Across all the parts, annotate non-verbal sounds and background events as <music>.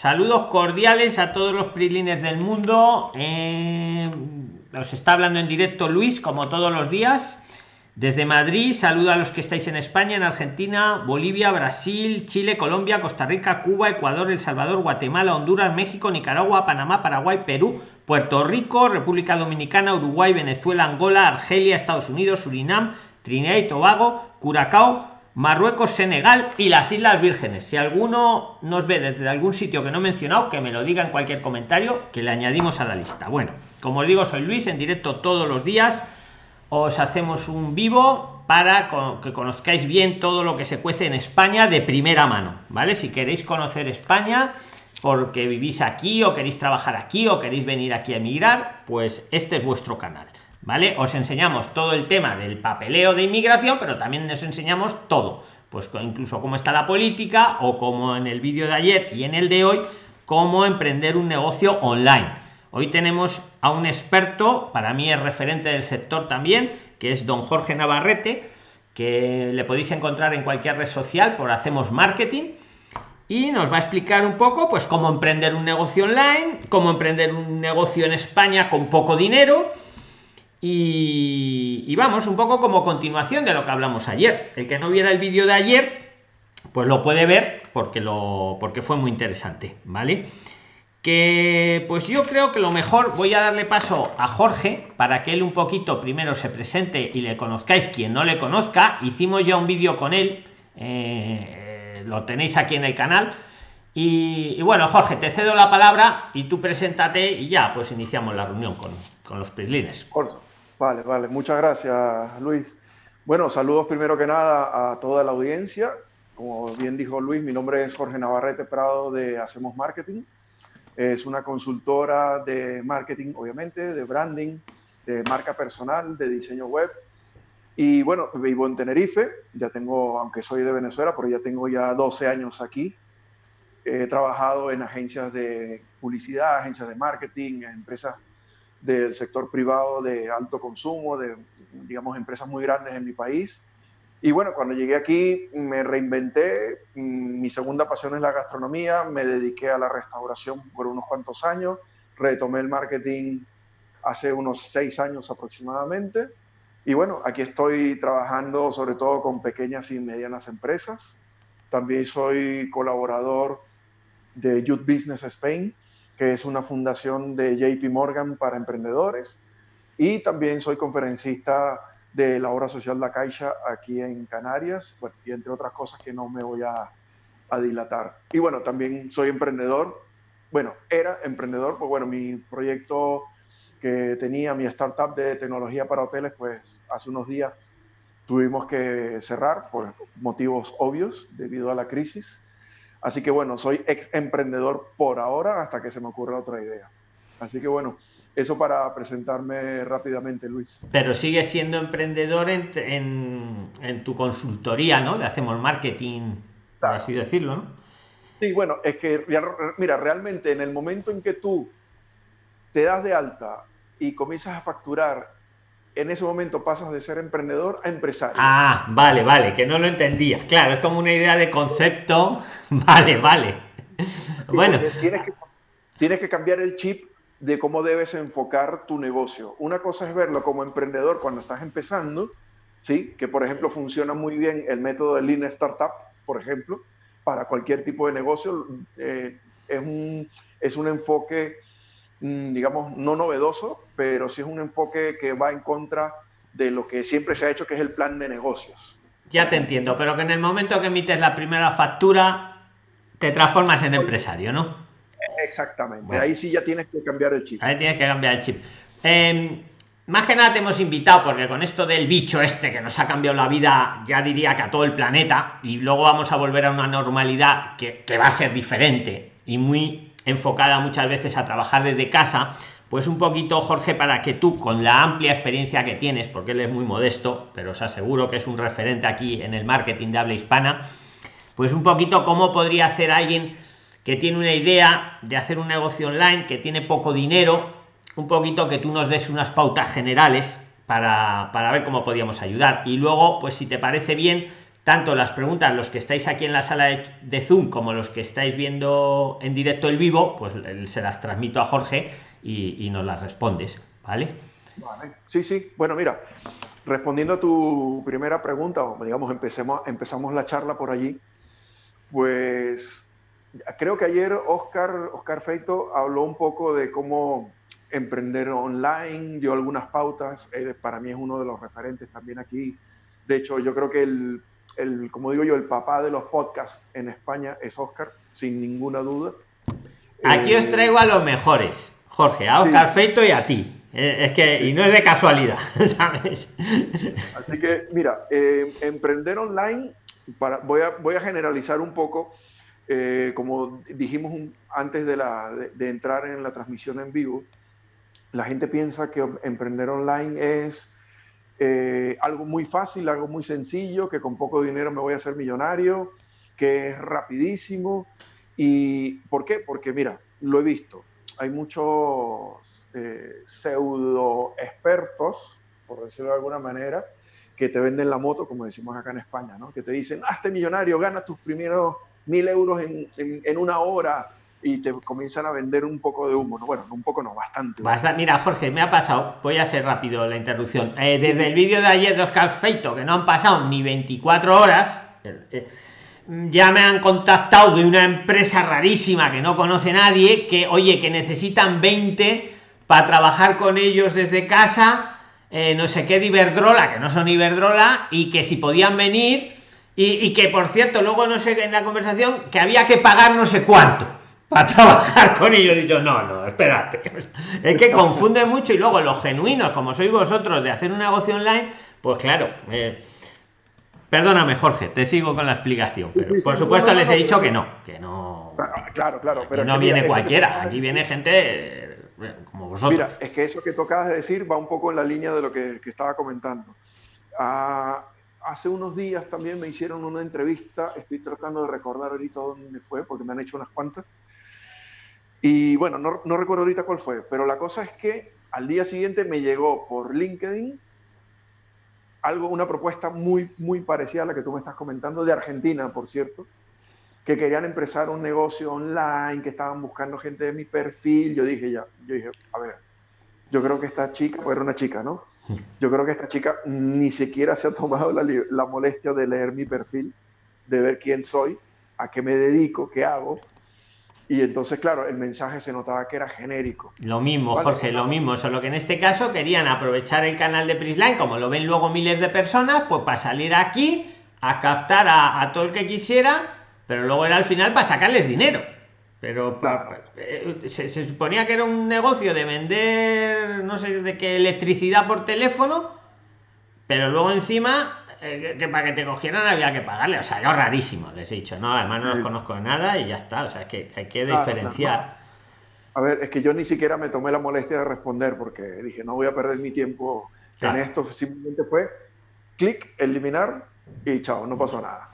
Saludos cordiales a todos los prilines del mundo. Eh, os está hablando en directo Luis, como todos los días. Desde Madrid, saludo a los que estáis en España, en Argentina, Bolivia, Brasil, Chile, Colombia, Costa Rica, Cuba, Ecuador, El Salvador, Guatemala, Honduras, México, Nicaragua, Panamá, Paraguay, Perú, Puerto Rico, República Dominicana, Uruguay, Venezuela, Angola, Argelia, Estados Unidos, Surinam, Trinidad y Tobago, Curacao, Marruecos, Senegal y las Islas Vírgenes. Si alguno nos ve desde algún sitio que no he mencionado, que me lo diga en cualquier comentario, que le añadimos a la lista. Bueno, como os digo, soy Luis, en directo todos los días. Os hacemos un vivo para que conozcáis bien todo lo que se cuece en España de primera mano, ¿vale? Si queréis conocer España porque vivís aquí o queréis trabajar aquí o queréis venir aquí a emigrar, pues este es vuestro canal. ¿Vale? Os enseñamos todo el tema del papeleo de inmigración, pero también os enseñamos todo, pues incluso cómo está la política o como en el vídeo de ayer y en el de hoy, cómo emprender un negocio online. Hoy tenemos a un experto, para mí es referente del sector también, que es don Jorge Navarrete, que le podéis encontrar en cualquier red social por Hacemos Marketing y nos va a explicar un poco pues cómo emprender un negocio online, cómo emprender un negocio en España con poco dinero y, vamos, un poco como continuación de lo que hablamos ayer. El que no viera el vídeo de ayer, pues lo puede ver porque, lo, porque fue muy interesante, ¿vale? Que pues yo creo que lo mejor voy a darle paso a Jorge para que él un poquito primero se presente y le conozcáis quien no le conozca. Hicimos ya un vídeo con él, eh, lo tenéis aquí en el canal. Y, bueno, Jorge, te cedo la palabra y tú preséntate y ya pues iniciamos la reunión con, con los prislines. Vale, vale, muchas gracias Luis. Bueno, saludos primero que nada a toda la audiencia. Como bien dijo Luis, mi nombre es Jorge Navarrete Prado de Hacemos Marketing. Es una consultora de marketing, obviamente, de branding, de marca personal, de diseño web. Y bueno, vivo en Tenerife, ya tengo, aunque soy de Venezuela, pero ya tengo ya 12 años aquí. He trabajado en agencias de publicidad, agencias de marketing, empresas del sector privado de alto consumo, de, digamos, empresas muy grandes en mi país. Y bueno, cuando llegué aquí me reinventé, mm, mi segunda pasión es la gastronomía, me dediqué a la restauración por unos cuantos años, retomé el marketing hace unos seis años aproximadamente. Y bueno, aquí estoy trabajando sobre todo con pequeñas y medianas empresas. También soy colaborador de Youth Business Spain, que es una fundación de JP Morgan para emprendedores. Y también soy conferencista de la obra social La Caixa aquí en Canarias, y entre otras cosas que no me voy a, a, dilatar. Y bueno, también soy emprendedor. Bueno, era emprendedor, pues bueno, mi proyecto que tenía, mi startup de tecnología para hoteles, pues hace unos días tuvimos que cerrar por motivos obvios debido a la crisis. Así que bueno, soy ex emprendedor por ahora hasta que se me ocurra otra idea. Así que bueno, eso para presentarme rápidamente, Luis. Pero sigues siendo emprendedor en, en, tu consultoría, ¿no? Le hacemos marketing, por así decirlo, ¿no? Sí, bueno, es que, mira, realmente en el momento en que tú te das de alta y comienzas a facturar en ese momento pasas de ser emprendedor a empresario. Ah, vale, vale, que no lo entendía. Claro, es como una idea de concepto. <laughs> Vale, vale. bueno. Tienes que, tienes que cambiar el chip de cómo debes enfocar tu negocio. Una cosa es verlo como emprendedor cuando estás empezando, ¿sí? que por ejemplo funciona muy bien el método de Lean Startup, por ejemplo, para cualquier tipo de negocio. Eh, es, un, es un enfoque digamos, no novedoso, pero sí es un enfoque que va en contra de lo que siempre se ha hecho, que es el plan de negocios. Ya te entiendo, pero que en el momento que emites la primera factura, te transformas en empresario, ¿no? Exactamente, ahí sí ya tienes que cambiar el chip. Ahí tienes que cambiar el chip. Em, más que nada te hemos invitado porque con esto del bicho este que nos ha cambiado la vida, ya diría que a todo el planeta, y luego vamos a volver a una normalidad que, que va a ser diferente y muy enfocada muchas veces a trabajar desde casa, pues un poquito, Jorge, para que tú, con la amplia experiencia que tienes, porque él es muy modesto, pero os aseguro que es un referente aquí en el marketing de habla hispana, pues un poquito cómo podría hacer alguien que tiene una idea de hacer un negocio online, que tiene poco dinero, un poquito que tú nos des unas pautas generales para, para ver cómo podíamos ayudar. Y luego, pues si te parece bien, tanto las preguntas, los que estáis aquí en la sala de, Zoom, como los que estáis viendo en directo el vivo, pues se las transmito a Jorge y, nos las respondes, ¿vale? Sí, sí. Bueno, mira, respondiendo a tu primera pregunta, o digamos, empecemos, empezamos la charla por allí, pues creo que ayer Oscar, Oscar Feito habló un poco de cómo emprender online, dio algunas pautas, para mí es uno de los referentes también aquí. De hecho, yo creo que el el, como digo yo, el papá de los podcasts en España es Oscar, sin ninguna duda. Aquí os eh, traigo a los mejores, Jorge, a Oscar Feito y a ti. Eh, es que, y no es de casualidad, <laughs> ¿sabes? Así que, mira, eh, emprender online, para, voy, a, voy a generalizar un poco, como dijimos antes de, la, de entrar en la transmisión en vivo, la gente piensa que emprender online es eh, algo muy fácil, algo muy sencillo, que con poco dinero me voy a hacer millonario, que es rapidísimo. ¿Y por qué? Porque mira, lo he visto. Hay muchos eh, pseudo expertos, por decirlo de alguna manera, que te venden la moto, como decimos acá en España, ¿no? que te dicen, hazte millonario, gana tus primeros mil euros en, en una hora, y te comienzan a vender un poco de humo. Bueno, un poco no, bastante. Mira, Jorge, me ha pasado, voy a ser rápido la interrupción. Eh, desde el vídeo de ayer de Oscar Feito, que no han pasado ni 24 horas, eh, eh, ya me han contactado de una empresa rarísima que no conoce nadie, que oye, que necesitan 20 para trabajar con ellos desde casa, no sé qué de Iberdrola, que no son Iberdrola, y que si podían venir, y, y que por cierto, luego no sé en la conversación, que había que pagar no sé cuánto <laughs> para trabajar con ellos. He dicho, no, no, espérate. Es que confunde mucho y luego los genuinos, como sois vosotros, de hacer un negocio online, pues claro. Eh, perdóname, Jorge, te sigo con la explicación. Pero por supuesto les he dicho que no, que no. Claro, claro, pero. no viene cualquiera, aquí viene gente eh, como vosotros. Mira, es que eso que tocabas de decir va un poco en la línea de lo que, estaba comentando. Ah, hace unos días también me hicieron una entrevista, estoy tratando de recordar ahorita dónde fue, porque me han hecho unas cuantas y bueno, no, no, recuerdo ahorita cuál fue, pero la cosa es que al día siguiente me llegó por LinkedIn algo, una propuesta muy, muy parecida a la que tú me estás comentando, de Argentina, por cierto, que querían empezar un negocio online, que estaban buscando gente de mi perfil. Yo dije, ya, yo dije, a ver, yo creo que esta chica, pues era una chica, ¿no? Yo creo que esta chica ni siquiera se ha tomado la, la molestia de leer mi perfil, de ver quién soy, a qué me dedico, qué hago y entonces, claro, el mensaje se notaba que era genérico. Lo mismo, Jorge, lo mismo. Solo que en este caso querían aprovechar el canal de Prisline, como lo ven luego miles de personas, pues para salir aquí a captar a, todo el que quisiera, pero luego era al final para sacarles dinero. Pero eh, se, se, suponía que era un negocio de vender, no sé de qué, electricidad por teléfono, pero luego encima eh, que para que te cogieran había que pagarle. O sea, yo rarísimo, les he dicho, no, además no los conozco de nada y ya está. O sea, es que hay que diferenciar. A ver, es que yo ni siquiera me tomé la molestia de responder porque dije, no voy a perder mi tiempo en esto. Simplemente fue clic, eliminar y chao, no pasó nada.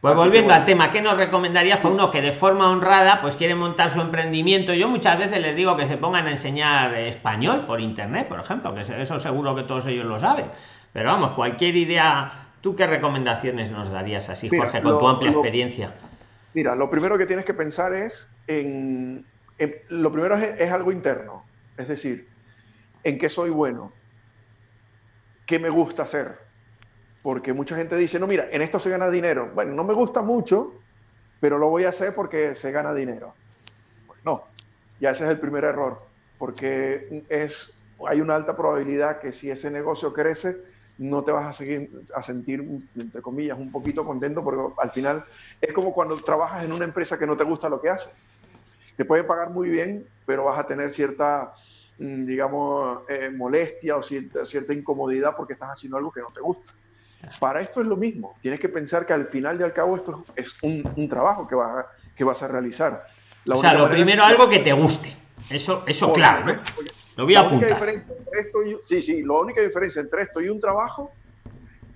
Pues volviendo al tema, ¿qué nos recomendarías para uno que de forma honrada pues quiere montar su emprendimiento? Yo muchas veces les digo que se pongan a enseñar español por internet, por ejemplo, que eso seguro que todos ellos lo saben. Pero vamos, cualquier idea, ¿tú qué recomendaciones nos darías así, Jorge, con tu amplia experiencia? Mira, lo primero que tienes que pensar es en, lo primero es, algo interno, es decir, en qué soy bueno, qué me gusta hacer, porque mucha gente dice, no, mira, en esto se gana dinero. Bueno, no me gusta mucho, pero lo voy a hacer porque se gana dinero. Pues no, ya ese es el primer error, porque es, hay una alta probabilidad que si ese negocio crece, no te vas a seguir a sentir, entre comillas, un poquito contento porque al final es como cuando trabajas en una empresa que no te gusta lo que haces. Te puede pagar muy bien, pero vas a tener cierta, mm, digamos, eh, molestia o cierta, cierta, incomodidad porque estás haciendo algo que no te gusta. Para esto es lo mismo. Tienes que pensar que al final y al cabo esto es un, trabajo que vas, a, que vas a realizar. o sea, lo primero algo que te guste. Eso, eso claro, ¿no? Lo voy a apuntar. sí, sí, la única diferencia entre esto y un trabajo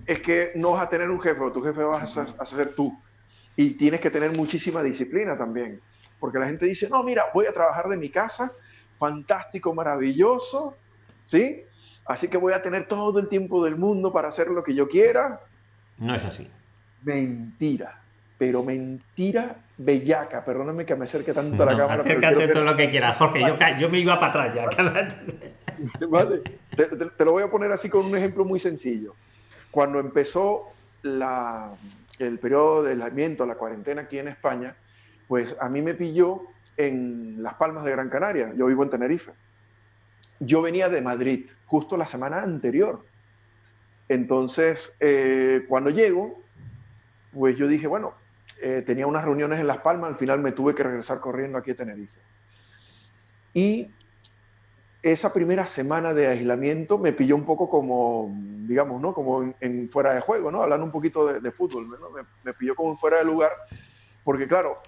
es que no vas a tener un jefe, tu jefe vas a, ser tú. Y tienes que tener muchísima disciplina también. Porque la gente dice, no, mira, voy a trabajar de mi casa, fantástico, maravilloso, ¿sí? Así que voy a tener todo el tiempo del mundo para hacer lo que yo quiera. No es así. Mentira, pero mentira bellaca. Perdóname que me acerque tanto a la cámara. Acércate todo lo que quieras, Jorge. Yo, me iba para atrás ya. Vale. <laughs> Te, lo voy a poner así con un ejemplo muy sencillo. Cuando empezó la, el periodo de aislamiento, la cuarentena aquí en España, pues a mí me pilló en Las Palmas de Gran Canaria. Yo vivo en Tenerife. Yo venía de Madrid justo la semana anterior. Entonces, eh, cuando llego, pues yo dije, bueno, eh, tenía unas reuniones en Las Palmas, al final me tuve que regresar corriendo aquí a Tenerife. Y esa primera semana de aislamiento me pilló un poco como, digamos, ¿no? Como en, fuera de juego, ¿no? Hablando un poquito de, fútbol, ¿no? me, me, pilló como fuera de lugar, porque claro,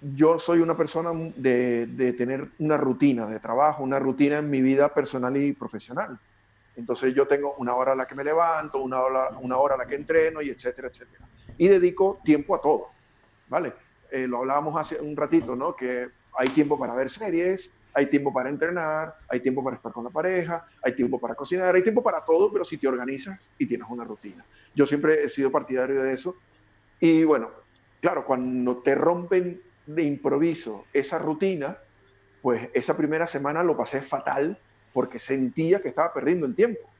yo soy una persona de, de, tener una rutina de trabajo, una rutina en mi vida personal y profesional. Entonces yo tengo una hora a la que me levanto, una hora, una hora a la que entreno y etcétera, etcétera. Y dedico tiempo a todo, ¿vale? Eh, lo hablábamos hace un ratito, ¿no? Que hay tiempo para ver series, hay tiempo para entrenar, hay tiempo para estar con la pareja, hay tiempo para cocinar, hay tiempo para todo, pero si te organizas y tienes una rutina. Yo siempre he sido partidario de eso. Y bueno, claro, cuando te rompen de improviso esa rutina, pues esa primera semana lo pasé fatal porque sentía que estaba perdiendo el tiempo.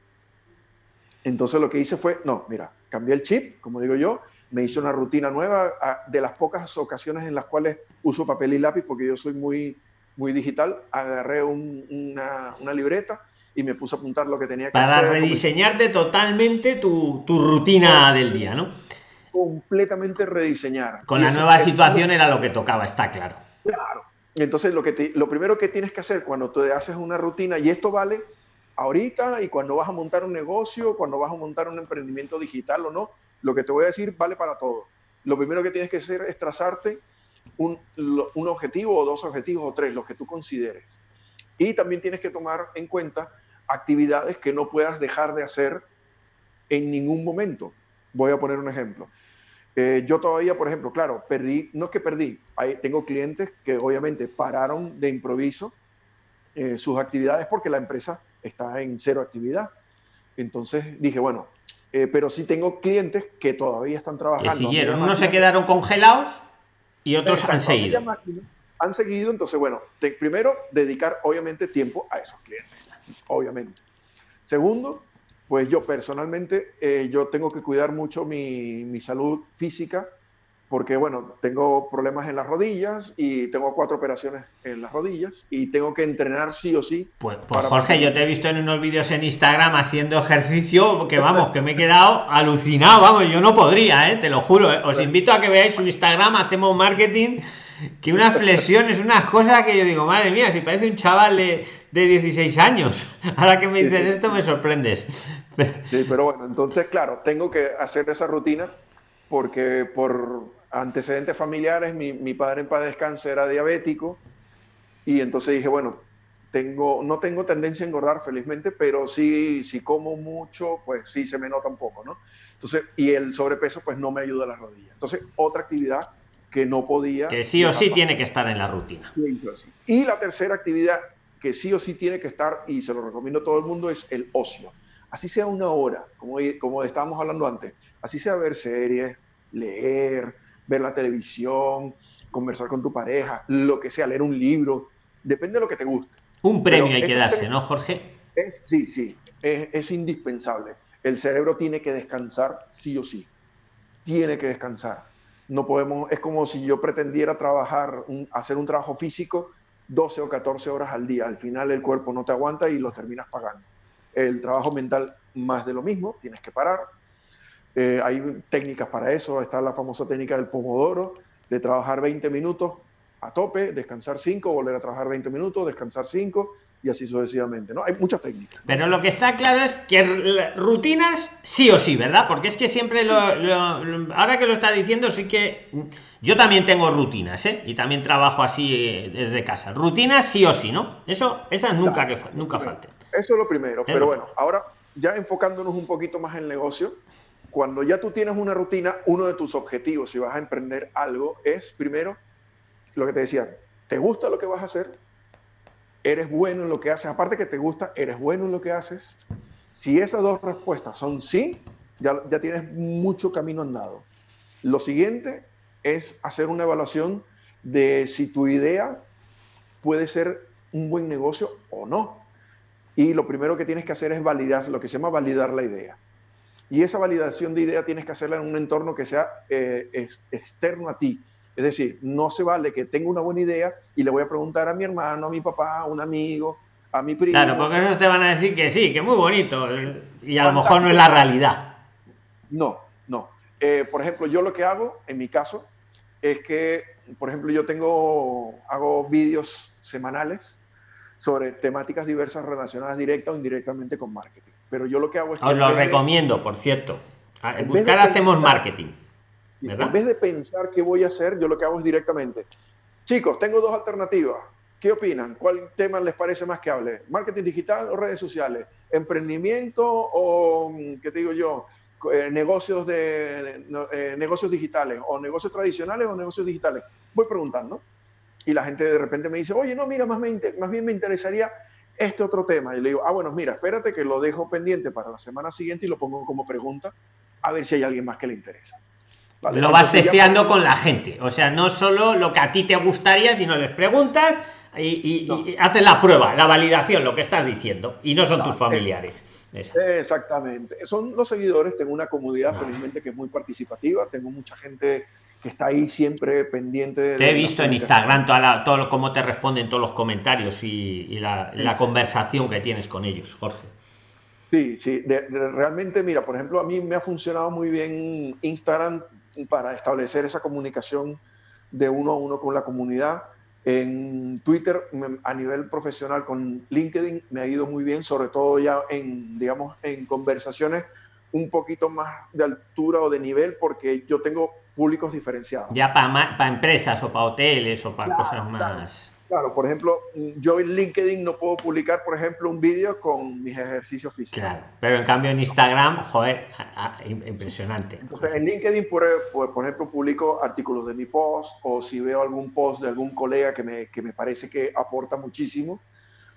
Entonces lo que hice fue, no, mira, cambié el chip, como digo yo, me hice una rutina nueva de las pocas ocasiones en las cuales uso papel y lápiz porque yo soy muy, muy digital, agarré una, una, libreta y me puse a apuntar lo que tenía que hacer. Para rediseñarte totalmente tu, tu rutina del día, ¿no? Completamente rediseñar. Con la nueva situación era lo que tocaba, está claro. Claro, entonces, lo, que lo primero que tienes que hacer cuando te haces una rutina, y esto vale ahorita y cuando vas a montar un negocio, cuando vas a montar un emprendimiento digital o no, lo que te voy a decir vale para todo. Lo primero que tienes que hacer es trazarte un, un objetivo o dos objetivos o tres, los que tú consideres. Y también tienes que tomar en cuenta actividades que no puedas dejar de hacer en ningún momento. Voy a poner un ejemplo. Eh, yo todavía, por ejemplo, claro, perdí, no es que perdí, tengo clientes que obviamente pararon de improviso eh, sus actividades porque la empresa está en cero actividad. Entonces dije, bueno, eh, pero sí tengo clientes que todavía están trabajando. siguieron, unos se quedaron congelados y otros han seguido. Han seguido, entonces, bueno, primero, dedicar obviamente tiempo a esos clientes, obviamente. Segundo, pues yo personalmente, eh, yo tengo que cuidar mucho mi, mi, salud física porque, bueno, tengo problemas en las rodillas y tengo cuatro operaciones en las rodillas y tengo que entrenar sí o sí. Pues, pues Jorge, yo te he visto en unos vídeos en Instagram haciendo ejercicio que, vamos, que me he quedado <laughs> alucinado, vamos, yo no podría, ¿eh? te lo juro. ¿eh? Os invito a que veáis su Instagram, hacemos marketing, que unas flexiones, unas cosas que yo digo, madre mía, si parece un chaval de de 16 años. <laughs> Ahora que me dices esto me sorprendes. Sí, pero bueno, entonces, claro, tengo que hacer esa rutina porque por antecedentes familiares, mi, mi padre en paz descanse era diabético y entonces dije, bueno, tengo, no tengo tendencia a engordar felizmente, pero sí, si como mucho, pues sí se me nota un poco, ¿no? Entonces, y el sobrepeso pues no me ayuda a las rodillas. Entonces, otra actividad que no podía... Que sí o sí tiene que estar en la rutina. Y la tercera actividad que sí o sí tiene que estar, y se lo recomiendo a todo el mundo, es el ocio. Así sea una hora, como, como estábamos hablando antes, así sea ver series, leer, ver la televisión, conversar con tu pareja, lo que sea, leer un libro, depende de lo que te guste. Un premio hay que darse, ¿no, Jorge? Es, sí, sí, es, es, indispensable. El cerebro tiene que descansar sí o sí. Tiene que descansar. No podemos, es como si yo pretendiera trabajar, hacer un trabajo físico 12 o 14 horas al día. Al final el cuerpo no te aguanta y lo terminas pagando. El trabajo mental más de lo mismo, tienes que parar. Eh, hay técnicas para eso, está la famosa técnica del pomodoro, de trabajar 20 minutos a tope, descansar 5, volver a trabajar 20 minutos, descansar 5 y así sucesivamente, ¿no? Hay muchas técnicas. Pero lo que está claro es que rutinas sí o sí, ¿verdad? Porque es que siempre lo, ahora que lo está diciendo sí que yo también tengo rutinas, ¿eh? Y también trabajo así eh, desde casa. Rutinas sí o sí, ¿no? Eso esas nunca que nunca falten. Eso es lo primero, pero bueno, ahora ya enfocándonos un poquito más en el negocio, cuando ya tú tienes una rutina, uno de tus objetivos si vas a emprender algo es primero lo que te decía, ¿te gusta lo que vas a hacer? Eres bueno en lo que haces, aparte que te gusta, eres bueno en lo que haces. Si esas dos respuestas son sí, ya, ya tienes mucho camino andado. Lo siguiente es hacer una evaluación de si tu idea puede ser un buen negocio o no. Y lo primero que tienes que hacer es validar, lo que se llama validar la idea. Y esa validación de idea tienes que hacerla en un entorno que sea eh, externo a ti. Es decir, no se vale que tenga una buena idea y le voy a preguntar a mi hermano, a mi papá, a un amigo, a mi primo. Claro, porque esos te van a decir que sí, que muy bonito. Y a lo mejor no es la realidad. No, no. Eh, por ejemplo, yo lo que hago, en mi caso, es que, por ejemplo, yo tengo, hago vídeos semanales sobre temáticas diversas relacionadas directa o indirectamente con marketing. Pero yo lo que hago es... Os lo recomiendo, por cierto. buscar hacemos marketing. En vez de pensar qué voy a hacer, yo lo que hago es directamente. Chicos, tengo dos alternativas. ¿Qué opinan? ¿Cuál tema les parece más que hable? ¿Marketing digital o redes sociales? ¿Emprendimiento o, mm, qué te digo yo, eh, negocios, de, eh, negocios digitales? ¿O negocios tradicionales o negocios digitales? Voy preguntando. Y la gente de repente me dice, oye, no, mira, más, más bien me interesaría este otro tema. Y le digo, ah, bueno, mira, espérate que lo dejo pendiente para la semana siguiente y lo pongo como pregunta a ver si hay alguien más que le interesa. Lo vas testeando con la gente. O sea, no solo lo que a ti te gustaría, sino les preguntas y, haces la prueba, la validación, lo que estás diciendo. Y no son tus familiares. exactamente. Son los seguidores. Tengo una comunidad, felizmente, que es muy participativa. Tengo mucha gente que está ahí siempre pendiente. De te he visto en Instagram toda todo cómo te responden todos los comentarios y, la, conversación que tienes con ellos, Jorge. Sí, sí, realmente, mira, por ejemplo, a mí me ha funcionado muy bien Instagram para establecer esa comunicación de uno a uno con la comunidad. En Twitter, a nivel profesional, con LinkedIn, me ha ido muy bien, sobre todo ya en, digamos, en conversaciones un poquito más de altura o de nivel, porque yo tengo públicos diferenciados. Ya para, para empresas o para hoteles o para cosas más. Claro, por ejemplo, yo en LinkedIn no puedo publicar, por ejemplo, un vídeo con mis ejercicios físicos. Claro, pero en cambio en Instagram, joder, impresionante. Entonces, en LinkedIn, por, por, ejemplo, publico artículos de mi post o si veo algún post de algún colega que me, que me parece que aporta muchísimo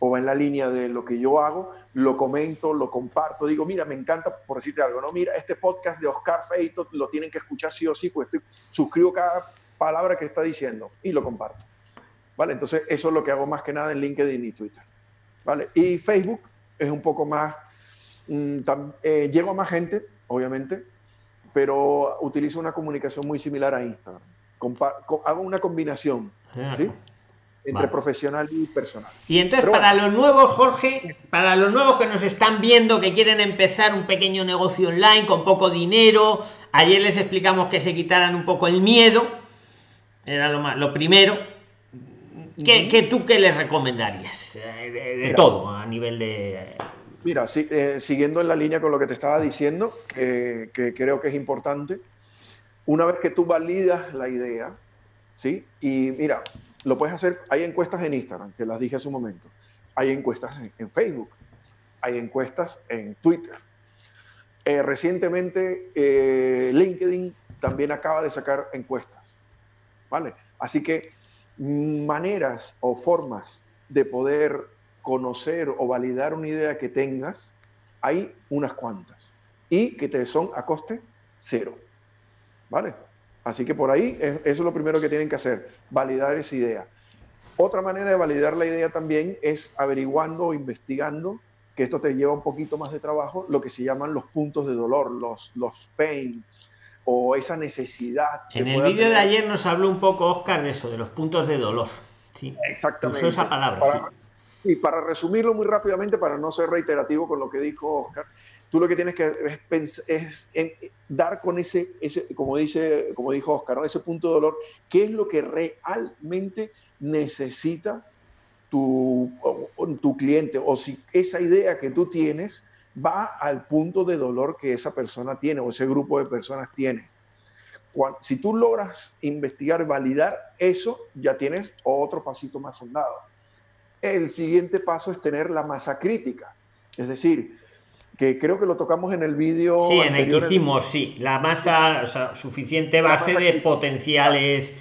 o va en la línea de lo que yo hago, lo comento, lo comparto, digo, mira, me encanta, por decirte algo, ¿no? Mira, este podcast de Oscar Feito lo tienen que escuchar sí o sí, pues estoy, suscribo cada palabra que está diciendo y lo comparto. ¿Vale? Entonces, eso es lo que hago más que nada en LinkedIn y Twitter. ¿Vale? Y Facebook es un poco más, mm, eh, llego a más gente, obviamente, pero utilizo una comunicación muy similar a Instagram. hago una combinación, ¿sí? entre profesional y personal. Y entonces para los nuevos, Jorge, para los nuevos que nos están viendo, que quieren empezar un pequeño negocio online con poco dinero, ayer les explicamos que se quitaran un poco el miedo, era lo, más, lo primero. ¿Qué, tú qué les recomendarías? Eh, de, todo, a nivel de... Mira, eh, siguiendo en la línea con lo que te estaba diciendo, que creo que es importante, una vez que tú validas la idea, ¿sí? Y mira, lo puedes hacer, hay encuestas en Instagram, que las dije hace un momento, hay encuestas en, Facebook, hay encuestas en Twitter. Eh, recientemente eh, LinkedIn también acaba de sacar encuestas, ¿vale? Así que maneras o formas de poder conocer o validar una idea que tengas, hay unas cuantas y que te son a coste cero, ¿vale? Así que por ahí, eso es lo primero que tienen que hacer, validar esa idea. Otra manera de validar la idea también es averiguando o investigando, que esto te lleva un poquito más de trabajo, lo que se llaman los puntos de dolor, los, los pain, o esa necesidad. En el vídeo de ayer nos habló un poco Oscar de eso, de los puntos de dolor. Sí, exactamente. esa palabra. Y para resumirlo muy rápidamente, para no ser reiterativo con lo que dijo Oscar, tú lo que tienes que es, es dar con ese, ese, como, dice, como dijo Oscar, ese punto de dolor, qué es lo que realmente necesita tu, tu cliente o si esa idea que tú tienes va al punto de dolor que esa persona tiene o ese grupo de personas tiene. si tú logras investigar, validar eso, ya tienes otro pasito más soldado. El siguiente paso es tener la masa crítica, es decir, que creo que lo tocamos en el vídeo. Sí, en el que hicimos, sí, la masa, o sea, suficiente base de potenciales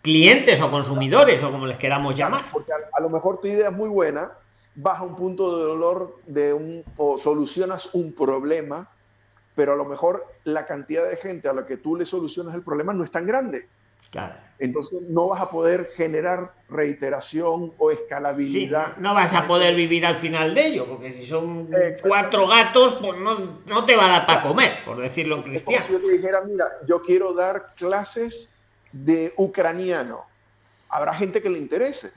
clientes o consumidores o como les queramos llamar. Porque a, lo mejor tu idea es muy buena, vas a un punto de dolor de un, o solucionas un problema pero a lo mejor la cantidad de gente a la que tú le solucionas el problema no es tan grande. Claro. Entonces no vas a poder generar reiteración o escalabilidad. no vas a poder vivir al final de ello, porque si son cuatro gatos, pues no, no, te va a dar para comer, por decirlo en cristiano. si yo te dijera, mira, yo quiero dar clases de ucraniano. Habrá gente que le interese.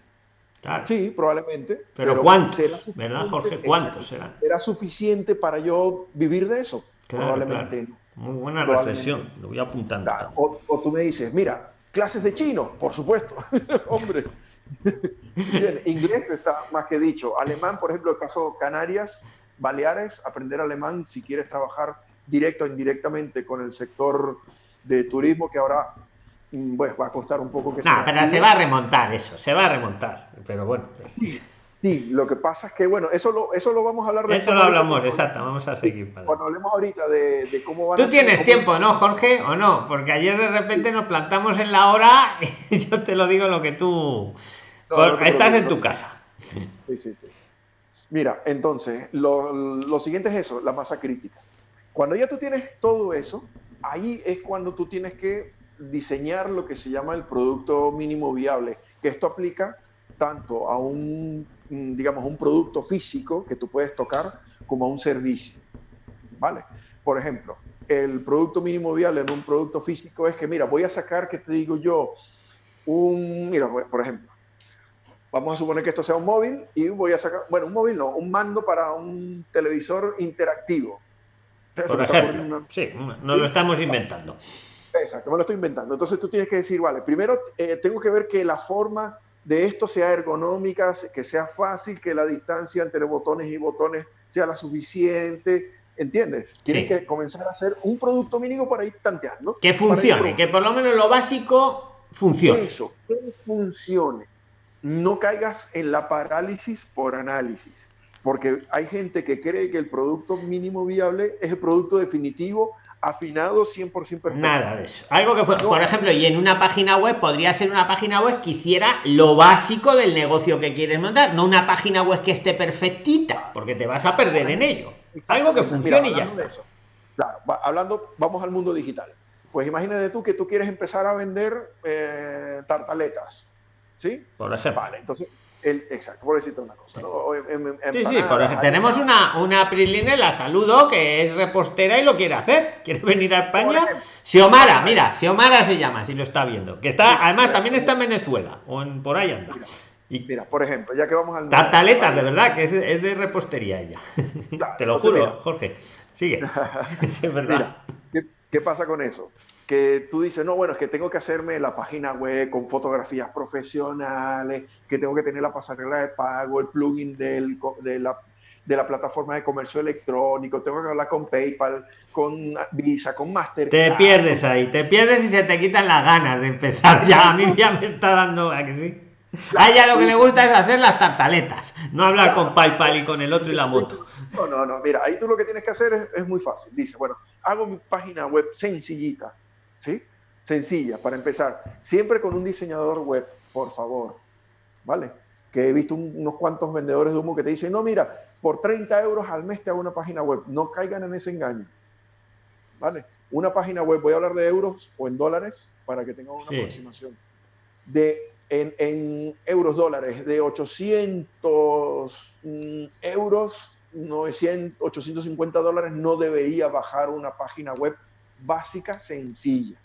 Sí, probablemente. Pero, ¿cuántos? ¿Verdad, Jorge? ¿Cuántos serán? ¿Era suficiente para yo vivir de eso? probablemente Muy buena reflexión, lo voy apuntando. O, o, tú me dices, mira, clases de chino, por supuesto. <laughs> Hombre. Bien, inglés está más que dicho. Alemán, por ejemplo, el caso Canarias, Baleares, aprender alemán si quieres trabajar directo o indirectamente con el sector de turismo, que ahora pues va a costar un poco que no, pero se va a remontar eso, se va a remontar, pero bueno. Sí, lo que pasa es que, bueno, eso lo, eso lo vamos a hablar después. Eso lo hablamos, exacto, vamos a seguir. Cuando hablemos ahorita de, cómo van Tú tienes tiempo, ¿no, Jorge? ¿O no? Porque ayer de repente nos plantamos en la hora y <laughs> yo te lo digo lo que tú... estás en tu casa. Sí, sí, sí. Mira, entonces, lo, lo siguiente es eso, la masa crítica. Cuando ya tú tienes todo eso, ahí es cuando tú tienes que diseñar lo que se llama el producto mínimo viable, que esto aplica tanto a un, digamos, un producto físico que tú puedes tocar como a un servicio. ¿Vale? Por ejemplo, el producto mínimo viable en un producto físico es que, mira, voy a sacar, que te digo yo, un, mira, por ejemplo, vamos a suponer que esto sea un móvil y voy a sacar, bueno, un móvil no, un mando para un televisor interactivo. Por ejemplo, sí, no lo estamos inventando. Exacto, me lo estoy inventando. Entonces tú tienes que decir, vale, primero eh, tengo que ver que la forma de esto sea ergonómica, que sea fácil, que la distancia entre botones y botones sea la suficiente, ¿entiendes? Tienes que comenzar a hacer un producto mínimo para ir tanteando. Que funcione, que por lo menos lo básico funcione. Eso, que funcione. No caigas en la parálisis por análisis, porque hay gente que cree que el producto mínimo viable es el producto definitivo afinado 100% perfecto. Nada de eso. Algo que fue, por ejemplo, y en una página web podría ser una página web que hiciera lo básico del negocio que quieres montar, no una página web que esté perfectita, porque te vas a perder en ello. Algo que funcione y ya está. Claro, hablando, vamos al mundo digital. Pues imagínate tú que tú quieres empezar a vender eh, tartaletas, ¿sí? Por ejemplo. Vale, entonces exacto, por decirte una cosa. sí, sí, por tenemos una, una Priline, la saludo, que es repostera y lo quiere hacer. Quiere venir a España. Xiomara, mira, Xiomara se llama, si lo está viendo. Que está, además, también está en Venezuela, o en, por ahí anda. Y mira, por ejemplo, ya que vamos al. Tartaletas, de verdad, que es de, repostería ella. <laughs> Te lo juro, Jorge. Sigue. <laughs> <laughs> es verdad. ¿qué, pasa con eso? Que tú dices, no, bueno, es que tengo que hacerme la página web con fotografías profesionales, que tengo que tener la pasarela de pago, el plugin del, de, la, de la plataforma de comercio electrónico, tengo que hablar con PayPal, con Visa, con Mastercard. Te pierdes ahí, te pierdes y se te quitan las ganas de empezar. Ya, a mí ya me está dando, ¿a que sí? a ella lo que le gusta es hacer las tartaletas, no hablar con PayPal y con el otro y la moto. No, no, no, mira, ahí tú lo que tienes que hacer es, es muy fácil. Dice, bueno, hago mi página web sencillita, ¿sí? Sencilla, para empezar. Siempre con un diseñador web, por favor, ¿vale? Que he visto unos cuantos vendedores de humo que te dicen, no, mira, por 30 euros al mes te hago una página web. No caigan en ese engaño, ¿vale? Una página web, voy a hablar de euros o en dólares para que tengan una aproximación. De, en, euros, dólares, de 800 mm, euros, 900, 850 dólares, no debería bajar una página web básica, sencilla.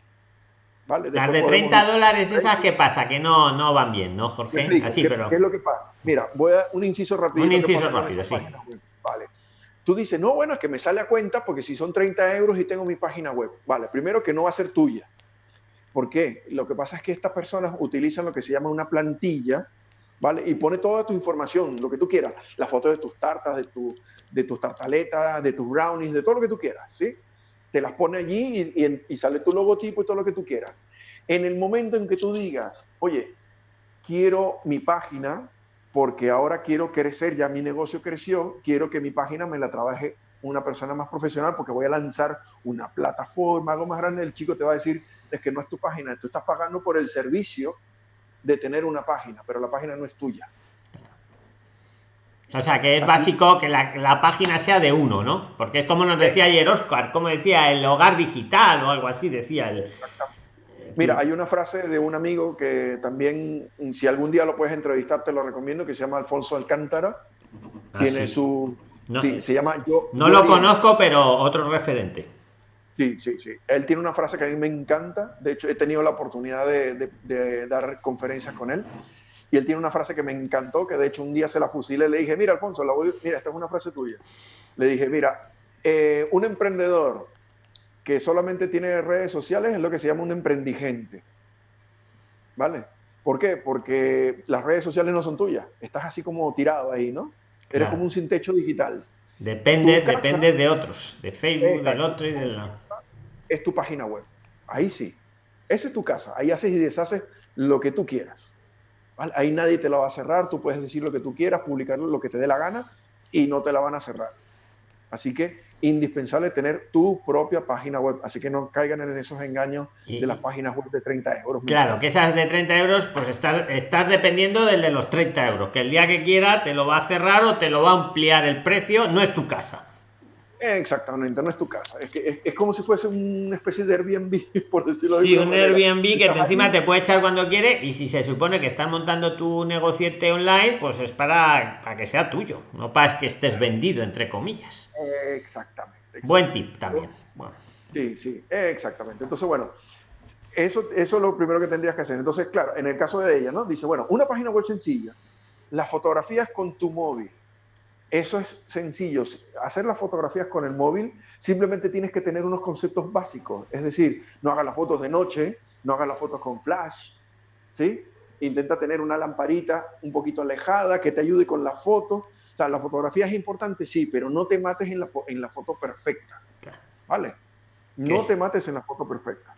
¿Vale? Las de 30 dólares esas, ¿qué pasa? Que no, no van bien, ¿no, Jorge? Así, ¿qué, pero... ¿Qué es lo que pasa? Mira, voy a un inciso rápido. Un inciso rápido, sí. Vale. Tú dices, no, bueno, es que me sale a cuenta porque si son 30 euros y tengo mi página web. Vale, primero que no va a ser tuya. ¿Por qué? Lo que pasa es que estas personas utilizan lo que se llama una plantilla, ¿vale? Y pone toda tu información, lo que tú quieras. La foto de tus tartas, de, tu, de tus tartaletas, de tus brownies, de todo lo que tú quieras, ¿sí? Te las pone allí y, sale tu logotipo y todo lo que tú quieras. En el momento en que tú digas, oye, quiero mi página porque ahora quiero crecer, ya mi negocio creció, quiero que mi página me la trabaje una persona más profesional porque voy a lanzar una plataforma, algo más grande, el chico te va a decir, es que no es tu página, tú estás pagando por el servicio de tener una página, pero la página no es tuya. O sea, que es básico que la, página sea de uno, ¿no? Porque es como nos decía ayer Oscar, como decía, el hogar digital o algo así, decía él. Mira, hay una frase de un amigo que también, si algún día lo puedes entrevistar, te lo recomiendo, que se llama Alfonso Alcántara. Ah, Tiene su... se llama Yo... No lo conozco, pero otro referente. Sí, sí, sí. Él tiene una frase que a mí me encanta. De hecho, he tenido la oportunidad de dar conferencias con él y él tiene una frase que me encantó, que de hecho un día se la fusilé y le dije, mira Alfonso, la voy, mira, esta es una frase tuya. Le dije, mira, eh, un emprendedor que solamente tiene redes sociales es lo que se llama un emprendigente. ¿Vale? ¿Por qué? Porque las redes sociales no son tuyas. Estás así como tirado ahí, ¿no? Eres como un sin techo digital. Depende, depende de otros, de Facebook, del otro y de la... Es tu página web. Ahí sí. Esa es tu casa. Ahí haces y deshaces lo que tú quieras. Ahí nadie te la va a cerrar, tú puedes decir lo que tú quieras, publicarlo lo que te dé la gana y no te la van a cerrar. Así que indispensable tener tu propia página web, así que no caigan en esos engaños de las páginas web de 30 euros. Claro, que esas de 30 euros, pues estás, estás dependiendo del de los 30 euros, que el día que quiera te lo va a cerrar o te lo va a ampliar el precio, no es tu casa. Exactamente, no es tu casa. Es, que, es, como si fuese una especie de Airbnb, <laughs> por decirlo así. Sí, un Airbnb que encima te puede echar cuando quiere y si se supone que estás montando tu negociete online, pues es para, para que sea tuyo, no para que estés vendido, entre comillas. Exactamente. Buen tip también. Sí, sí, exactamente. Entonces, bueno, eso, eso es lo primero que tendrías que hacer. Entonces, claro, en el caso de ella, ¿no? Dice, bueno, una página web sencilla, las fotografías con tu móvil eso es sencillo. Hacer las fotografías con el móvil, simplemente tienes que tener unos conceptos básicos. Es decir, no hagas las fotos de noche, no hagas las fotos con flash, ¿sí? Intenta tener una lamparita un poquito alejada que te ayude con la foto. O sea, la fotografía es importante, sí, pero no te mates en la, en la foto perfecta. ¿Vale? No te mates en la foto perfecta.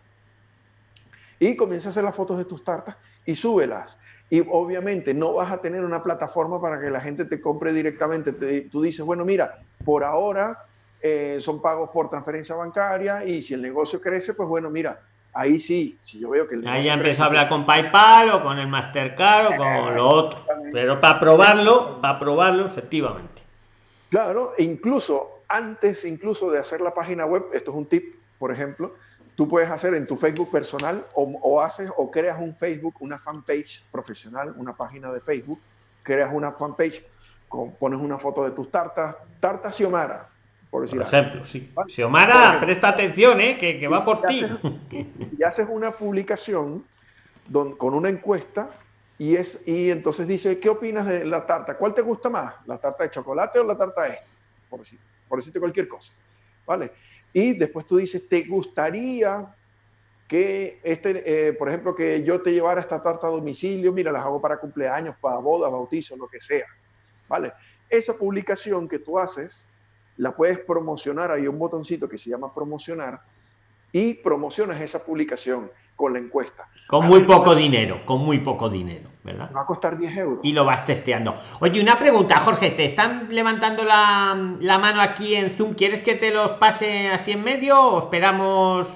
Y comienza a hacer las fotos de tus tartas y súbelas. Y obviamente no vas a tener una plataforma para que la gente te compre directamente. tú dices, bueno, mira, por ahora eh, son pagos por transferencia bancaria y si el negocio crece, pues bueno, mira, ahí sí, si yo veo que el Ahí ya empieza a hablar con PayPal o con el Mastercard o con lo otro. Pero para probarlo, para probarlo, efectivamente. Claro, incluso antes incluso de hacer la página web, esto es un tip, por ejemplo, tú puedes hacer en tu Facebook personal o, haces o creas un Facebook, una fanpage profesional, una página de Facebook, creas una fanpage, pones una foto de tus tartas, tartas Xiomara, por, decir ejemplo, sí. Xiomara, presta atención, ¿eh? que, va por ti. y haces una publicación con una encuesta y, es, y entonces dice, ¿qué opinas de la tarta? ¿Cuál te gusta más? ¿La tarta de chocolate o la tarta de? Por decirte, por decirte cualquier cosa. ¿Vale? Y después tú dices, ¿te gustaría que, este, eh, por ejemplo, que yo te llevara esta tarta a domicilio? Mira, las hago para cumpleaños, para bodas, bautizos, lo que sea. ¿Vale? Esa publicación que tú haces, la puedes promocionar, hay un botoncito que se llama promocionar, y promocionas esa publicación con la encuesta. Con muy poco dinero, con muy poco dinero, ¿verdad? Va a costar 10 euros. Y lo vas testeando. Oye, una pregunta, Jorge, te están levantando la, mano aquí en Zoom. ¿Quieres que te los pase así en medio o esperamos?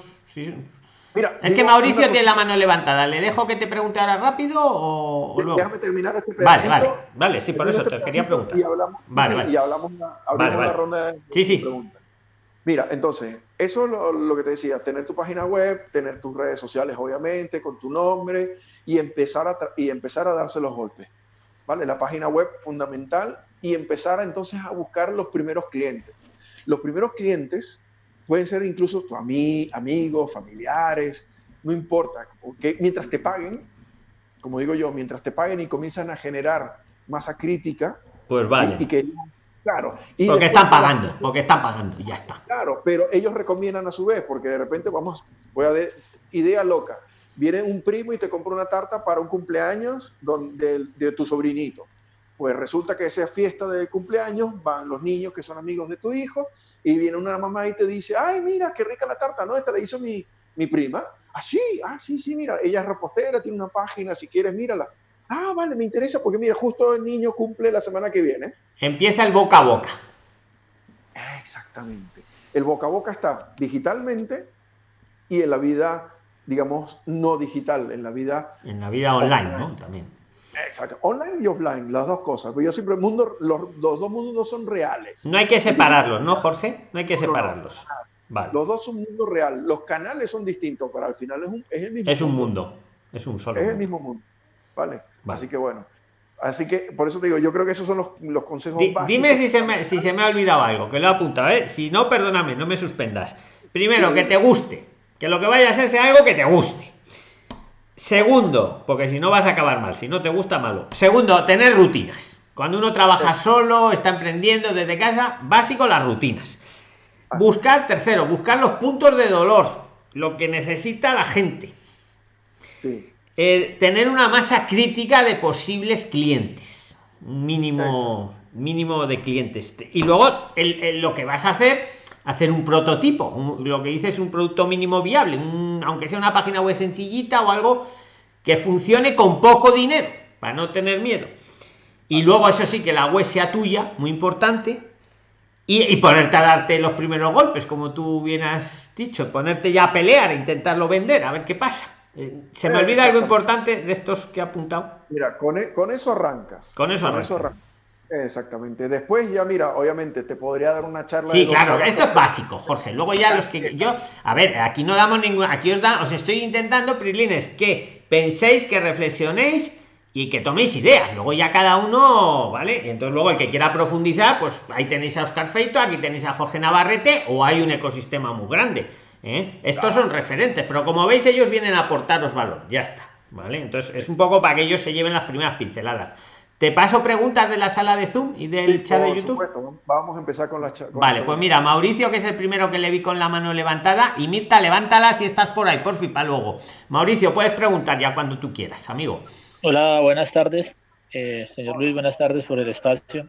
Mira, es que Mauricio tiene la mano levantada. ¿Le dejo que te pregunte ahora rápido o, luego? Déjame terminar este pedacito. Vale, vale, vale, sí, por eso te quería preguntar. Y hablamos, vale, vale. Y hablamos, una, ronda de sí, sí. preguntas. Mira, entonces, eso es lo, que te decía, tener tu página web, tener tus redes sociales, obviamente, con tu nombre y empezar a, y empezar a darse los golpes. ¿Vale? La página web fundamental y empezar entonces a buscar los primeros clientes. Los primeros clientes pueden ser incluso tu amigos, familiares, no importa, mientras te paguen, como digo yo, mientras te paguen y comienzan a generar masa crítica, pues vale. y que Claro. Y porque están pagando, porque están pagando, ya está. Claro, pero ellos recomiendan a su vez, porque de repente vamos, voy a de idea loca. Viene un primo y te compra una tarta para un cumpleaños donde, de, tu sobrinito. Pues resulta que esa fiesta de cumpleaños van los niños que son amigos de tu hijo y viene una mamá y te dice, ay, mira, qué rica la tarta, ¿no? Esta la hizo mi, mi prima. Ah, sí, ah, sí, sí, mira, ella es repostera, tiene una página, si quieres, mírala. Ah, vale, me interesa porque mira, justo el niño cumple la semana que viene. Empieza el boca a boca. Exactamente. El boca a boca está digitalmente y en la vida, digamos, no digital, en la vida... En la vida online, ¿no? También. Exacto, online y offline, las dos cosas. Yo siempre, el mundo, los, dos mundos no son reales. No hay que separarlos, ¿no, Jorge? No hay que separarlos. Los dos son mundo real. Los canales son distintos, pero al final es, un, es el mismo Es un mundo. Es un solo. Es el mismo mundo. ¿Vale? Así que bueno. Así que por eso te digo, yo creo que esos son los, los consejos básicos. Dime si se, me, si se me ha olvidado algo, que lo he apuntado, ¿eh? Si no, perdóname, no me suspendas. Primero, que te guste. Que lo que vaya a ser sea algo que te guste. Segundo, porque si no vas a acabar mal, si no te gusta, malo. Segundo, tener rutinas. Cuando uno trabaja solo, está emprendiendo desde casa, básico las rutinas. Buscar, tercero, buscar los puntos de dolor, lo que necesita la gente. Eh, tener una masa crítica de posibles clientes. Mínimo, mínimo de clientes. Y luego lo que vas a hacer hacer un prototipo, lo que dice es un producto mínimo viable, aunque sea una página web sencillita o algo que funcione con poco dinero, para no tener miedo. Y luego eso sí, que la web sea tuya, muy importante, y, ponerte a darte los primeros golpes, como tú bien has dicho, ponerte ya a pelear, e intentarlo vender, a ver qué pasa. Eh, se me olvida algo importante de estos que he apuntado. Mira, con, e, con eso arrancas. Con eso arrancas. Exactamente. Después ya, mira, obviamente te podría dar una charla. Sí, claro, esto es básico, Jorge. Luego ya los que yo, a ver, aquí no damos ningún, aquí os da, os estoy intentando, Prilines, que penséis, que reflexionéis y que toméis ideas. Luego ya cada uno, ¿vale? Y entonces luego el que quiera profundizar, pues ahí tenéis a Oscar Feito, aquí tenéis a Jorge Navarrete o hay un ecosistema muy grande. ¿Eh? Estos son referentes, pero como veis ellos vienen a aportaros valor, ya está, ¿vale? Entonces es un poco para que ellos se lleven las primeras pinceladas. Te paso preguntas de la sala de Zoom y del chat de YouTube. Vamos a empezar con la chat. Vale, pues mira, Mauricio, que es el primero que le vi con la mano levantada, y Mirta, levántala si estás por ahí, por fin, para luego. Mauricio, puedes preguntar ya cuando tú quieras, amigo. Hola, buenas tardes. Eh, señor Luis, buenas tardes por el espacio.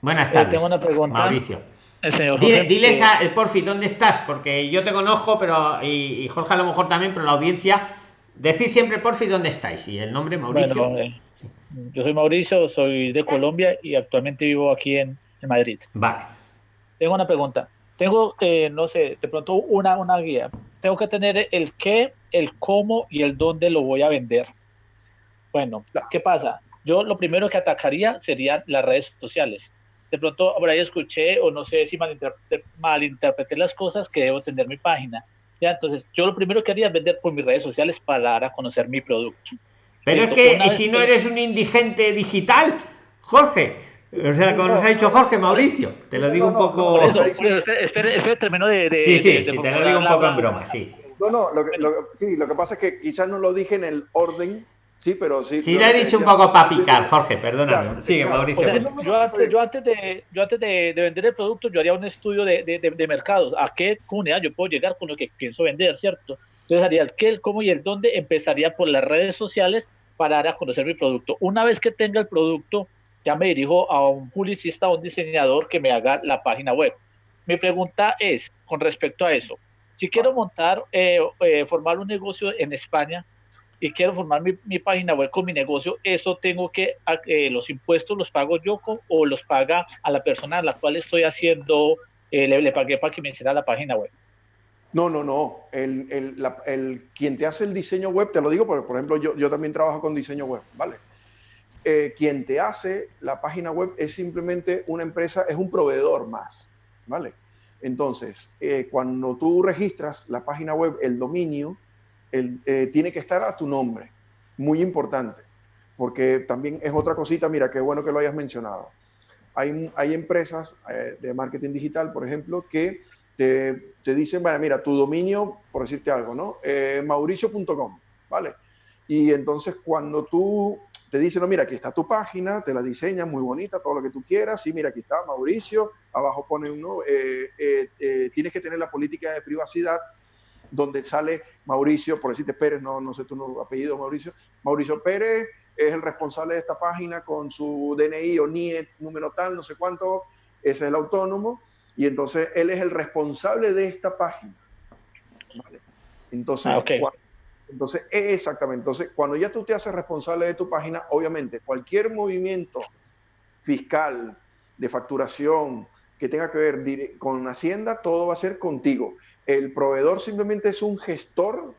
Buenas tardes. tengo una pregunta. Mauricio. El señor diles a, el porfi, ¿dónde estás? Porque yo te conozco, pero y, Jorge a lo mejor también, pero la audiencia, decir siempre porfi dónde estáis y el nombre Mauricio. Bueno, eh, yo soy Mauricio, soy de Colombia y actualmente vivo aquí en, Madrid. Vale. Tengo una pregunta. Tengo, eh, no sé, de pronto una, una guía. Tengo que tener el qué, el cómo y el dónde lo voy a vender. Bueno, ¿qué pasa? Yo lo primero que atacaría serían las redes sociales. De pronto por ahí escuché o no sé si malinterpreté, malinterpreté las cosas que debo tener mi página. Ya, entonces yo lo primero que haría es vender por mis redes sociales para dar a conocer mi producto. Pero es que si no eres un indigente digital, Jorge, o sea, como nos ha dicho Jorge Mauricio, te lo digo un poco. Espera, termino de, Sí, sí, sí, te lo digo un poco en broma, sí. No, no, lo que, sí, lo que pasa es que quizás no lo dije en el orden Sí, pero sí. Sí, le he dicho un poco para picar, Jorge, perdóname. Sigue, Mauricio. yo, antes, yo, antes, de, yo antes de, vender el producto, yo haría un estudio de, de, de, mercados. ¿A qué comunidad yo puedo llegar con lo que pienso vender, cierto? Entonces haría el qué, el cómo y el dónde. Empezaría por las redes sociales para dar a conocer mi producto. Una vez que tenga el producto, ya me dirijo a un publicista o un diseñador que me haga la página web. Mi pregunta es, con respecto a eso, si quiero montar, eh, eh, formar un negocio en España y quiero formar mi, página web con mi negocio, ¿eso tengo que, eh, los impuestos los pago yo o los paga a la persona a la cual estoy haciendo, le, le, pagué para que me hiciera la página web? No, no, no. El, el, el, quien te hace el diseño web, te lo digo porque, por ejemplo, yo, yo también trabajo con diseño web, ¿vale? Eh, quien te hace la página web es simplemente una empresa, es un proveedor más, ¿vale? Entonces, eh, cuando tú registras la página web, el dominio, eh, tiene que estar a tu nombre. Muy importante, porque también es otra cosita, mira, qué bueno que lo hayas mencionado. Hay, hay empresas de marketing digital, por ejemplo, que te, te dicen, bueno, mira, tu dominio, por decirte algo, ¿no? Eh, mauricio.com, ¿vale? Y entonces cuando tú te dicen, no, mira, aquí está tu página, te la diseñan muy bonita, todo lo que tú quieras, sí, mira, aquí está Mauricio, abajo pone uno, eh, eh, tienes que tener la política de privacidad donde sale Mauricio, por decirte Pérez, no, no sé tu apellido, Mauricio, Mauricio Pérez es el responsable de esta página con su DNI o NIE, número tal, no sé cuánto, ese es el autónomo, y entonces él es el responsable de esta página. Entonces, ah, entonces, exactamente. Entonces, cuando ya tú te haces responsable de tu página, obviamente cualquier movimiento fiscal, de facturación, que tenga que ver con Hacienda, todo va a ser contigo. El proveedor simplemente es un gestor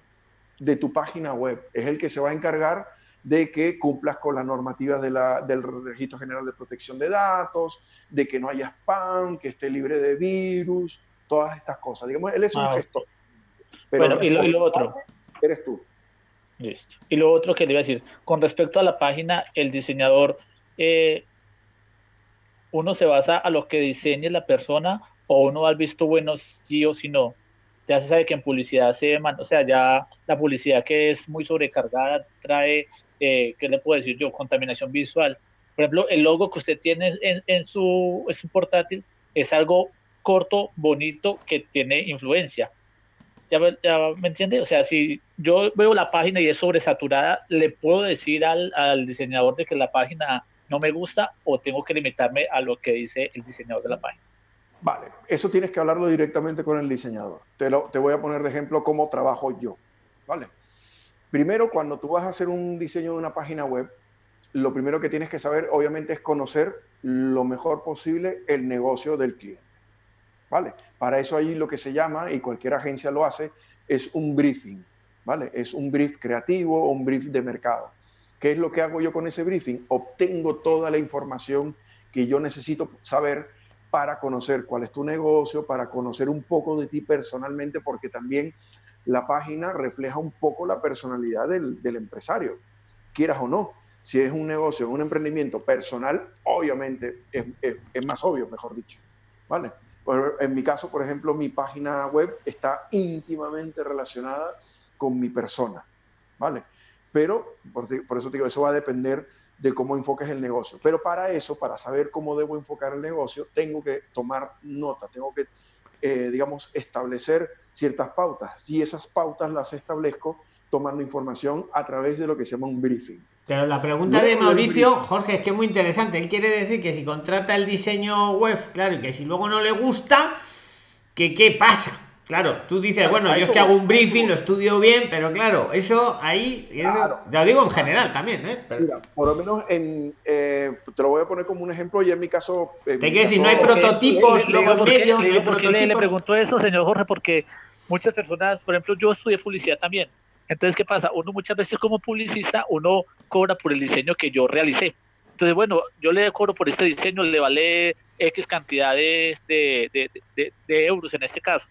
de tu página web, es el que se va a encargar de que cumplas con las normativas de la, del Registro General de Protección de Datos, de que no haya spam, que esté libre de virus, todas estas cosas. Digamos, él es un ah, gestor. Pero bueno, y lo, otro. Eres tú. Listo. Y lo otro que le iba a decir, con respecto a la página, el diseñador, eh, uno se basa a lo que diseñe la persona o uno ha visto bueno sí o sí no. Ya se sabe que en publicidad se o sea, ya la publicidad que es muy sobrecargada trae, eh, ¿qué le puedo decir yo? Contaminación visual. Por ejemplo, el logo que usted tiene en, en, su, su portátil es algo corto, bonito, que tiene influencia. ¿Ya, me entiende? O sea, si yo veo la página y es sobresaturada, ¿le puedo decir al, al diseñador de que la página no me gusta o tengo que limitarme a lo que dice el diseñador de la página? Vale, eso tienes que hablarlo directamente con el diseñador. Te, lo, te voy a poner de ejemplo cómo trabajo yo. ¿Vale? Primero, cuando tú vas a hacer un diseño de una página web, lo primero que tienes que saber, obviamente, es conocer lo mejor posible el negocio del cliente. ¿Vale? Para eso ahí lo que se llama, y cualquier agencia lo hace, es un briefing. ¿Vale? Es un brief creativo o un brief de mercado. ¿Qué es lo que hago yo con ese briefing? Obtengo toda la información que yo necesito saber para conocer cuál es tu negocio, para conocer un poco de ti personalmente, porque también la página refleja un poco la personalidad del, empresario, quieras o no. Si es un negocio, un emprendimiento personal, obviamente es, más obvio, mejor dicho. ¿Vale? En mi caso, por ejemplo, mi página web está íntimamente relacionada con mi persona, ¿vale? Pero, por, eso te digo, eso va a depender de cómo enfoques el negocio. Pero para eso, para saber cómo debo enfocar el negocio, tengo que tomar nota, tengo que, eh, digamos, establecer ciertas pautas. Y esas pautas las establezco tomando información a través de lo que se llama un briefing. Pero la pregunta de Mauricio, Jorge, es que es muy interesante. Él quiere decir que si contrata el diseño web, claro, y que si luego no le gusta, que qué pasa. Claro, tú dices, bueno, yo es que hago un briefing, lo estudio bien, pero claro, eso ahí, ya lo digo en general también, ¿eh? Mira, por lo menos en, eh, te lo voy a poner como un ejemplo, y en mi caso... te quiero decir, no hay prototipos, luego ¿Por qué le, le pregunto eso, señor Jorge? Porque muchas personas, por ejemplo, yo estudié publicidad también, entonces, ¿qué pasa? Uno muchas veces como publicista, uno cobra por el diseño que yo realicé. Entonces, bueno, yo le cobro por este diseño, le vale X cantidad de, euros en este caso.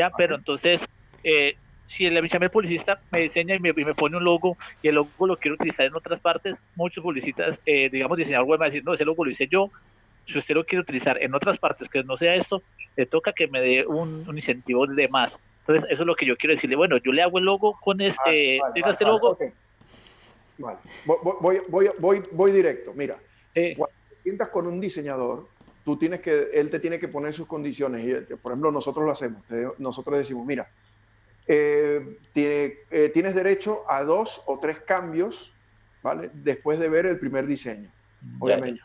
¿Ya? Pero entonces, eh, si el, el publicista me diseña y me, pone un logo y el logo lo quiero utilizar en otras partes, muchos publicistas, eh, digamos, diseñador web, van a decir, no, ese logo lo hice yo. Si usted lo quiere utilizar en otras partes que no sea esto, le toca que me dé un, un incentivo de más. Entonces, eso es lo que yo quiero decirle. Bueno, yo le hago el logo con este, ah, este logo. Voy, voy, voy, voy, directo. Mira, cuando te sientas con un diseñador, tú tienes que, él te tiene que poner sus condiciones. Y, eh, por ejemplo, nosotros lo hacemos. Nosotros decimos, mira, eh, tiene, eh, tienes derecho a dos o tres cambios, ¿vale? Después de ver el primer diseño, obviamente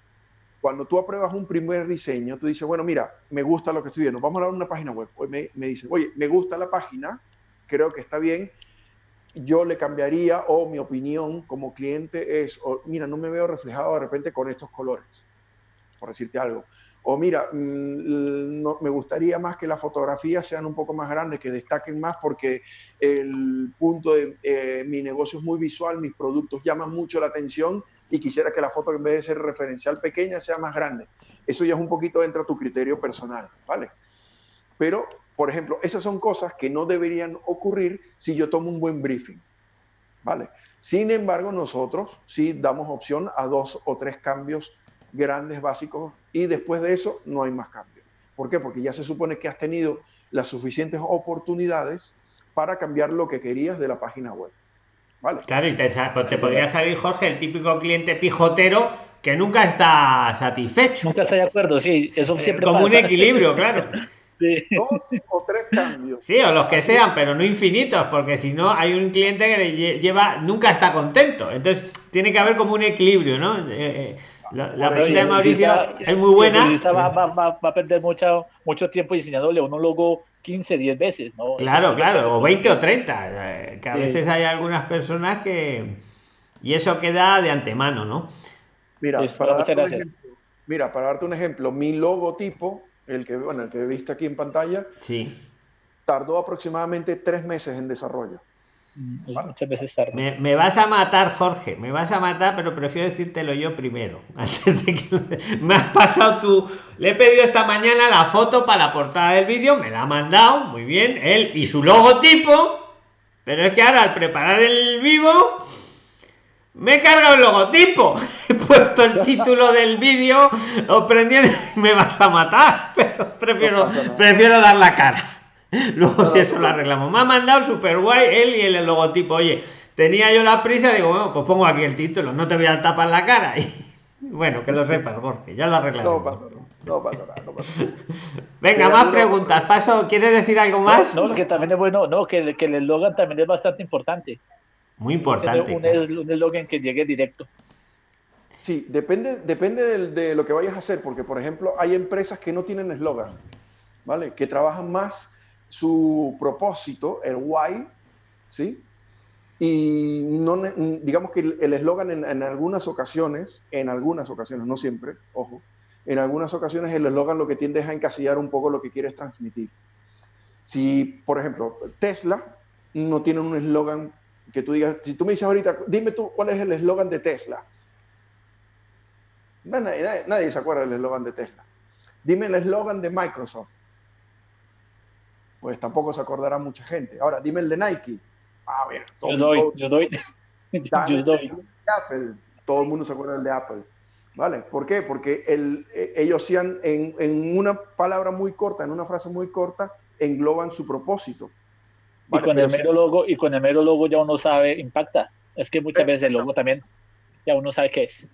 cuando tú apruebas un primer diseño, tú dices, bueno, mira, me gusta lo que estoy viendo, vamos a dar una página web. Me, me dicen, oye, me gusta la página, creo que está bien, yo le cambiaría o mi opinión como cliente es, mira, no me veo reflejado de repente con estos colores, por decirte algo. O mira, mm, no, me gustaría más que las fotografías sean un poco más grandes, que destaquen más porque el punto de eh, mi negocio es muy visual, mis productos llaman mucho la atención y quisiera que la foto en vez de ser referencial pequeña sea más grande. Eso ya es un poquito dentro de tu criterio personal, ¿vale? Pero, por ejemplo, esas son cosas que no deberían ocurrir si yo tomo un buen briefing, ¿vale? Sin embargo, nosotros sí damos opción a dos o tres cambios grandes, básicos, y después de eso no hay más cambios. ¿Por qué? Porque ya se supone que has tenido las suficientes oportunidades para cambiar lo que querías de la página web. Claro, y te, pues te podría salir, Jorge, el típico cliente pijotero que nunca está satisfecho. Nunca está de acuerdo, sí, eso siempre Como un equilibrio, claro. <laughs> Dos o tres cambios. Sí, o los que sean, pero no infinitos, porque si no hay un cliente que le lleva, nunca está contento. Entonces, tiene que haber como un equilibrio, ¿no? Eh, eh, la, pregunta de Mauricio es muy buena. Va, va, a perder mucho, mucho tiempo diseñándole un logo 15, 10 veces, ¿no? Claro, claro, o 20 o 30, eh, que a veces hay algunas personas que... Y eso queda de antemano, ¿no? Mira, para darte un ejemplo, mira, para darte un ejemplo, mi logotipo, el que, bueno, el que viste aquí en pantalla, sí. tardó aproximadamente tres meses en desarrollo. Mm, muchas veces tarde. Me, vas a matar, Jorge, me vas a matar, pero prefiero decírtelo yo primero. <laughs> Antes de que me has pasado tú. Le he pedido esta mañana la foto para la portada del vídeo, me la ha mandado, muy bien, él y su logotipo. Pero es que ahora al preparar el vivo me he cargado el logotipo. <laughs> He puesto el título del vídeo, prendiendo, me vas a matar. <laughs> Pero prefiero, prefiero dar la cara. <laughs> Luego, si eso lo arreglamos. Me ha mandado super guay él y el logotipo. Oye, tenía yo la prisa, digo, bueno, pues pongo aquí el título, no te voy a tapar la cara. <laughs> Y, bueno, que lo sepas, Jorge, ya lo arreglamos. No pasa, nada, no pasa nada. <laughs> Venga, más preguntas. Paso, ¿quieres decir algo más? No, que también es bueno, no, que, que el eslogan también es bastante importante. Muy importante. Un eslogan que llegue directo. Sí, depende, depende de, de, lo que vayas a hacer, porque por ejemplo hay empresas que no tienen eslogan, ¿vale? Que trabajan más su propósito, el why, ¿sí? Y no, digamos que el eslogan en, algunas ocasiones, en algunas ocasiones, no siempre, ojo, en algunas ocasiones el eslogan lo que tiende es a encasillar un poco lo que quieres transmitir. Si, por ejemplo, Tesla no tiene un eslogan que tú digas, si tú me dices ahorita, dime tú cuál es el eslogan de Tesla. Nadie, nadie se acuerda del eslogan de Tesla. Dime el eslogan de Microsoft pues tampoco se acordará mucha gente. Ahora, dime el de Nike. A ver, todo yo doy, <laughs> yo doy. yo doy. Apple, todo el mundo se acuerda del de Apple. ¿Vale? ¿Por qué? Porque el, eh, ellos sean en, en, una palabra muy corta, en una frase muy corta, engloban su propósito. Y con el mero logo, y con el mero logo ya uno sabe, impacta. Es que muchas veces el logo también ya uno sabe qué es.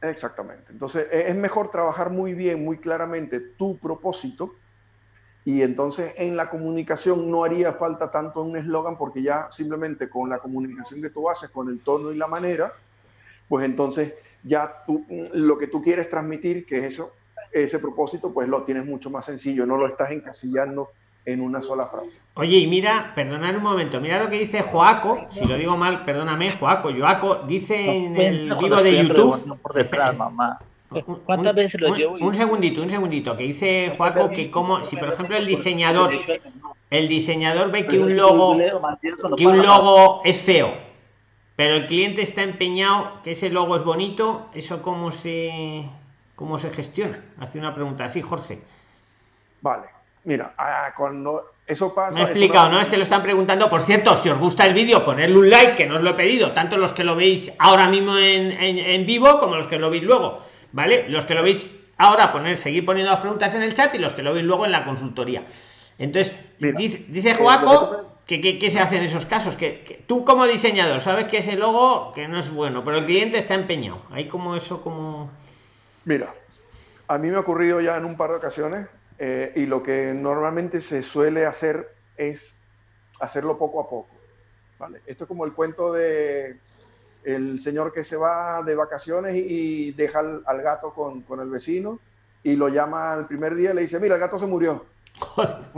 Exactamente. Entonces e, es mejor trabajar muy bien, muy claramente tu propósito y entonces en la comunicación no haría falta tanto un eslogan porque ya simplemente con la comunicación que tú haces, con el tono y la manera, pues entonces ya tú, lo que tú quieres transmitir, que es eso, ese propósito, pues lo tienes mucho más sencillo, no lo estás encasillando en una sola frase. Oye, y mira, perdonad un momento, mira lo que dice Joaco, si lo digo mal, perdóname, Joaco, Joaco dice en el vivo de YouTube. ¿Cuántas veces lo llevo? Un, segundito, un segundito, que dice Juaco que como, si por ejemplo el diseñador, el diseñador ve que un logo, que un logo es feo, pero el cliente está empeñado que ese logo es bonito, ¿eso cómo se, cómo se gestiona? Hace una pregunta así, Jorge. Vale, mira, cuando eso pasa... Me he explicado, no... Es que lo están preguntando. Por cierto, si os gusta el vídeo, ponerle un like, que no os lo he pedido, tanto los que lo veis ahora mismo en, en vivo como los que lo veis luego ¿vale? Los que lo veis ahora, poner, seguir poniendo las preguntas en el chat y los que lo veis luego en la consultoría. Entonces, dice, dice eh, Joaco que, que, se hace en esos casos, que, tú como diseñador sabes que ese logo que no es bueno, pero el cliente está empeñado. Hay como eso, como... Mira, a mí me ha ocurrido ya en un par de ocasiones eh, y lo que normalmente se suele hacer es hacerlo poco a poco. ¿vale? Esto es como el cuento de el señor que se va de vacaciones y, deja al, gato con, el vecino y lo llama al primer día y le dice, mira, el gato se murió. <laughs>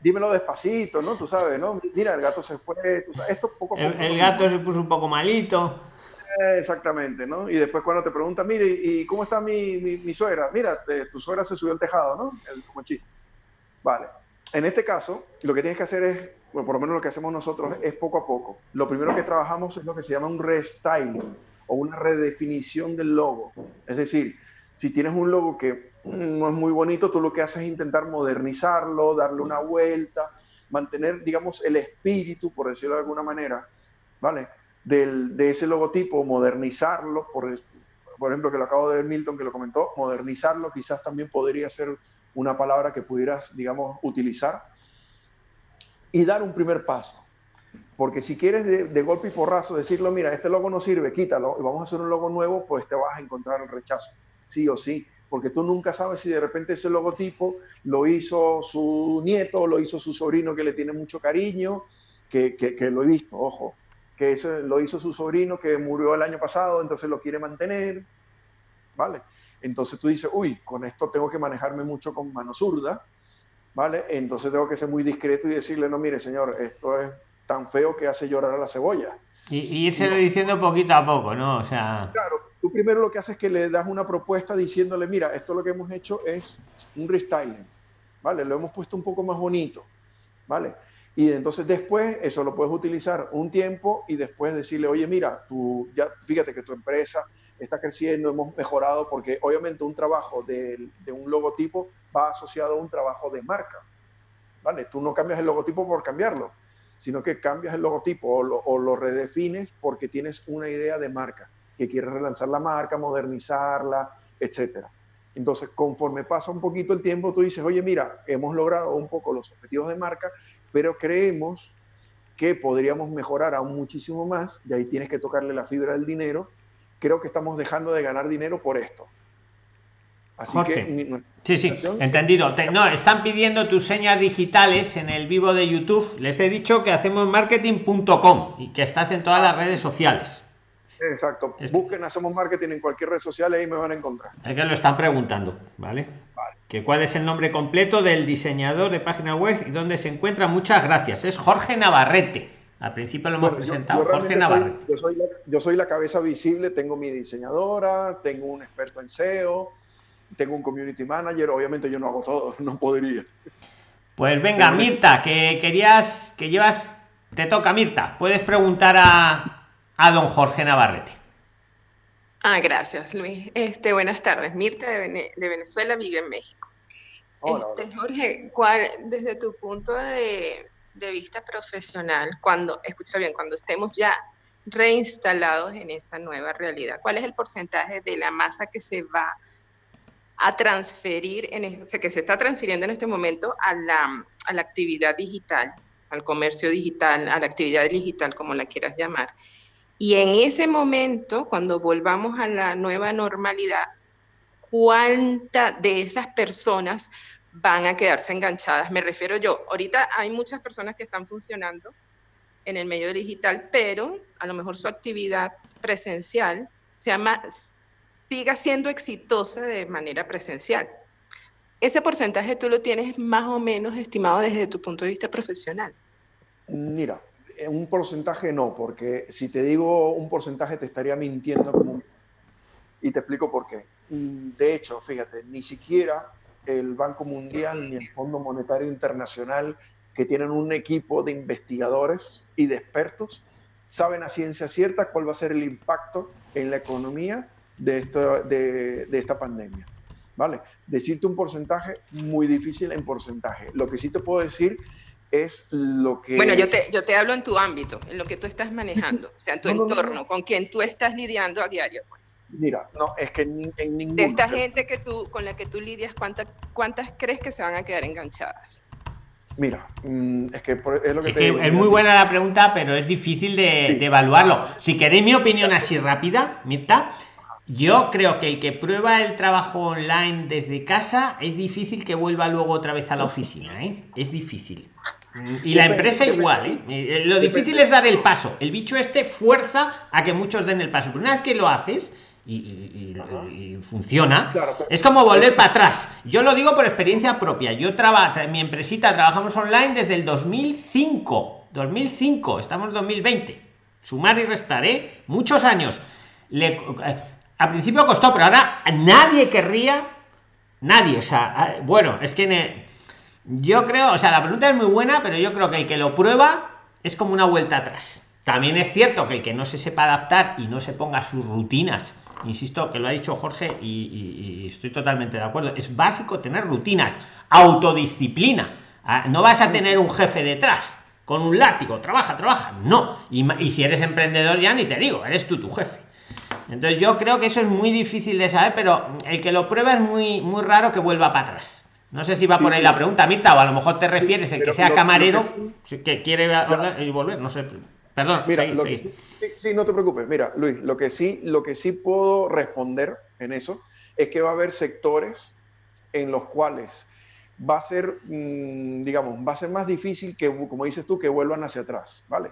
dímelo despacito, ¿no? Tú sabes, ¿no? Mira, el gato se fue. Esto poco El, gato se puso un poco malito. Exactamente, ¿no? Y después cuando te pregunta, mire, ¿y cómo está mi, mi, suegra? Mira, eh, tu suegra se subió al tejado, ¿no? El, como chiste. Vale. En este caso, lo que tienes que hacer es bueno, por lo menos lo que hacemos nosotros es poco a poco. Lo primero que trabajamos es lo que se llama un restyling o una redefinición del logo. Es decir, si tienes un logo que no es muy bonito, tú lo que haces es intentar modernizarlo, darle una vuelta, mantener, digamos, el espíritu, por decirlo de alguna manera, ¿vale? Del, de ese logotipo, modernizarlo, por, por ejemplo, que lo acabo de ver Milton que lo comentó, modernizarlo quizás también podría ser una palabra que pudieras, digamos, utilizar y dar un primer paso. Porque si quieres de, golpe y porrazo decirlo, mira, este logo no sirve, quítalo y vamos a hacer un logo nuevo, pues te vas a encontrar el rechazo, sí o sí, porque tú nunca sabes si de repente ese logotipo lo hizo su nieto, lo hizo su sobrino que le tiene mucho cariño, que, que, lo he visto, ojo, que eso lo hizo su sobrino que murió el año pasado, entonces lo quiere mantener, ¿vale? Entonces tú dices, uy, con esto tengo que manejarme mucho con mano zurda, ¿vale? Entonces tengo que ser muy discreto y decirle, no, mire, señor, esto es tan feo que hace llorar a la cebolla. Y, y irse diciendo poquito a poco, ¿no? O sea... Claro, tú primero lo que haces es que le das una propuesta diciéndole, mira, esto lo que hemos hecho es un restyling, ¿vale? Lo hemos puesto un poco más bonito, ¿vale? Y entonces después eso lo puedes utilizar un tiempo y después decirle, oye, mira, tú ya fíjate que tu empresa está creciendo, hemos mejorado, porque obviamente un trabajo de, de un logotipo va asociado a un trabajo de marca. ¿Vale? Tú no cambias el logotipo por cambiarlo, sino que cambias el logotipo o lo, o lo redefines porque tienes una idea de marca, que quieres relanzar la marca, modernizarla, etcétera. Entonces, conforme pasa un poquito el tiempo, tú dices, oye, mira, hemos logrado un poco los objetivos de marca, pero creemos que podríamos mejorar aún muchísimo más, y ahí tienes que tocarle la fibra del dinero. Creo que estamos dejando de ganar dinero por esto. Así que. Sí, sí, entendido. no, están pidiendo tus señas digitales en el vivo de YouTube. Les he dicho que hacemos marketing.com y que estás en todas las redes sociales. Exacto. Busquen Hacemos Marketing en cualquier red social y ahí me van a encontrar. Es que lo están preguntando, ¿vale? Que cuál es el nombre completo del diseñador de página web y dónde se encuentra. Muchas gracias. Es Jorge Navarrete. Al principio lo hemos presentado, Jorge Navarrete. yo, soy la, yo soy la cabeza visible, tengo mi diseñadora, tengo un experto en SEO, tengo un community manager, obviamente yo no hago todo, <laughs> no podría. Pues venga, Mirta, que querías, que llevas, te toca Mirta, puedes preguntar a, a don Jorge Navarrete. Ah, gracias, Luis. Este, buenas tardes. Mirta de, Venezuela, vive en México. este, Jorge, ¿cuál, desde tu punto de, vista profesional, cuando, escucha bien, cuando estemos ya reinstalados en esa nueva realidad, ¿cuál es el porcentaje de la masa que se va a transferir, en, o sea, que se está transfiriendo en este momento a la, a la actividad digital, al comercio digital, a la actividad digital, como la quieras llamar? Y en ese momento, cuando volvamos a la nueva normalidad, ¿cuántas de esas personas van a quedarse enganchadas? Me refiero yo, ahorita hay muchas personas que están funcionando en el medio digital, pero a lo mejor su actividad presencial se siga siendo exitosa de manera presencial. Ese porcentaje tú lo tienes más o menos estimado desde tu punto de vista profesional. Mira, un porcentaje no, porque si te digo un porcentaje te estaría mintiendo y te explico por qué. Mm, de hecho, fíjate, ni siquiera el Banco Mundial ni el Fondo Monetario Internacional, que tienen un equipo de investigadores y de expertos, saben a ciencia cierta cuál va a ser el impacto en la economía de esta, de, de esta pandemia. ¿Vale? Decirte un porcentaje muy difícil en porcentaje. Lo que sí te puedo decir es lo que... Bueno, yo te, yo te hablo en tu ámbito, en lo que tú estás manejando, o sea, en tu entorno, con quien tú estás lidiando a diario. Pues. Mira, no, es que en, en ningún... De esta gente que tú, con la que tú lidias, ¿cuántas, ¿cuántas crees que se van a quedar enganchadas? Mira, mm, es que es lo que, es, te es muy buena la pregunta, pero es difícil de, de evaluarlo. Si queréis mi opinión así rápida, Mirta, yo creo que el que prueba el trabajo online desde casa es difícil que vuelva luego otra vez a la oficina, ¿eh? Es difícil. Y la empresa igual, ¿eh? ¿eh? Lo difícil es dar el paso. El bicho este fuerza a que muchos den el paso. Pero una vez que lo haces y, funciona, es como volver para atrás. Yo lo digo por experiencia propia. Yo trabajo, mi empresita trabajamos online desde el 2005. 2005, estamos en 2020. Sumar y restar, ¿eh? Muchos años. Le, eh, al principio costó, pero ahora nadie querría, nadie, o sea, bueno, es que yo creo, o sea, la pregunta es muy buena, pero yo creo que el que lo prueba es como una vuelta atrás. También es cierto que el que no se sepa adaptar y no se ponga sus rutinas, insisto que lo ha dicho Jorge y, estoy totalmente de acuerdo, es básico tener rutinas, autodisciplina. Ah, no vas a tener un jefe detrás con un látigo, trabaja, trabaja, no. Y, y si eres emprendedor ya ni te digo, eres tú tu jefe. Entonces yo creo que eso es muy difícil de saber, pero el que lo prueba es muy, muy raro que vuelva para atrás. No sé si va por ahí la pregunta, Mirta, o a lo mejor te refieres el que sea camarero, que, quiere y volver, no sé. Perdón, mira, sí, no te preocupes. Mira, Luis, lo que sí, lo que sí puedo responder en eso es que va a haber sectores en los cuales va a ser, mm, digamos, va a ser más difícil que, como dices tú, que vuelvan hacia atrás, ¿vale?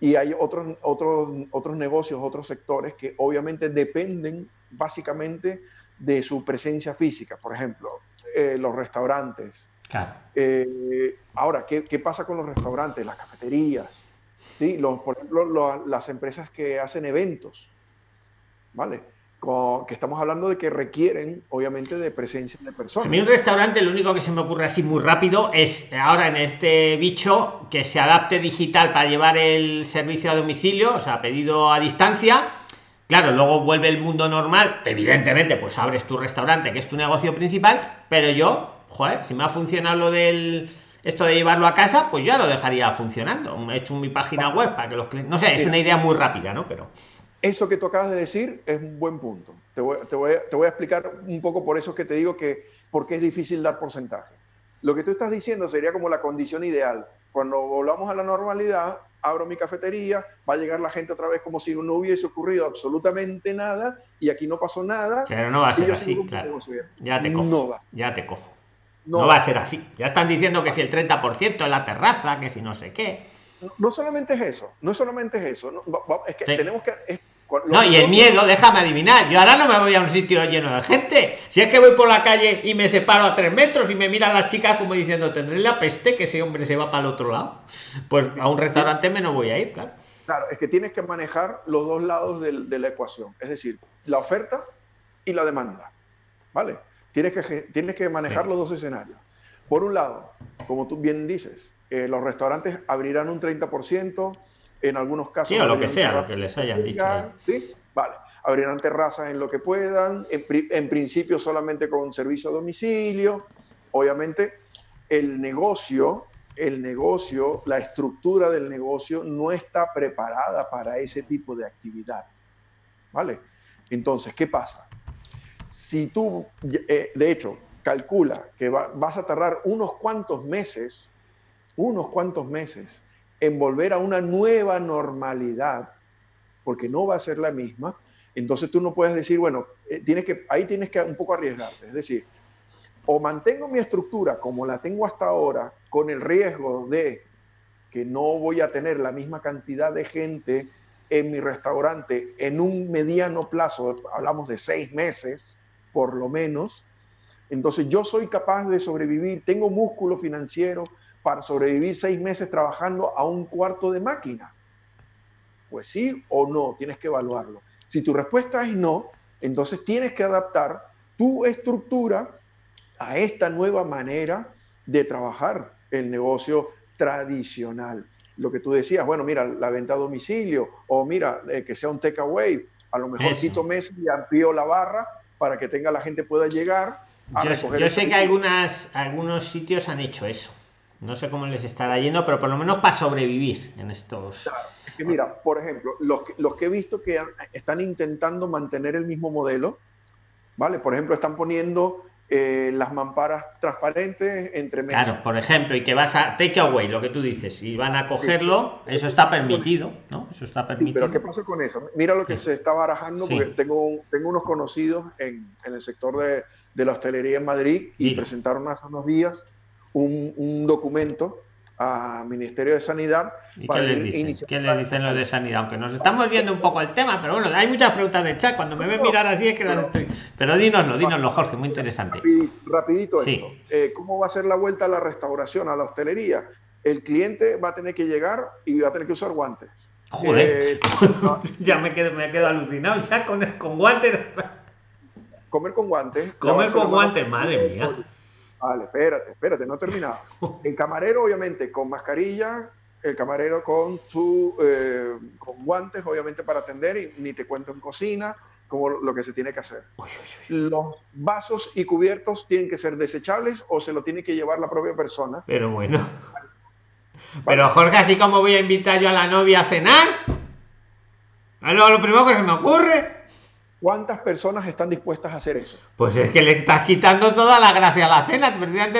Y hay otros, otros, otros negocios, otros sectores que obviamente dependen básicamente de su presencia física. Por ejemplo, eh, los restaurantes. Eh, ahora, ¿qué, ¿qué, pasa con los restaurantes, las cafeterías? ¿Sí? Los, por ejemplo, las empresas que hacen eventos. ¿Vale? que estamos hablando de que requieren, obviamente, de presencia de personas. A mí un restaurante, lo único que se me ocurre así muy rápido es ahora en este bicho que se adapte digital para llevar el servicio a domicilio, o sea, pedido a distancia. Claro, luego vuelve el mundo normal. Evidentemente, pues abres tu restaurante, que es tu negocio principal, pero yo, joder, si me ha funcionado lo del esto de llevarlo a casa, pues ya lo dejaría funcionando. He hecho mi página web para que los clientes. No sé, es una idea muy rápida, ¿no? Pero. Eso que tú acabas de decir es un buen punto. Te voy, te, voy, te voy, a explicar un poco por eso que te digo que porque es difícil dar porcentaje. Lo que tú estás diciendo sería como la condición ideal. Cuando volvamos a la normalidad, abro mi cafetería, va a llegar la gente otra vez como si no hubiese ocurrido absolutamente nada y aquí no pasó nada. Pero no va a ser así, claro. Ya te cojo. Ya te cojo. No, va a ser así. Ya están diciendo que si el 30% en la terraza, que si no sé qué. No, solamente es eso, no solamente es eso. es que tenemos que no, y el miedo, déjame adivinar. Yo ahora no me voy a un sitio lleno de gente. Si es que voy por la calle y me separo a tres metros y me miran las chicas como diciendo, tendré la peste que ese hombre se va para el otro lado. Pues a un restaurante me no voy a ir, claro. Claro, es que tienes que manejar los dos lados de, la ecuación. Es decir, la oferta y la demanda. ¿Vale? Tienes que, tienes que manejar los dos escenarios. Por un lado, como tú bien dices, eh, los restaurantes abrirán un 30%, en algunos casos. Sí, o lo que sea, lo que les hayan dicho. ¿sí? Vale. Abrirán terrazas en lo que puedan, en, principio solamente con servicio a domicilio. Obviamente, el negocio, el negocio, la estructura del negocio no está preparada para ese tipo de actividad. ¿Vale? Entonces, ¿qué pasa? Si tú, eh, de hecho, calcula que vas a tardar unos cuantos meses, unos cuantos meses en volver a una nueva normalidad, porque no va a ser la misma, entonces tú no puedes decir, bueno, eh, tienes que, ahí tienes que un poco arriesgarte. Es decir, o mantengo mi estructura como la tengo hasta ahora, con el riesgo de que no voy a tener la misma cantidad de gente en mi restaurante en un mediano plazo, hablamos de seis meses por lo menos, entonces yo soy capaz de sobrevivir, tengo músculo financiero, para sobrevivir seis meses trabajando a un cuarto de máquina? Pues sí o no, tienes que evaluarlo. Si tu respuesta es no, entonces tienes que adaptar tu estructura a esta nueva manera de trabajar el negocio tradicional. Lo que tú decías, bueno, mira, la venta a domicilio o mira, eh, que sea un takeaway, a lo mejor quito meses y amplío la barra para que tenga la gente pueda llegar a yo, Yo sé que algunas, algunos sitios han hecho eso. No sé cómo les estará yendo, pero por lo menos para sobrevivir en estos. Claro, es que mira, por ejemplo, los que, los que he visto que están intentando mantener el mismo modelo, ¿vale? Por ejemplo, están poniendo eh, las mamparas transparentes entre mesas. Claro, por ejemplo, y que vas a take away, lo que tú dices, y van a cogerlo, eso está permitido, ¿no? Eso está permitido. pero ¿qué pasa con eso? Mira lo que se está barajando, porque tengo, tengo unos conocidos en, en el sector de, de, la hostelería en Madrid y presentaron hace unos días un, documento al Ministerio de Sanidad. ¿Y qué les dicen? ¿Qué les dicen los de Sanidad? Aunque nos estamos viendo un poco el tema, pero bueno, hay muchas preguntas de chat. Cuando me ven mirar así es que las estoy. Pero dínoslo, dínoslo, Jorge, muy interesante. Rapidito, esto. Eh, ¿Cómo va a ser la vuelta a la restauración, a la hostelería? El cliente va a tener que llegar y va a tener que usar guantes. Joder, eh, <laughs> ya me quedo, me quedo alucinado ya con, con guantes. Comer con guantes. Comer con guantes, madre mía. Vale, espérate, espérate, no he terminado. <laughs> El camarero, obviamente, con mascarilla, el camarero con su eh, con guantes, obviamente, para atender, y ni te cuento en cocina, como lo que se tiene que hacer. Los vasos y cubiertos tienen que ser desechables o se lo tiene que llevar la propia persona. Pero bueno. Pero Jorge, así como voy a invitar yo a la novia a cenar, lo, lo primero que se me ocurre ¿Cuántas personas están dispuestas a hacer eso? Pues es que le estás quitando toda la gracia a la cena.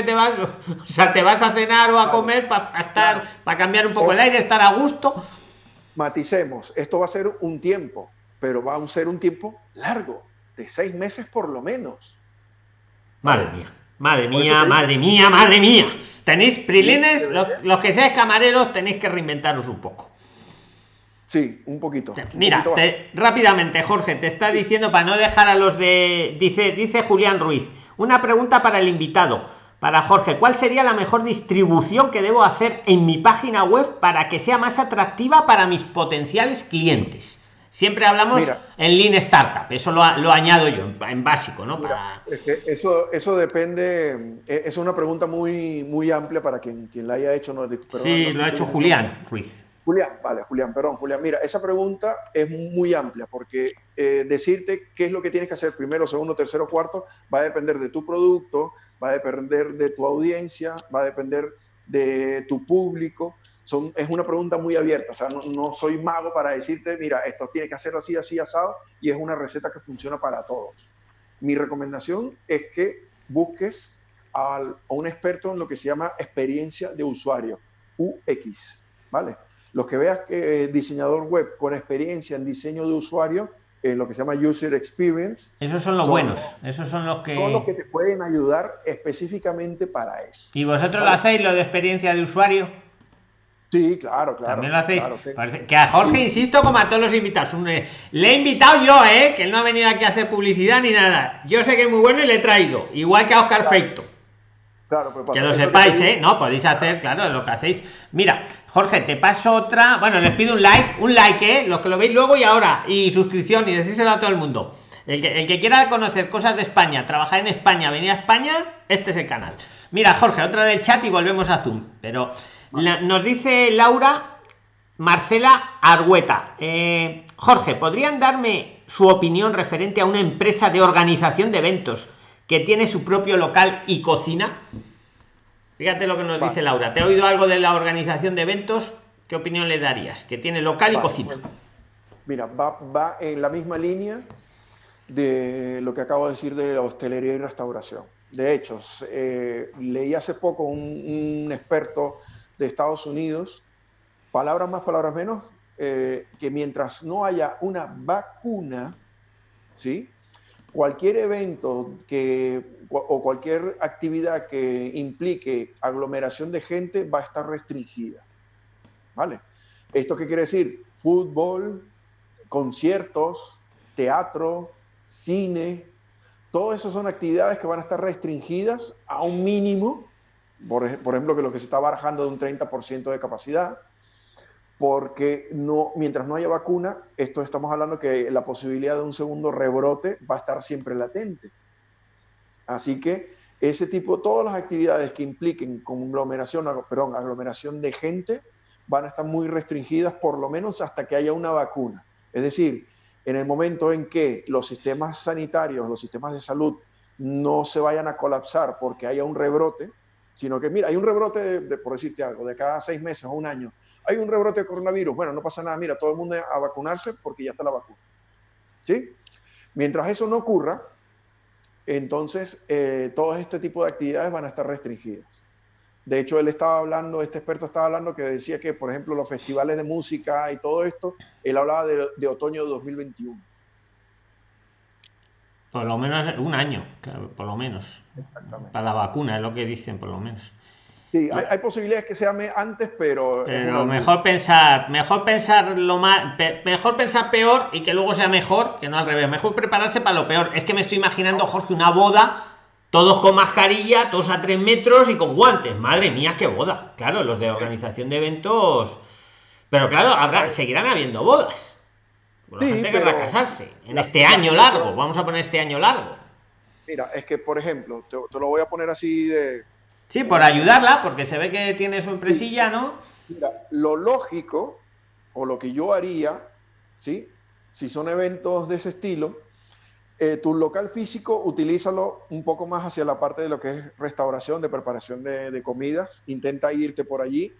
te vas, o sea, te vas a cenar o a comer para estar, para cambiar un poco el aire, estar a gusto. Maticemos, esto va a ser un tiempo, pero va a ser un tiempo largo, de seis meses por lo menos. Madre mía, madre mía, madre mía, madre mía. Tenéis prilines, los que seáis camareros tenéis que reinventaros un poco. Sí, un poquito. Mira, rápidamente, Jorge, te está diciendo para no dejar a los de. Dice, dice Julián Ruiz. Una pregunta para el invitado. Para Jorge, ¿cuál sería la mejor distribución que debo hacer en mi página web para que sea más atractiva para mis potenciales clientes? Siempre hablamos en Lean Startup, eso lo, añado yo en, básico, ¿no? eso, eso depende, e, es una pregunta muy, muy amplia para quien, quien la haya hecho. No, sí, lo ha hecho Julián Ruiz. Julián, vale, Julián, perdón, Julián. Mira, esa pregunta es muy amplia porque eh, decirte qué es lo que tienes que hacer primero, segundo, tercero, cuarto, va a depender de tu producto, va a depender de tu audiencia, va a depender de tu público es una pregunta muy abierta, o sea, no, soy mago para decirte, mira, esto tiene que hacer así, así, asado, y es una receta que funciona para todos. Mi recomendación es que busques a un experto en lo que se llama experiencia de usuario, UX, ¿vale? Los que veas que diseñador web con experiencia en diseño de usuario, en lo que se llama User Experience. Esos son los buenos, esos son los que... Son los que te pueden ayudar específicamente para eso. ¿Y vosotros lo hacéis, lo de experiencia de usuario? Sí, claro, claro. También lo hacéis. que... a Jorge, insisto, como a todos los invitados. Le he invitado yo, ¿eh? Que él no ha venido aquí a hacer publicidad ni nada. Yo sé que es muy bueno y le he traído. Igual que a Oscar Feito. Claro, pues que lo sepáis, ¿eh? No, podéis hacer, claro, lo que hacéis. Mira, Jorge, te paso otra. Bueno, les pido un like, un like, ¿eh? Los que lo veis luego y ahora. Y suscripción y decíselo a todo el mundo. El que, el que quiera conocer cosas de España, trabajar en España, venir a España, este es el canal. Mira, Jorge, otra del chat y volvemos a Zoom. Pero nos dice Laura Marcela Argueta. Eh, Jorge, ¿podrían darme su opinión referente a una empresa de organización de eventos que tiene su propio local y cocina? Fíjate lo que nos dice Laura. ¿Te ha oído algo de la organización de eventos? ¿Qué opinión le darías? Que tiene local y cocina. Mira, va, en la misma línea de lo que acabo de decir de la hostelería y restauración. De hecho, eh, leí hace poco un experto de Estados Unidos, palabras más, palabras menos, eh, que mientras no haya una vacuna, ¿sí? Cualquier evento que, o cualquier actividad que implique aglomeración de gente va a estar restringida. ¿Vale? ¿Esto qué quiere decir? Fútbol, conciertos, teatro, cine, todas esas son actividades que van a estar restringidas a un mínimo por, ejemplo, que lo que se está barajando de un 30% de capacidad, porque no, mientras no haya vacuna, esto estamos hablando que la posibilidad de un segundo rebrote va a estar siempre latente. Así que ese tipo, todas las actividades que impliquen conglomeración, perdón, aglomeración de gente, van a estar muy restringidas por lo menos hasta que haya una vacuna. Es decir, en el momento en que los sistemas sanitarios, los sistemas de salud no se vayan a colapsar porque haya un rebrote, sino que, mira, hay un rebrote, por decirte algo, de cada seis meses o un año, hay un rebrote de coronavirus, bueno, no pasa nada, mira, todo el mundo a vacunarse porque ya está la vacuna. ¿Sí? Mientras eso no ocurra, entonces eh, todo este tipo de actividades van a estar restringidas. De hecho, él estaba hablando, este experto estaba hablando que decía que, por ejemplo, los festivales de música y todo esto, él hablaba de, de otoño de 2021. Por lo menos un año, por lo menos. Para la vacuna, es lo que dicen, por lo menos. Sí, hay, posibilidades que sea antes, pero. Pero mejor pensar, mejor pensar lo más, mejor pensar peor y que luego sea mejor, que no al revés. Mejor prepararse para lo peor. Es que me estoy imaginando, Jorge, una boda, todos con mascarilla, todos a tres metros y con guantes. Madre mía, qué boda. Claro, los de organización de eventos. Pero claro, habrá, seguirán habiendo bodas sí, que casarse en este año largo. Vamos a poner este año largo. Mira, es que, por ejemplo, te, lo voy a poner así de. Sí, por ayudarla, porque se ve que tiene su empresilla, ¿no? Mira, lo lógico, o lo que yo haría, ¿sí? Si son eventos de ese estilo, eh, tu local físico, utilízalo un poco más hacia la parte de lo que es restauración, de preparación de, de comidas. Intenta irte por allí.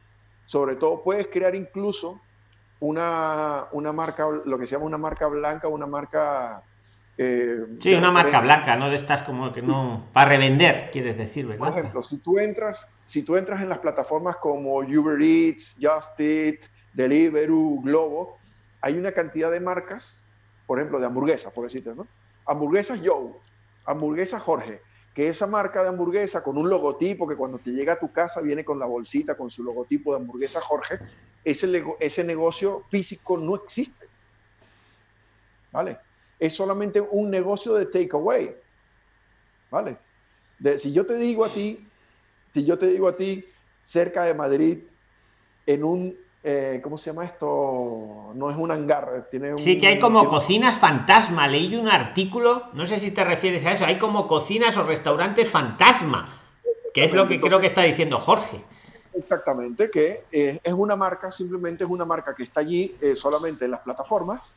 Sobre todo, puedes crear incluso una, una marca, lo que se llama una marca blanca, una marca... Eh, sí, una marca blanca, no de estas como que no... Para revender, quieres decir, ¿verdad? Por ejemplo, si tú entras, si tú entras en las plataformas como Uber Eats, Just Eat, Deliveroo, Globo, hay una cantidad de marcas, por ejemplo, de hamburguesas, por decirte, ¿no? Hamburguesas Joe, hamburguesas Jorge, que esa marca de hamburguesa con un logotipo que cuando te llega a tu casa viene con la bolsita con su logotipo de hamburguesa Jorge, ese, ese negocio físico no existe. ¿Vale? Es solamente un negocio de takeaway. ¿Vale? De, si yo te digo a ti, si yo te digo a ti, cerca de Madrid, en un eh, ¿cómo se llama esto? No es un hangar, tiene un, Sí, que hay como cocinas fantasma. Leí un artículo, no sé si te refieres a eso, hay como cocinas o restaurantes fantasma, que es lo que creo que está diciendo Jorge. Exactamente, que eh, es una marca, simplemente es una marca que está allí eh, solamente en las plataformas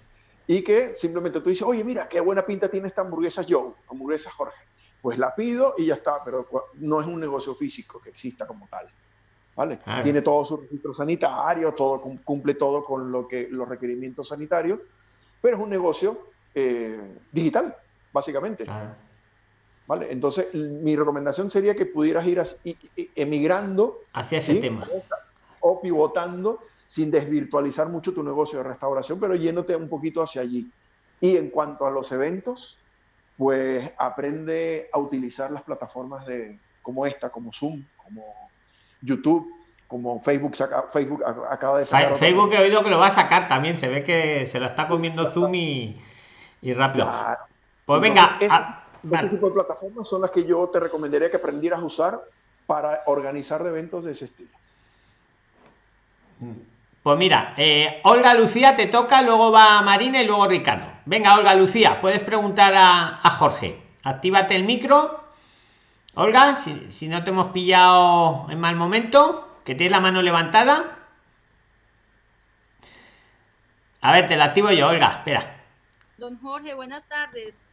y que simplemente tú dices, oye, mira, qué buena pinta tiene esta hamburguesa Joe, hamburguesa Jorge. Pues la pido y ya está, pero no es un negocio físico que exista como tal. ¿vale? Tiene todo su registro sanitario, todo, cumple todo con lo que, los requerimientos sanitarios, pero es un negocio eh, digital, básicamente. ¿Vale? Entonces, mi recomendación sería que pudieras ir emigrando hacia ese tema o pivotando sin desvirtualizar mucho tu negocio de restauración, pero yéndote un poquito hacia allí. Y en cuanto a los eventos, pues aprende a utilizar las plataformas de, como esta, como Zoom, como YouTube, como Facebook, Facebook acaba de sacar. Facebook he oído que lo va a sacar también, se ve que se lo está comiendo Zoom y, rápido. Pues venga. ese tipo de plataformas son las que yo te recomendaría que aprendieras a usar para organizar eventos de ese estilo. Pues mira, eh, Olga Lucía te toca, luego va Marina y luego Ricardo. Venga, Olga Lucía, puedes preguntar a, a Jorge. Actívate el micro Olga, si, no te hemos pillado en mal momento, que tienes la mano levantada. A ver, te la activo yo, Olga, espera. Don Jorge, buenas tardes.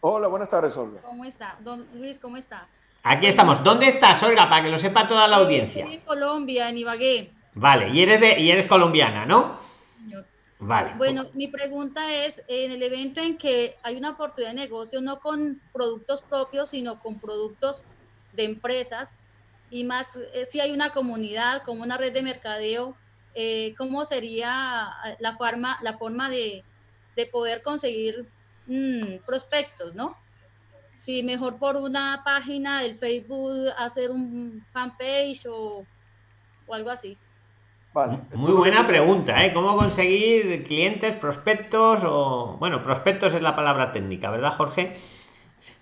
Hola, buenas tardes, Olga. ¿Cómo está? Don Luis, ¿cómo está? Aquí estamos. ¿Dónde estás, Olga? Para que lo sepa toda la audiencia. Estoy en Colombia, en Ibagué. Vale, y eres de, y eres colombiana, ¿no? Vale. Bueno, mi pregunta es, en el evento en que hay una oportunidad de negocio, no con productos propios, sino con productos de empresas, y más eh, si hay una comunidad, como una red de mercadeo, eh, ¿cómo sería la forma, la forma de, de poder conseguir mm, prospectos, no? Si mejor por una página del Facebook hacer un fanpage o, o algo así. Muy buena pregunta, ¿eh? ¿Cómo conseguir clientes, prospectos o... Bueno, prospectos es la palabra técnica, ¿verdad, Jorge?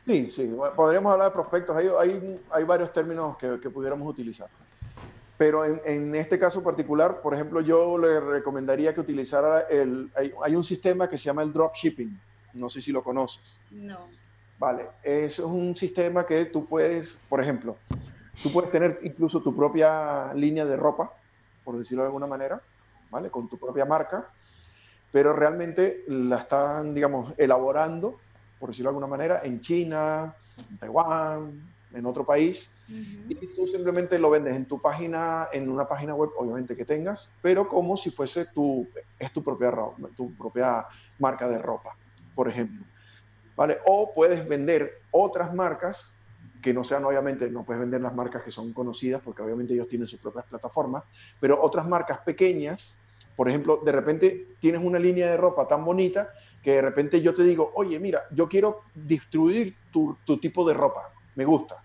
Sí, sí, podríamos hablar de prospectos. Hay, hay, hay varios términos que, que, pudiéramos utilizar. Pero en, en, este caso particular, por ejemplo, yo le recomendaría que utilizara el... Hay, hay, un sistema que se llama el dropshipping. No sé si lo conoces. No. Vale, es un sistema que tú puedes, por ejemplo, tú puedes tener incluso tu propia línea de ropa por decirlo de alguna manera, ¿vale? Con tu propia marca, pero realmente la están, digamos, elaborando, por decirlo de alguna manera, en China, en Taiwán, en otro país, y tú simplemente lo vendes en tu página, en una página web, obviamente que tengas, pero como si fuese tu, es tu propia, tu propia marca de ropa, por ejemplo. ¿Vale? O puedes vender otras marcas que no sean obviamente, no puedes vender las marcas que son conocidas porque obviamente ellos tienen sus propias plataformas, pero otras marcas pequeñas, por ejemplo, de repente tienes una línea de ropa tan bonita que de repente yo te digo, oye, mira, yo quiero distribuir tu, tu tipo de ropa, me gusta.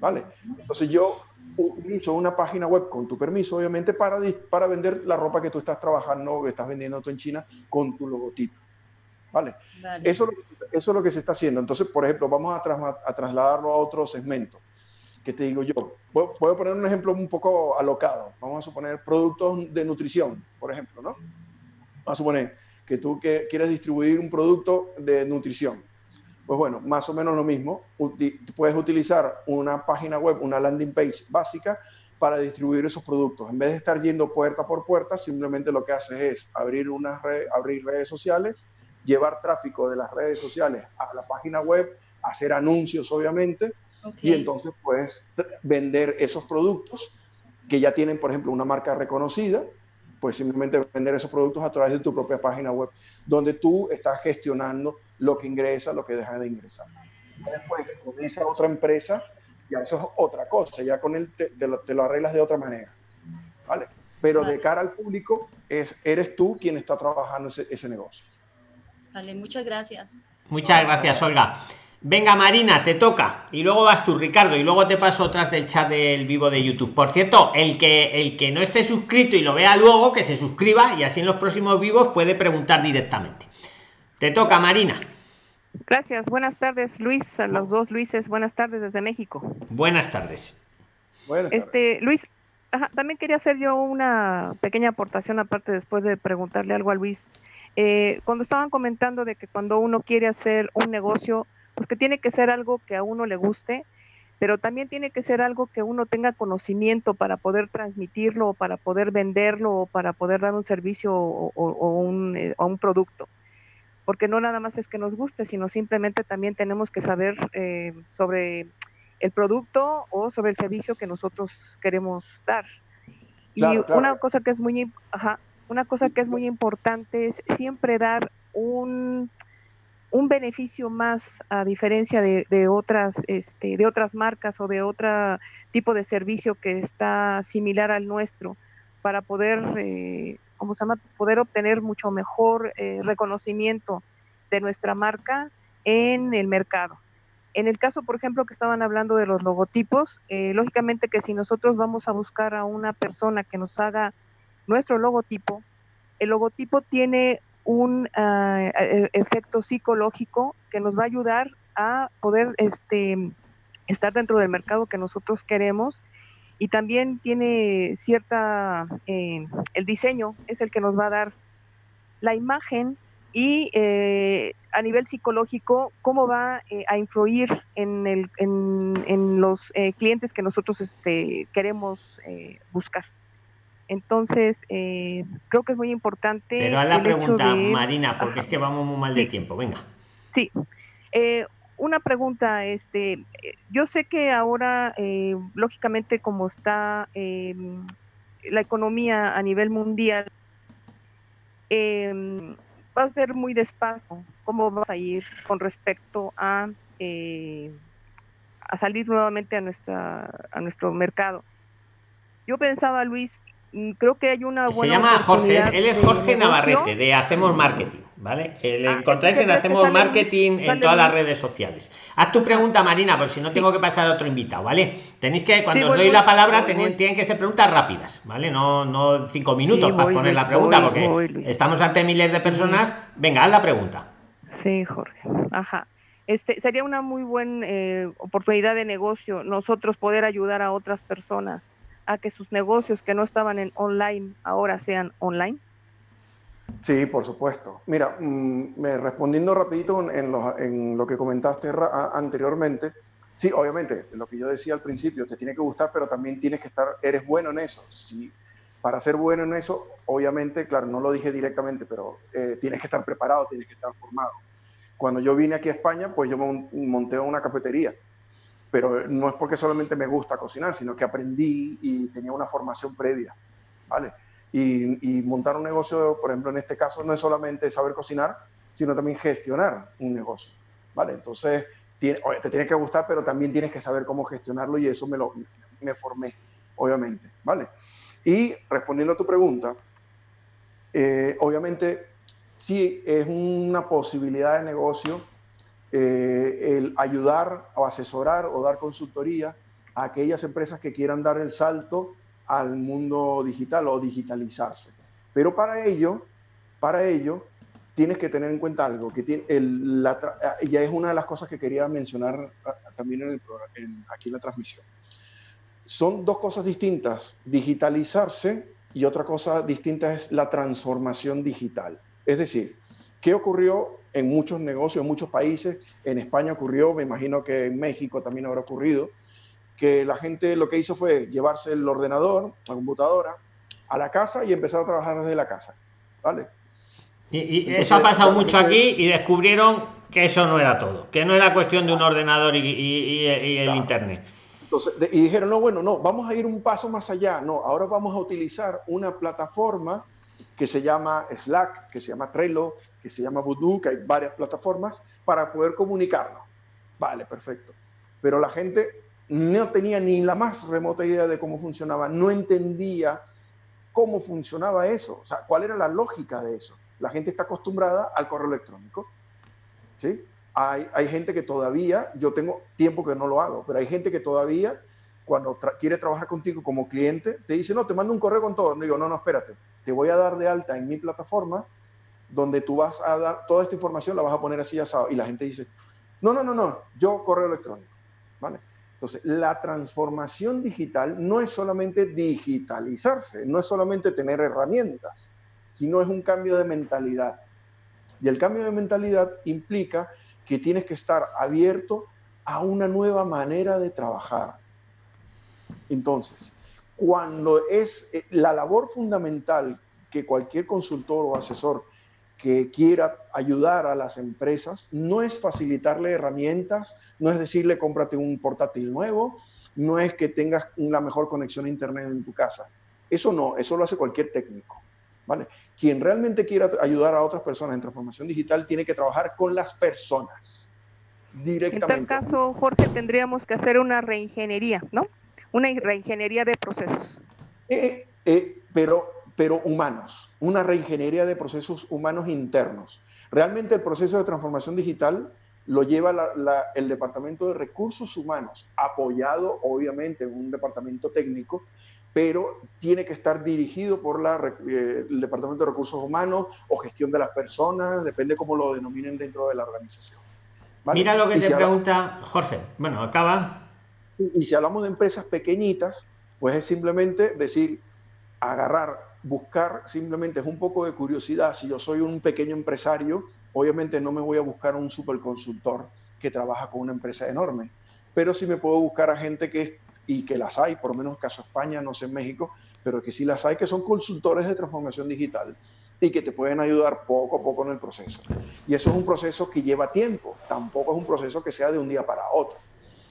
¿Vale? Entonces yo utilizo una página web con tu permiso, obviamente, para, para vender la ropa que tú estás trabajando, que estás vendiendo tú en China con tu logotipo. ¿Vale? Eso, eso es lo que se está haciendo. Entonces, por ejemplo, vamos a, a trasladarlo a otro segmento. ¿Qué te digo yo? Puedo, poner un ejemplo un poco alocado. Vamos a suponer productos de nutrición, por ejemplo, ¿no? Vamos a suponer que tú que quieres distribuir un producto de nutrición. Pues bueno, más o menos lo mismo. Puedes utilizar una página web, una landing page básica para distribuir esos productos. En vez de estar yendo puerta por puerta, simplemente lo que haces es abrir, una red, abrir redes sociales llevar tráfico de las redes sociales a la página web, hacer anuncios obviamente, y entonces puedes vender esos productos que ya tienen, por ejemplo, una marca reconocida, pues simplemente vender esos productos a través de tu propia página web, donde tú estás gestionando lo que ingresa, lo que deja de ingresar. después, con esa otra empresa, ya eso es otra cosa, ya con él te, lo, arreglas de otra manera. ¿Vale? Pero de cara al público, es, eres tú quien está trabajando ese, ese negocio. Vale, muchas gracias. Muchas gracias, Olga. Venga, Marina, te toca. Y luego vas tú, Ricardo, y luego te paso otras del chat del vivo de YouTube. Por cierto, el que el que no esté suscrito y lo vea luego, que se suscriba y así en los próximos vivos puede preguntar directamente. Te toca, Marina. Gracias. Buenas tardes, Luis. A los dos Luises, buenas tardes desde México. Buenas tardes. Este, Luis, también quería hacer yo una pequeña aportación aparte después de preguntarle algo a Luis. Eh, cuando estaban comentando de que cuando uno quiere hacer un negocio, pues que tiene que ser algo que a uno le guste, pero también tiene que ser algo que uno tenga conocimiento para poder transmitirlo, o para poder venderlo, o para poder dar un servicio o, un, eh, un, producto. Porque no nada más es que nos guste, sino simplemente también tenemos que saber eh, sobre el producto o sobre el servicio que nosotros queremos dar. y una cosa que es muy, una cosa que es muy importante es siempre dar un un beneficio más a diferencia de, otras este, de otras marcas o de otro tipo de servicio que está similar al nuestro para poder eh, se llama? poder obtener mucho mejor eh, reconocimiento de nuestra marca en el mercado. En el caso, por ejemplo, que estaban hablando de los logotipos, eh, lógicamente que si nosotros vamos a buscar a una persona que nos haga nuestro logotipo, el logotipo tiene un e, efecto psicológico que nos va a ayudar a poder este, estar dentro del mercado que nosotros queremos y también tiene cierta, eh, el diseño es el que nos va a dar la imagen y eh, a nivel psicológico cómo va eh, a influir en, el, en, los clientes que nosotros este, queremos buscar. Entonces, eh, creo que es muy importante. Pero a la pregunta, Marina, porque es que vamos muy mal de tiempo. Venga. Sí. Eh, una pregunta, este, yo sé que ahora, eh, lógicamente, como está em, la economía a nivel mundial, em, va a ser muy despacio. ¿Cómo vamos a ir con respecto a, a salir nuevamente a, nuestra, a nuestro mercado? Yo pensaba, Luis, creo que hay una buena. Se llama Jorge, él es Jorge Navarrete de Hacemos Marketing, ¿vale? Le ah, encontráis en Hacemos Marketing en todas las redes sociales. Haz tu pregunta, Marina, por si no tengo que pasar a otro invitado, ¿vale? Tenéis que, cuando os doy la palabra, tienen, que ser preguntas rápidas, ¿vale? No, no cinco minutos para poner la pregunta, porque estamos ante miles de personas. Venga, haz la pregunta. Sí, Jorge. Ajá. Este, sería una muy buena eh, oportunidad de negocio nosotros poder ayudar a otras personas a que sus negocios que no estaban en online ahora sean online? Sí, por supuesto. Mira, mm, me respondiendo rapidito en lo, en lo que comentaste anteriormente, sí, obviamente, lo que yo decía al principio, te tiene que gustar, pero también tienes que estar, eres bueno en eso. Sí, para ser bueno en eso, obviamente, claro, no lo dije directamente, pero eh, tienes que estar preparado, tienes que estar formado. Cuando yo vine aquí a España, pues yo monté una cafetería pero no es porque solamente me gusta cocinar, sino que aprendí y tenía una formación previa, ¿vale? Y, montar un negocio, por ejemplo, en este caso, no es solamente saber cocinar, sino también gestionar un negocio, ¿vale? Entonces, tiene, te tiene que gustar, pero también tienes que saber cómo gestionarlo y eso me lo me formé, obviamente, ¿vale? Y respondiendo a tu pregunta, eh, obviamente, sí es una posibilidad de negocio eh, el ayudar o asesorar o dar consultoría a aquellas empresas que quieran dar el salto al mundo digital o digitalizarse. Pero para ello, para ello, tienes que tener en cuenta algo, que la, ya es una de las cosas que quería mencionar ah, también en aquí en la transmisión. Son dos cosas distintas, digitalizarse y otra cosa distinta es la transformación digital. Es decir, ¿qué ocurrió en muchos negocios, en muchos países. En España ocurrió, me imagino que en México también habrá ocurrido, que la gente lo que hizo fue llevarse el ordenador, la computadora, a la casa y empezar a trabajar desde la casa. ¿Vale? Y, eso ha pasado mucho aquí y descubrieron que eso no era todo, que no era cuestión de un ordenador y, el internet. Entonces, y dijeron, no, bueno, no, vamos a ir un paso más allá, no, ahora vamos a utilizar una plataforma que se llama Slack, que se llama Trello, que se llama Voodoo, que hay varias plataformas para poder comunicarnos. Vale, perfecto. Pero la gente no tenía ni la más remota idea de cómo funcionaba, no entendía cómo funcionaba eso, o sea, cuál era la lógica de eso. La gente está acostumbrada al correo electrónico, ¿sí? Hay, hay gente que todavía, yo tengo tiempo que no lo hago, pero hay gente que todavía, cuando quiere trabajar contigo como cliente, te dice, no, te mando un correo con todo. No digo, no, no, espérate, te voy a dar de alta en mi plataforma donde tú vas a dar toda esta información, la vas a poner así asado. Y la gente dice, no, no, no, no, yo correo electrónico. ¿Vale? Entonces, la transformación digital no es solamente digitalizarse, no es solamente tener herramientas, sino es un cambio de mentalidad. Y el cambio de mentalidad implica que tienes que estar abierto a una nueva manera de trabajar. Entonces, cuando es eh, la labor fundamental que cualquier consultor o asesor que quiera ayudar a las empresas no es facilitarle herramientas, no es decirle cómprate un portátil nuevo, no es que tengas una mejor conexión a internet en tu casa. Eso no, eso lo hace cualquier técnico. ¿vale? Quien realmente quiera ayudar a otras personas en transformación digital tiene que trabajar con las personas directamente. En tal caso, Jorge, tendríamos que hacer una reingeniería, ¿no? Una reingeniería de procesos. Eh, eh, pero, pero humanos, una reingeniería de procesos humanos internos. Realmente el proceso de transformación digital lo lleva el Departamento de Recursos Humanos, apoyado obviamente en un departamento técnico, pero tiene que estar dirigido por la, eh, el Departamento de Recursos Humanos o gestión de las personas, depende cómo lo denominen dentro de la organización. Mira lo que se pregunta Jorge. Bueno, acaba. Y si hablamos de empresas pequeñitas, pues es simplemente decir, agarrar, buscar, simplemente es un poco de curiosidad. Si yo soy un pequeño empresario, obviamente no me voy a buscar a un superconsultor que trabaja con una empresa enorme, pero sí me puedo buscar a gente que es, y que las hay, por lo menos caso España, no sé en México, pero que sí las hay, que son consultores de transformación digital y que te pueden ayudar poco a poco en el proceso. Y eso es un proceso que lleva tiempo, tampoco es un proceso que sea de un día para otro.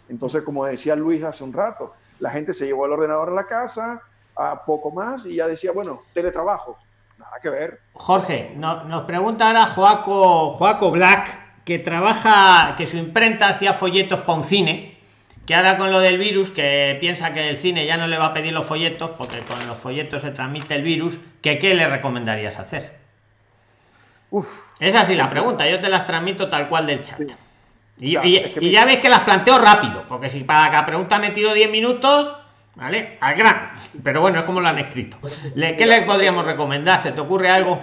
Entonces, como decía Luis hace un rato, la gente se llevó el ordenador a la casa, a poco más, y ya decía, bueno, teletrabajo, nada que ver. Jorge, nos pregunta ahora Joaco, Joaco Black, que trabaja, que su imprenta hacía folletos para un cine, que ahora con lo del virus, que piensa que el cine ya no le va a pedir los folletos, porque con los folletos se transmite el virus, que qué le recomendarías hacer. Uf. Es así la pregunta, yo te las transmito tal cual del chat. Y, ya ves que las planteo rápido, porque si para cada pregunta me tiro 10 minutos, ¿vale? Al gran. Pero bueno, es como lo han escrito. ¿Qué le podríamos recomendar? ¿Se te ocurre algo?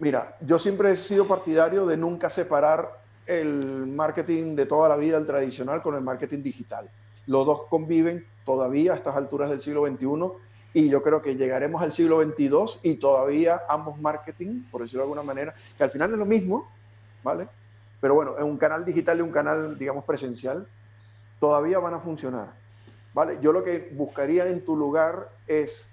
Mira, yo siempre he sido partidario de nunca separar el marketing de toda la vida, el tradicional, con el marketing digital. Los dos conviven todavía a estas alturas del siglo XXI y yo creo que llegaremos al siglo XXII y todavía ambos marketing, por decirlo de alguna manera, que al final es lo mismo, ¿vale? Pero bueno, en un canal digital y un canal, digamos, presencial, todavía van a funcionar, ¿vale? Yo lo que buscaría en tu lugar es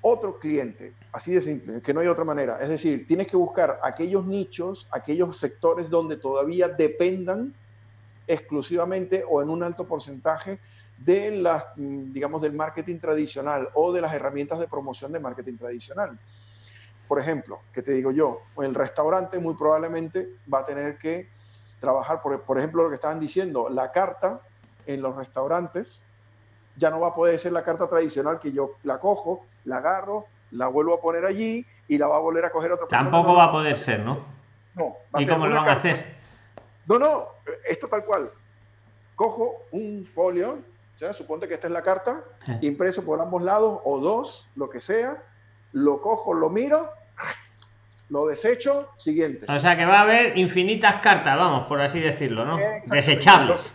otro cliente, así de simple, que no hay otra manera. Es decir, tienes que buscar aquellos nichos, aquellos sectores donde todavía dependan exclusivamente o en un alto porcentaje de las, digamos, del marketing tradicional o de las herramientas de promoción de marketing tradicional. Por ejemplo, que te digo yo, el restaurante muy probablemente va a tener que trabajar, por, por ejemplo, lo que estaban diciendo, la carta en los restaurantes ya no va a poder ser la carta tradicional que yo la cojo, la agarro, la vuelvo a poner allí y la va a volver a coger otra persona. Tampoco va a poder ser, ¿no? No. ¿Y cómo lo van a hacer? No, no, esto tal cual. Cojo un folio, ¿ya? suponte que esta es la carta, eh. impreso por ambos lados o dos, lo que sea, lo cojo, lo miro, lo desecho, siguiente. O sea que va a haber infinitas cartas, vamos, por así decirlo, ¿no? Desechables.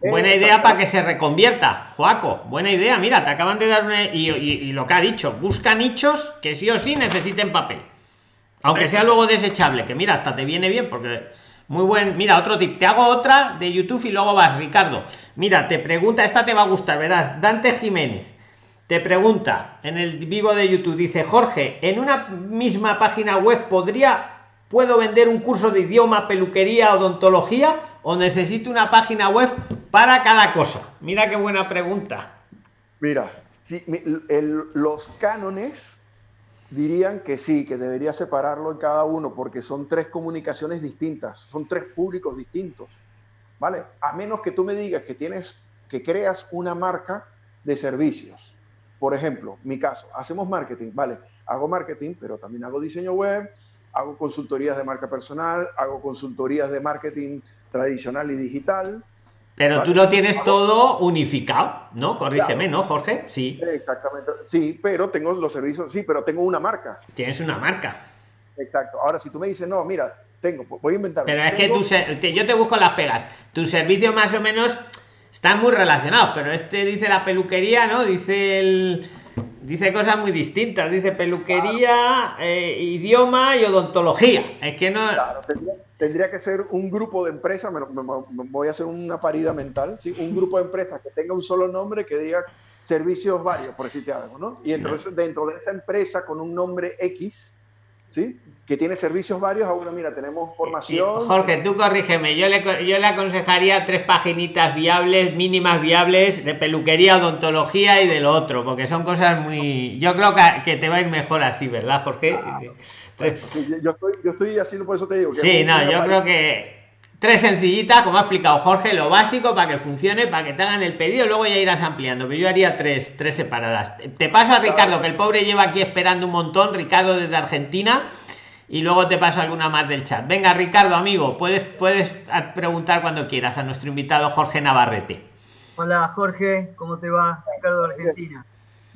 Buena idea para que se reconvierta, Joaco. Buena idea. Mira, te acaban de dar y, lo que ha dicho, busca nichos que sí o sí necesiten papel. Aunque sea luego desechable, que mira, hasta te viene bien porque muy buen. Mira, otro tip. Te hago otra de YouTube y luego vas, Ricardo. Mira, te pregunta, esta te va a gustar, verás. Dante Jiménez te pregunta en el vivo de YouTube, dice Jorge, en una misma página web podría puedo vender un curso de idioma, peluquería, odontología o necesito una página web para cada cosa? Mira qué buena pregunta. Mira, los cánones dirían que sí, que debería separarlo en cada uno porque son tres comunicaciones distintas, son tres públicos distintos. ¿Vale? A menos que tú me digas que tienes que creas una marca de servicios. Por ejemplo, mi caso, hacemos marketing, ¿vale? Hago marketing, pero también hago diseño web, hago consultorías de marca personal, hago consultorías de marketing tradicional y digital. Pero tú lo tienes todo unificado, ¿no? Corrígeme, ¿no, Jorge? Sí. Exactamente. Sí, pero tengo los servicios, sí, pero tengo una marca. Tienes una marca. Exacto. Ahora, si tú me dices, no, mira, tengo, voy a inventar. Pero es que yo te busco las pegas. Tu servicio más o menos están muy relacionados, pero este dice la peluquería, ¿no? Dice el dice cosas muy distintas. Dice peluquería, eh, idioma y odontología. Es que no. tendría, que ser un grupo de empresas, me, voy a hacer una parida mental, ¿sí? un grupo de empresas que tenga un solo nombre que diga servicios varios, por decirte algo, ¿no? Y entonces dentro de esa empresa con un nombre X, ¿sí? Que tiene servicios varios, ahora mira, tenemos formación. Jorge, tú corrígeme, yo le, yo le aconsejaría tres paginitas viables, mínimas viables, de peluquería, odontología y de lo otro, porque son cosas muy... Yo creo que, te va a ir mejor así, ¿verdad, Jorge? <laughs> Yo, estoy, yo estoy haciendo, por eso te digo. Que sí, no, yo creo que tres sencillitas, como ha explicado Jorge, lo básico para que funcione, para que te hagan el pedido, luego ya irás ampliando, pero yo haría tres, tres separadas. Te paso a Ricardo, que el pobre lleva aquí esperando un montón, Ricardo desde Argentina, y luego te paso alguna más del chat. Venga, Ricardo, amigo, puedes, puedes preguntar cuando quieras a nuestro invitado Jorge Navarrete. Hola Jorge, ¿cómo te va? Ricardo de Argentina.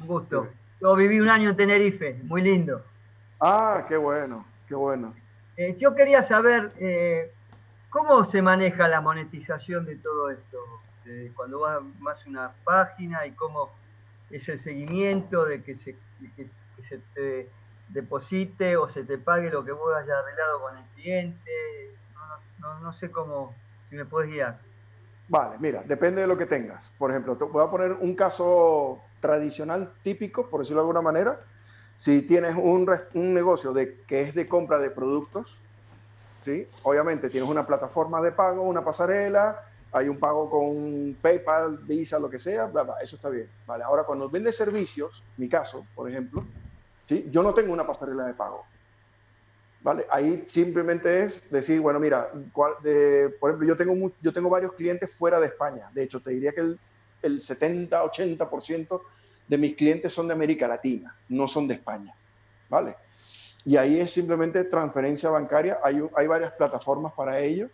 Un gusto. Yo viví un año en Tenerife, muy lindo. Ah, qué bueno, qué bueno. Eh, yo quería saber, eh, ¿Cómo se maneja la monetización de todo esto? cuando vas más una página y cómo es el seguimiento de que se, se te deposite o se te pague lo que vos hayas arreglado con el cliente. No, sé cómo, si me puedes guiar. Vale, mira, depende de lo que tengas. Por ejemplo, te voy a poner un caso tradicional, típico, por decirlo de alguna manera. Si tienes un, un negocio de, que es de compra de productos, ¿sí? Obviamente tienes una plataforma de pago, una pasarela, hay un pago con PayPal, Visa, lo que sea, bla, bla, eso está bien. Vale, ahora cuando vende servicios, mi caso, por ejemplo, ¿sí? yo no tengo una pasarela de pago. ¿Vale? Ahí simplemente es decir, bueno, mira, por ejemplo, yo tengo, yo tengo varios clientes fuera de España. De hecho, te diría que el, el 70-80% de mis clientes son de América Latina, no son de España. ¿Vale? y ahí es simplemente transferencia bancaria. Hay, hay varias plataformas para ello.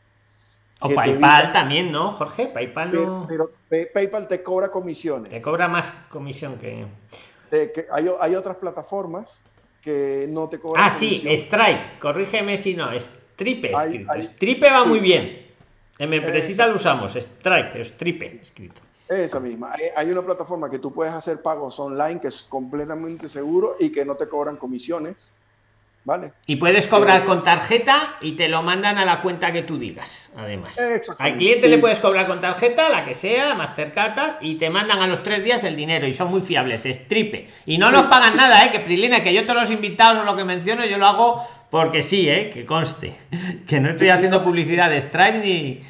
O PayPal también, ¿no, Jorge? PayPal no... Pero, PayPal te cobra comisiones. Te cobra más comisión que... que hay, hay, otras plataformas que no te cobran Ah, sí, Stripe. Corrígeme si no. Stripe. Stripe va muy bien. En mi empresa lo usamos. Stripe, Stripe escrito. Esa misma. Hay, hay, una plataforma que tú puedes hacer pagos online que es completamente seguro y que no te cobran comisiones. Y puedes cobrar con tarjeta y te lo mandan a la cuenta que tú digas, además. Al cliente le puedes cobrar con tarjeta, la que sea, Mastercard, y te mandan a los tres días el dinero y son muy fiables, es tripe. Y no nos pagan nada, ¿eh? Que Prilina, que yo todos los invitados o lo que menciono, yo lo hago porque sí, ¿eh? Que conste. <laughs> Que no estoy haciendo publicidad de Stripe ni...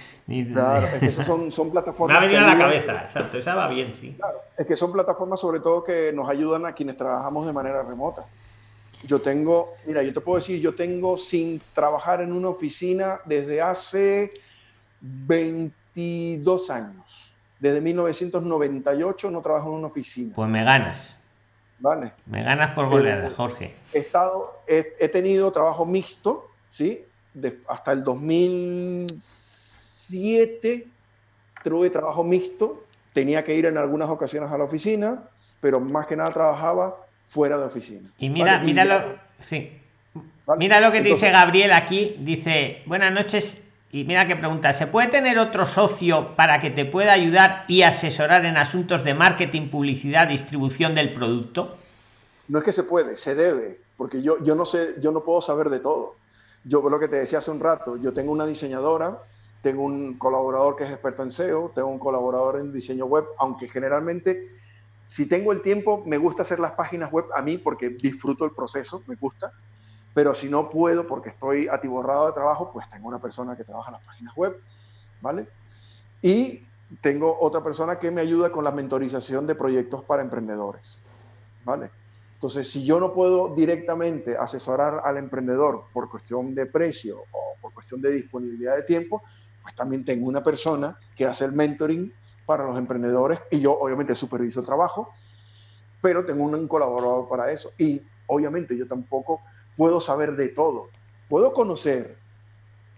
claro, es que son, son plataformas. <laughs> Me ha venido a la cabeza, exacto, esa va bien, sí. Claro, es que son plataformas sobre todo que nos ayudan a quienes trabajamos de manera remota. Yo tengo, mira, yo te puedo decir, yo tengo sin trabajar en una oficina desde hace 22 años. Desde 1998 no trabajo en una oficina. Pues me ganas. Vale. Me ganas por goleada, Jorge. He, estado, he, tenido trabajo mixto, ¿sí? hasta el 2007 tuve trabajo mixto. Tenía que ir en algunas ocasiones a la oficina, pero más que nada trabajaba fuera de oficina. Y mira, mira lo, sí. Mira lo que dice Gabriel aquí, dice, buenas noches, y mira que pregunta, ¿se puede tener otro socio para que te pueda ayudar y asesorar en asuntos de marketing, publicidad, distribución del producto? No es que se puede, se debe, porque yo, yo no sé, yo no puedo saber de todo. Yo lo que te decía hace un rato, yo tengo una diseñadora, tengo un colaborador que es experto en SEO, tengo un colaborador en diseño web, aunque generalmente si tengo el tiempo, me gusta hacer las páginas web a mí porque disfruto el proceso, me gusta. Pero si no puedo porque estoy atiborrado de trabajo, pues tengo una persona que trabaja las páginas web, ¿vale? Y tengo otra persona que me ayuda con la mentorización de proyectos para emprendedores, ¿vale? Entonces, si yo no puedo directamente asesorar al emprendedor por cuestión de precio o por cuestión de disponibilidad de tiempo, pues también tengo una persona que hace el mentoring para los emprendedores y yo obviamente superviso el trabajo, pero tengo un colaborador para eso y obviamente yo tampoco puedo saber de todo. Puedo conocer,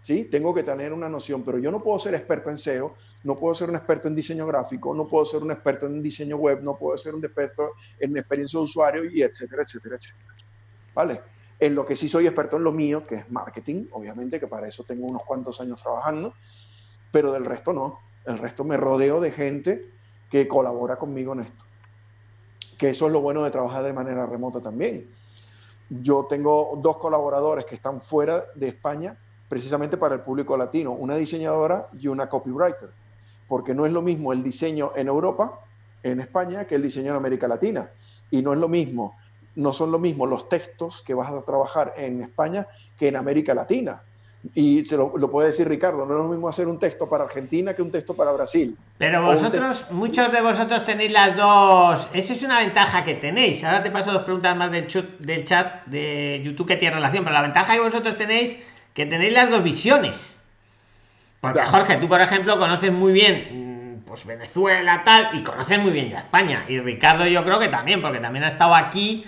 ¿sí? Tengo que tener una noción, pero yo no puedo ser experto en SEO, no puedo ser un experto en diseño gráfico, no puedo ser un experto en diseño web, no puedo ser un experto en experiencia de usuario y etcétera, etcétera, etcétera. ¿Vale? En lo que sí soy experto en lo mío, que es marketing, obviamente, que para eso tengo unos cuantos años trabajando, pero del resto no El resto me rodeo de gente que colabora conmigo en esto. Que eso es lo bueno de trabajar de manera remota también. Yo tengo dos colaboradores que están fuera de España precisamente para el público latino, una diseñadora y una copywriter, porque no es lo mismo el diseño en Europa, en España, que el diseño en América Latina. Y no es lo mismo, no son lo mismo los textos que vas a trabajar en España que en América Latina. Y se lo, puede decir Ricardo, no es lo mismo hacer un texto para Argentina que un texto para Brasil. Pero vosotros, muchos de vosotros tenéis las dos. Esa es una ventaja que tenéis. Ahora te paso dos preguntas más del, del chat de YouTube que tiene relación, pero la ventaja que vosotros tenéis que tenéis las dos visiones. Porque Jorge, tú por ejemplo conoces muy bien mm, pues Venezuela tal y conoces muy bien ya España y Ricardo yo creo que también porque también ha estado aquí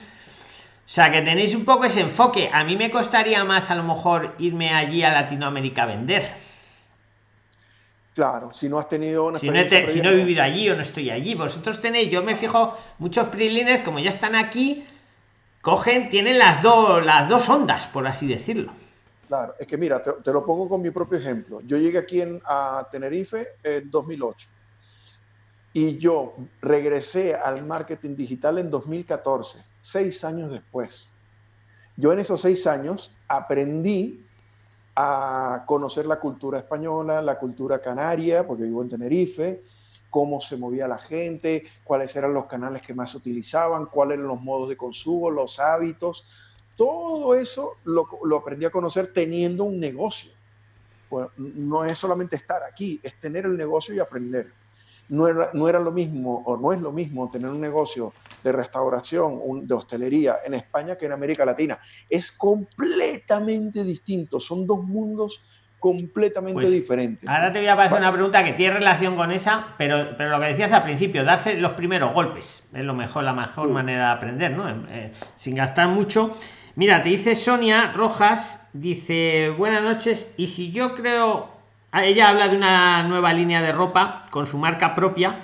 sea que tenéis un poco ese enfoque. A mí me costaría más a lo mejor irme allí a Latinoamérica a vender. Claro, si no has tenido una si no, he, vivido allí o no estoy allí. Vosotros tenéis, yo me fijo, muchos prilines, como ya están aquí, cogen, tienen las dos, las dos ondas, por así decirlo. Claro, es que mira, te, lo pongo con mi propio ejemplo. Yo llegué aquí en, a Tenerife en 2008 y yo regresé al marketing digital en 2014 seis años después. Yo en esos seis años aprendí a conocer la cultura española, la cultura canaria, porque vivo en Tenerife, cómo se movía la gente, cuáles eran los canales que más utilizaban, cuáles eran los modos de consumo, los hábitos. Todo eso lo, aprendí a conocer teniendo un negocio. no es solamente estar aquí, es tener el negocio y aprender no era, no era lo mismo o no es lo mismo tener un negocio de restauración, de hostelería en España que en América Latina. Es completamente distinto, son dos mundos completamente pues, diferentes. Ahora te voy a pasar una pregunta que tiene relación con esa, pero, pero lo que decías al principio, darse los primeros golpes, es lo mejor, la mejor manera de aprender, ¿no? Eh, sin gastar mucho. Mira, te dice Sonia Rojas, dice, buenas noches, y si yo creo ella habla de una nueva línea de ropa con su marca propia.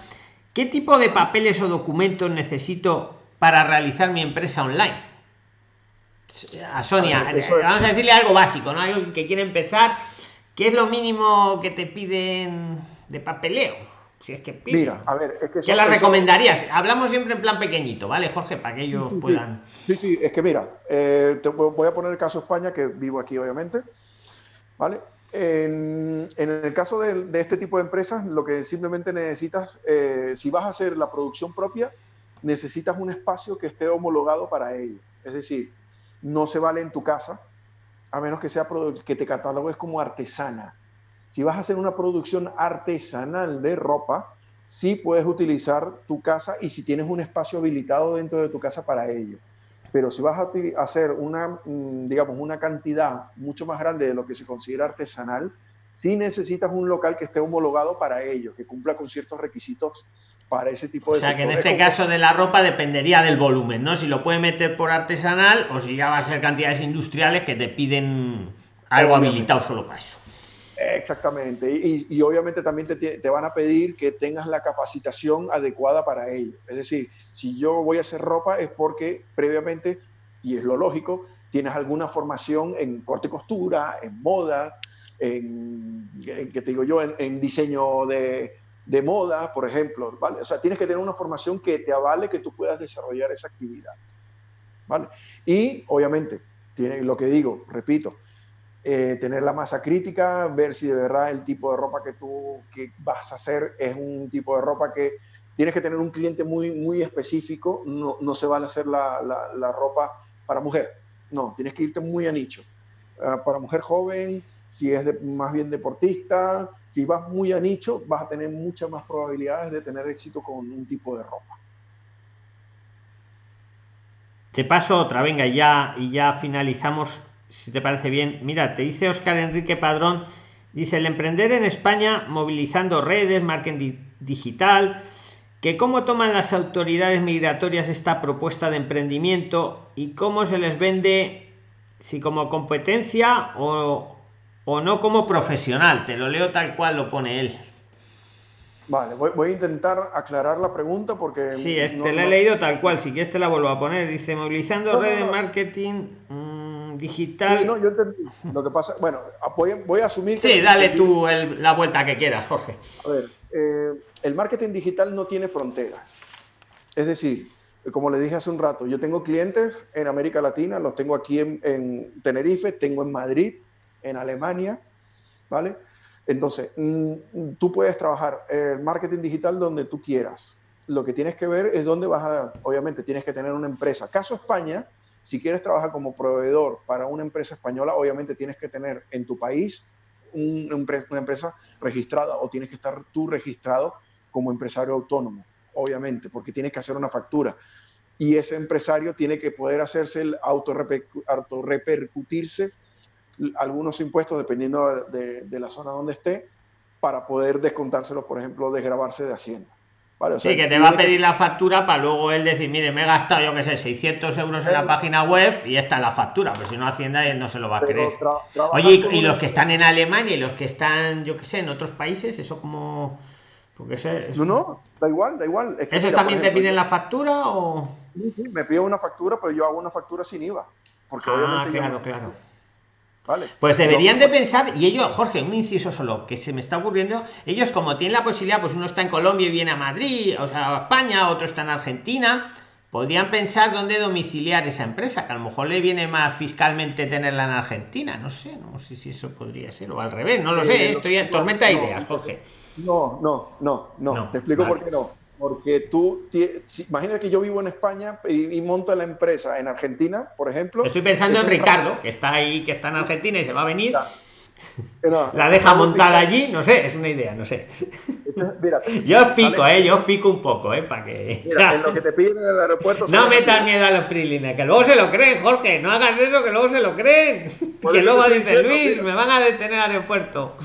¿Qué tipo de papeles o documentos necesito para realizar mi empresa online? A Sonia, vamos a decirle algo básico, ¿no? Algo que quiere empezar. ¿Qué es lo mínimo que te piden de papeleo? Si es que Mira, a ver, es que ¿Qué la recomendarías? Hablamos siempre en plan pequeñito, ¿vale, Jorge? Para que ellos puedan. Sí, sí, es que mira, eh, te voy a poner el caso España, que vivo aquí, obviamente. ¿Vale? En, el caso de, este tipo de empresas, lo que simplemente necesitas, eh, si vas a hacer la producción propia, necesitas un espacio que esté homologado para ello. Es decir, no se vale en tu casa, a menos que sea que te catalogues como artesana. Si vas a hacer una producción artesanal de ropa, sí puedes utilizar tu casa y si tienes un espacio habilitado dentro de tu casa para ello pero si vas a hacer una, mm, digamos, una cantidad mucho más grande de lo que se considera artesanal, sí necesitas un local que esté homologado para ello, que cumpla con ciertos requisitos para ese tipo de... O sea, que en este caso de la ropa dependería del volumen, ¿no? Si lo puede meter por artesanal o si ya va a ser cantidades industriales que te piden algo habilitado solo para eso. Exactamente. Y, obviamente también te, van a pedir que tengas la capacitación adecuada para ello. Es decir, si yo voy a hacer ropa es porque previamente, y es lo lógico, tienes alguna formación en corte y costura, en moda, en, que te digo yo, en, diseño de, de, moda, por ejemplo. ¿vale? O sea, tienes que tener una formación que te avale que tú puedas desarrollar esa actividad. ¿vale? Y obviamente, tiene lo que digo, repito, eh, tener la masa crítica, ver si de verdad el tipo de ropa que tú que vas a hacer es un tipo de ropa que tienes que tener un cliente muy, muy específico, no, no se vale hacer la, la, ropa para mujer, no, tienes que irte muy a nicho. Ah, para mujer joven, si es más bien deportista, si vas muy a nicho, vas a tener muchas más probabilidades de tener éxito con un tipo de ropa. Te paso otra, venga, ya, y ya finalizamos si te parece bien. Mira, te dice Oscar Enrique Padrón, dice el emprender en España movilizando redes, marketing digital, que cómo toman las autoridades migratorias esta propuesta de emprendimiento y cómo se les vende, si como competencia o, o no como profesional. Te lo leo tal cual lo pone él. Vale, voy, a intentar aclarar la pregunta porque... Sí, este la he leído tal cual, si quieres te la vuelvo a poner. Dice, movilizando redes, marketing... Mm, digital. no, yo entendí. Lo que pasa, bueno, voy, a asumir. Sí, dale tú la vuelta que quieras, Jorge. A ver, eh, el marketing digital no tiene fronteras. Es decir, como le dije hace un rato, yo tengo clientes en América Latina, los tengo aquí en, Tenerife, tengo en Madrid, en Alemania, ¿vale? Entonces, mm, tú puedes trabajar el marketing digital donde tú quieras. Lo que tienes que ver es dónde vas a, obviamente, tienes que tener una empresa. Caso España, si quieres trabajar como proveedor para una empresa española, obviamente tienes que tener en tu país una empresa registrada o tienes que estar tú registrado como empresario autónomo obviamente, porque tienes que hacer una factura. Y ese empresario tiene que poder hacerse el autorrepercutirse algunos impuestos dependiendo de, la zona donde esté para poder descontárselo, por ejemplo, desgrabarse de Hacienda. ¿Vale? sí, que te va a pedir la factura para luego él decir, mire, me he gastado, yo qué sé, 600 euros en la página web y esta es la factura, pues si no Hacienda él no se lo va a creer. Oye, y, los que están en Alemania y los que están, yo qué sé, en otros países, eso como porque No, no, da igual, da igual. ¿Eso también te piden la factura o...? me pido una factura, pero yo hago una factura sin IVA. Porque ah, claro, claro. Vale. Pues deberían de pensar, y ellos, Jorge, un inciso solo, que se me está ocurriendo, ellos como tienen la posibilidad, pues uno está en Colombia y viene a Madrid, o sea, a España, otro está en Argentina, podrían pensar dónde domiciliar esa empresa, que a lo mejor le viene más fiscalmente tenerla en Argentina, no sé, no sé si eso podría ser, o al revés, no lo sé, eh, estoy en tormenta de ideas, Jorge. No, no, no, no, te explico por qué no. Porque tú, imagina que yo vivo en España y, monto la empresa en Argentina, por ejemplo. Estoy pensando en Ricardo, que está ahí, que está en Argentina y se va a venir la deja montada allí, no sé, es una idea, no sé. <laughs> yo os pico, eh, yo os pico un poco, eh, para que. <laughs> lo que te piden en el aeropuerto. No metas miedo a los prilines, que luego se lo creen, Jorge, no hagas eso, que luego se lo creen. <laughs> Que luego dice Luis, me van a detener al aeropuerto.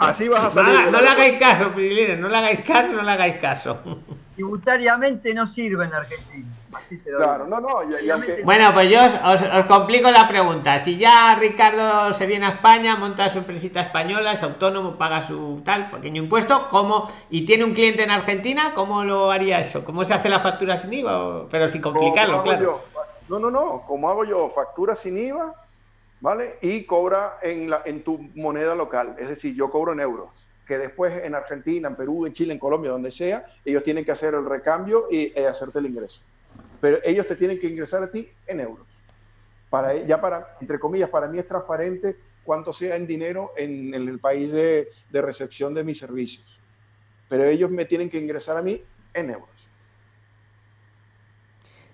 Así vas a salir. No, le hagáis caso, prilines, no le hagáis caso, no le hagáis caso. Tributariamente no sirve en Argentina. Claro, no, no. Bueno, pues yo os, complico la pregunta. Si ya Ricardo se viene a España, monta su empresita española, es autónomo, paga su tal pequeño impuesto, ¿cómo? Y tiene un cliente en Argentina, ¿cómo lo haría eso? ¿Cómo se hace la factura sin IVA? Pero sin complicarlo, claro. No, no, no. ¿Cómo hago yo? Factura sin IVA, ¿vale? Y cobra en, la, en tu moneda local. Es decir, yo cobro en euros que después en Argentina, en Perú, en Chile, en Colombia, donde sea, ellos tienen que hacer el recambio y eh, hacerte el ingreso pero ellos te tienen que ingresar a ti en euros. Para, ya para, entre comillas, para mí es transparente cuánto sea en dinero en, el país de, de, recepción de mis servicios. Pero ellos me tienen que ingresar a mí en euros.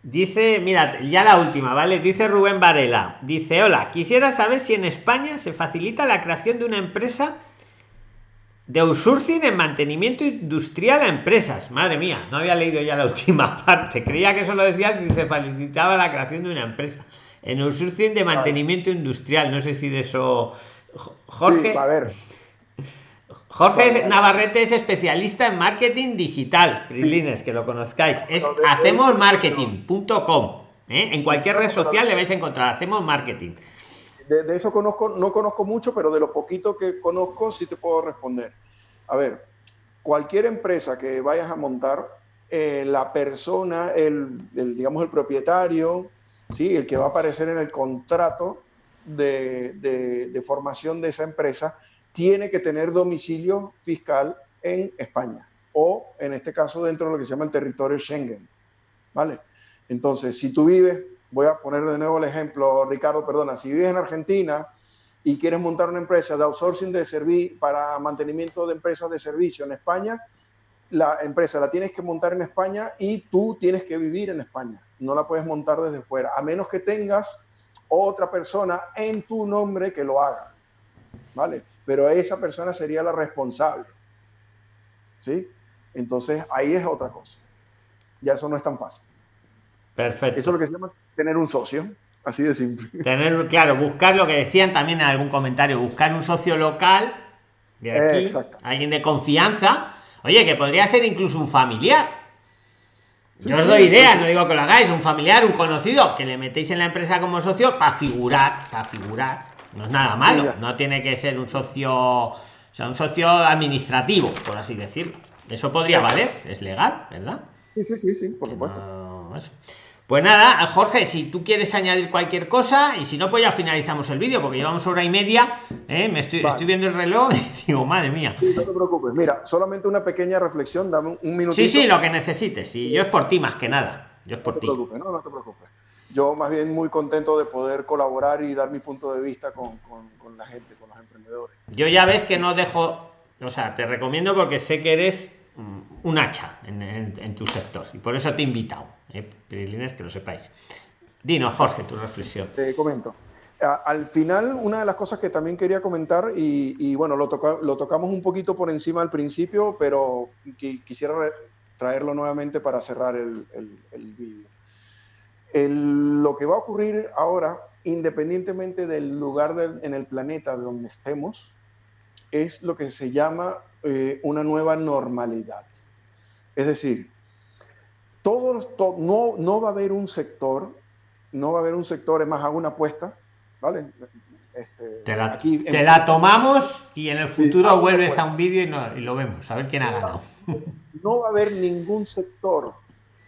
Dice, mira, ya la última, ¿vale? Dice Rubén Varela. Dice, hola, quisiera saber si en España se facilita la creación de una empresa de outsourcing en mantenimiento industrial a empresas. Madre mía, no había leído ya la <laughs> última parte. Creía que eso lo decía si se facilitaba la creación de una empresa. En outsourcing de mantenimiento industrial. No sé si de eso. Jorge. a ver. Jorge Navarrete es especialista en marketing digital. Prilines, que lo conozcáis. Es hacemosmarketing.com. ¿eh? En cualquier red social le vais a encontrar. Hacemos marketing de, eso conozco, no conozco mucho, pero de lo poquito que conozco sí te puedo responder. A ver, cualquier empresa que vayas a montar, eh, la persona, el, digamos, el propietario, ¿sí? el que va a aparecer en el contrato de, de, formación de esa empresa, tiene que tener domicilio fiscal en España o, en este caso, dentro de lo que se llama el territorio Schengen. ¿Vale? Entonces, si tú vives voy a poner de nuevo el ejemplo, Ricardo, perdona, si vives en Argentina y quieres montar una empresa de outsourcing de servicio para mantenimiento de empresas de servicio en España, la empresa la tienes que montar en España y tú tienes que vivir en España. No la puedes montar desde fuera, a menos que tengas otra persona en tu nombre que lo haga. ¿Vale? Pero esa persona sería la responsable. ¿Sí? Entonces ahí es otra cosa. Ya eso no es tan fácil. Perfecto. Eso es lo que se llama tener un socio. Así de simple. Tener, claro, buscar lo que decían también en algún comentario, buscar un socio local de aquí, alguien de confianza. Oye, que podría ser incluso un familiar. Yo os doy ideas, no digo que lo hagáis, un familiar, un conocido, que le metéis en la empresa como socio para figurar, para figurar. No es nada malo, no tiene que ser un socio, o sea, un socio administrativo, por así decirlo. Eso podría valer, es legal, ¿verdad? Sí, sí, sí, sí, por supuesto. Pues nada, Jorge, si tú quieres añadir cualquier cosa y si no, pues ya finalizamos el vídeo porque llevamos hora y media. ¿eh? Me estoy, estoy viendo el reloj y <laughs> digo, madre mía. no te preocupes, mira, solamente una pequeña reflexión, dame un minuto. Sí, sí, lo que necesites. Y yo es por ti más que nada. Yo es por no ti. Te preocupes, no, no te preocupes. Yo más bien muy contento de poder colaborar y dar mi punto de vista con, con, con la gente, con los emprendedores. Yo ya ves que no dejo, o sea, te recomiendo porque sé que eres un hacha en, en, en tu sector y por eso te he invitado eh, que lo sepáis. Dinos, Jorge, tu reflexión. Te comento. Al final, una de las cosas que también quería comentar, y, bueno, lo, toca, lo, tocamos un poquito por encima al principio, pero quisiera traerlo nuevamente para cerrar el, el, vídeo. lo que va a ocurrir ahora, independientemente del lugar de, en el planeta donde estemos, es lo que se llama eh, una nueva normalidad. Es decir, todos, to, no, no va a haber un sector, no va a haber un sector, es más, hago una apuesta, ¿vale? Este, te, la, aquí, te en, la, tomamos y en el futuro sí, vuelves a un vídeo y, no, y, lo vemos, a ver quién ha ganado. No va a haber ningún sector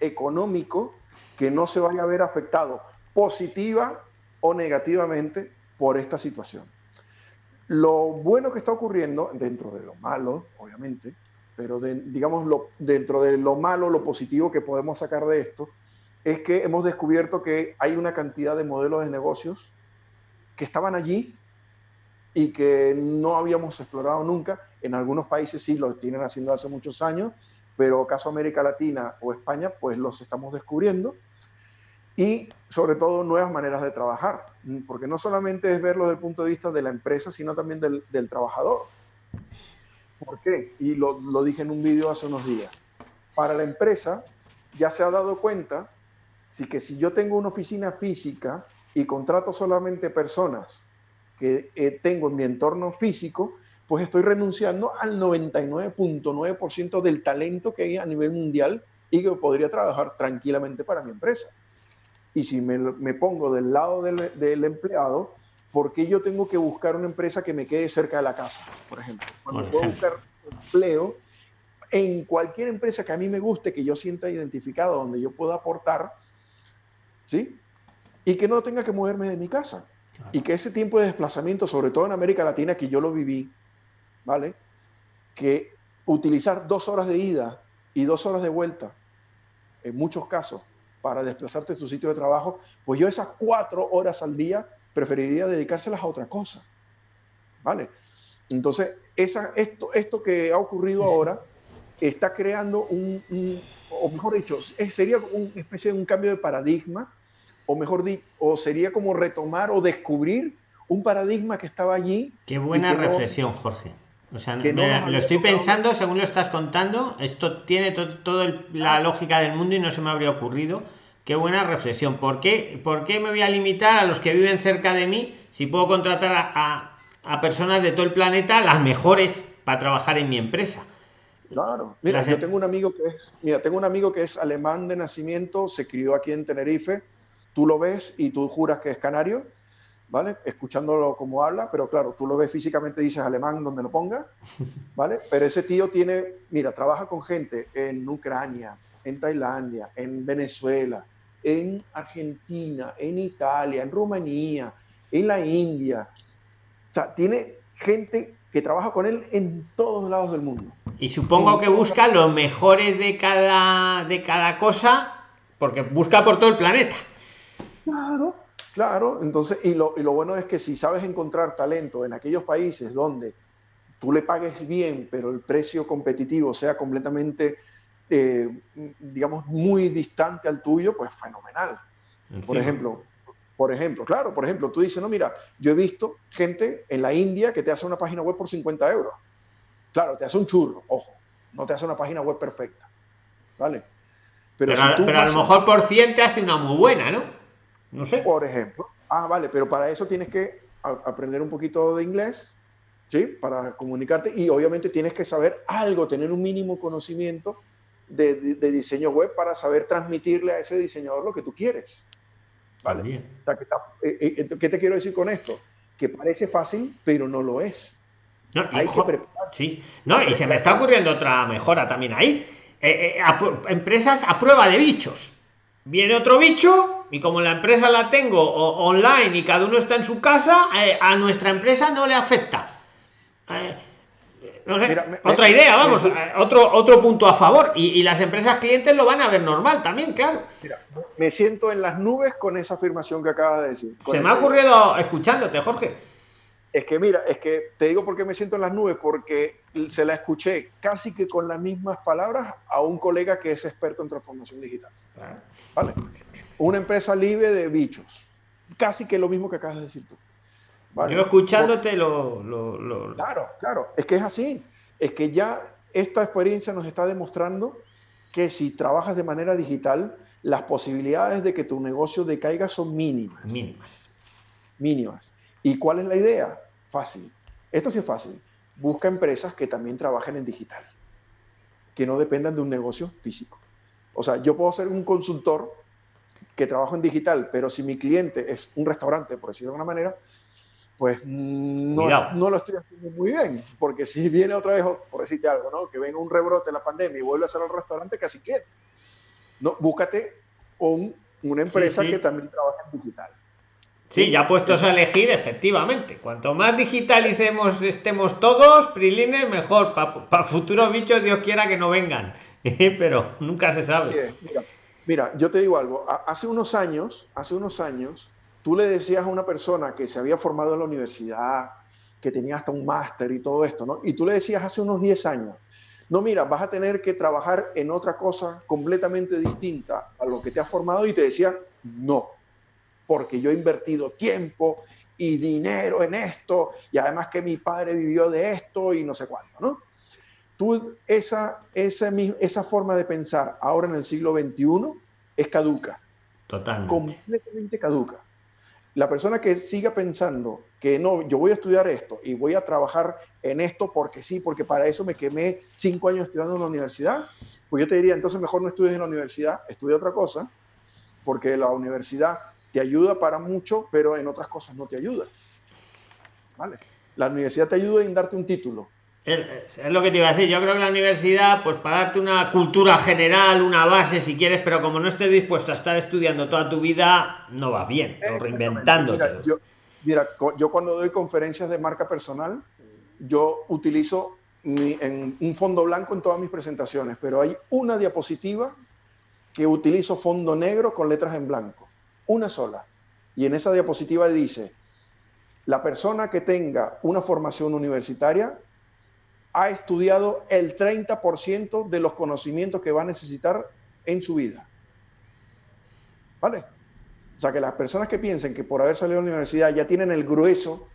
económico que no se vaya a ver afectado positiva o negativamente por esta situación. Lo bueno que está ocurriendo, dentro de lo malo, obviamente, pero de, digamos, lo, dentro de lo malo, lo positivo que podemos sacar de esto, es que hemos descubierto que hay una cantidad de modelos de negocios que estaban allí y que no habíamos explorado nunca. En algunos países sí lo tienen haciendo hace muchos años, pero caso América Latina o España, pues los estamos descubriendo. Y sobre todo nuevas maneras de trabajar, porque no solamente es verlo desde el punto de vista de la empresa, sino también del, del trabajador. ¿Por qué? Y lo, lo dije en un vídeo hace unos días. Para la empresa ya se ha dado cuenta si que si yo tengo una oficina física y contrato solamente personas que eh, tengo en mi entorno físico, pues estoy renunciando al 99.9% del talento que hay a nivel mundial y que podría trabajar tranquilamente para mi empresa. Y si me, me pongo del lado del, del empleado, ¿por qué yo tengo que buscar una empresa que me quede cerca de la casa, por ejemplo? Cuando puedo buscar empleo en cualquier empresa que a mí me guste, que yo sienta identificado, donde yo pueda aportar, ¿sí? Y que no tenga que moverme de mi casa. Claro. Y que ese tiempo de desplazamiento, sobre todo en América Latina, que yo lo viví, ¿vale? Que utilizar dos horas de ida y dos horas de vuelta, en muchos casos, para desplazarte a tu sitio de trabajo, pues yo esas cuatro horas al día preferiría dedicárselas a otra cosa. ¿Vale? Entonces, esa, esto, esto que ha ocurrido ahora está creando un, un o mejor dicho, sería una especie de un cambio de paradigma, o mejor dicho, o sería como retomar o descubrir un paradigma que estaba allí. Qué buena reflexión, no, Jorge. O sea, no lo estoy pensando según lo estás contando. Esto tiene toda to, la lógica del mundo y no se me habría ocurrido Qué buena reflexión. ¿Por qué, ¿Por qué me voy a limitar a los que viven cerca de mí si puedo contratar a, a, a personas de todo el planeta, las mejores, para trabajar en mi empresa? Claro. Mira, las... yo tengo un amigo que es, mira, tengo un amigo que es alemán de nacimiento, se crió aquí en Tenerife. Tú lo ves y tú juras que es canario, ¿vale? Escuchándolo como habla, pero claro, tú lo ves físicamente, dices alemán donde lo ponga, <laughs> ¿vale? Pero ese tío tiene, mira, trabaja con gente en Ucrania, en Tailandia, en Venezuela, en Argentina, en Italia, en Rumanía, en la India. O sea, tiene gente que trabaja con él en todos lados del mundo. Y supongo en que busca los mejores de cada, de cada cosa, porque busca por todo el planeta. Claro, claro. Entonces, y lo, y lo bueno es que si sabes encontrar talento en aquellos países donde tú le pagues bien, pero el precio competitivo sea completamente eh, digamos, muy distante al tuyo, pues fenomenal. Por ejemplo, por ejemplo, claro, por ejemplo, tú dices, no, mira, yo he visto gente en la India que te hace una página web por 50 euros. Claro, te hace un churro, ojo, no te hace una página web perfecta. ¿Vale? Pero, pero, si tú pero a lo mejor por 100 te hace una muy buena, ¿no? No sé. Por ejemplo. Ah, vale, pero para eso tienes que aprender un poquito de inglés, ¿sí? Para comunicarte y obviamente tienes que saber algo, tener un mínimo conocimiento de, de, de, diseño web para saber transmitirle a ese diseñador lo que tú quieres. ¿Vale? O sea, que eh, eh, ¿Qué te quiero decir con esto? Que parece fácil, pero no lo es. No, Hay que prepararse. Sí, no, y se me está ocurriendo otra mejora también ahí. Eh, eh, a, empresas a prueba de bichos. viene otro bicho y como la empresa la tengo online y cada uno está en su casa, eh, a nuestra empresa no le afecta. No sé, otra idea, vamos, eh, otro, otro punto a favor. Y, las empresas clientes lo van a ver normal también, claro. me siento en las nubes con esa afirmación que acabas de decir. Se me ha ocurrido escuchándote, Jorge. Es que mira, es que te digo por qué me siento en las nubes, porque se la escuché casi que con las mismas palabras a un colega que es experto en transformación digital. ¿Vale? Una empresa libre de bichos. Casi que lo mismo que acabas de decir tú. Yo escuchándote lo, Claro, claro, es que es así. Es que ya esta experiencia nos está demostrando que si trabajas de manera digital, las posibilidades de que tu negocio decaiga son mínimas. Mínimas. Mínimas. ¿Y cuál es la idea? Fácil. Esto sí es fácil. Busca empresas que también trabajen en digital, que no dependan de un negocio físico. O sea, yo puedo ser un consultor que trabajo en digital, pero si mi cliente es un restaurante, por decirlo de alguna manera, pues no, no, lo estoy haciendo muy bien, porque si viene otra vez, por decirte algo, ¿no? que venga un rebrote de la pandemia y vuelve a ser el restaurante, casi quiere. No, búscate un, una empresa que también trabaja en digital. Sí, ya puestos a elegir, efectivamente. Cuanto más digitalicemos estemos todos, Prilines, mejor. Para futuros bichos, Dios quiera que no vengan. <laughs> Pero nunca se sabe. Mira, mira, yo te digo algo. Hace unos años, hace unos años, tú le decías a una persona que se había formado en la universidad, que tenía hasta un máster y todo esto, ¿no? Y tú le decías hace unos 10 años, no, mira, vas a tener que trabajar en otra cosa completamente distinta a lo que te has formado y te decía, no, porque yo he invertido tiempo y dinero en esto y además que mi padre vivió de esto y no sé cuánto, ¿no? Tú, esa, esa, esa forma de pensar ahora en el siglo XXI es caduca. Totalmente. Completamente caduca la persona que siga pensando que no, yo voy a estudiar esto y voy a trabajar en esto porque sí, porque para eso me quemé cinco años estudiando en la universidad, pues yo te diría, entonces mejor no estudies en la universidad, estudia otra cosa, porque la universidad te ayuda para mucho, pero en otras cosas no te ayuda. ¿Vale? La universidad te ayuda en darte un título, es lo que te iba a decir. Yo creo que la universidad, pues para darte una cultura general, una base, si quieres, pero como no estés dispuesto a estar estudiando toda tu vida, no va bien, o reinventando. Mira, yo, mira, yo cuando doy conferencias de marca personal, yo utilizo en un fondo blanco en todas mis presentaciones, pero hay una diapositiva que utilizo fondo negro con letras en blanco, una sola. Y en esa diapositiva dice, la persona que tenga una formación universitaria ha estudiado el 30% de los conocimientos que va a necesitar en su vida. ¿Vale? O sea, que las personas que piensen que por haber salido de la universidad ya tienen el grueso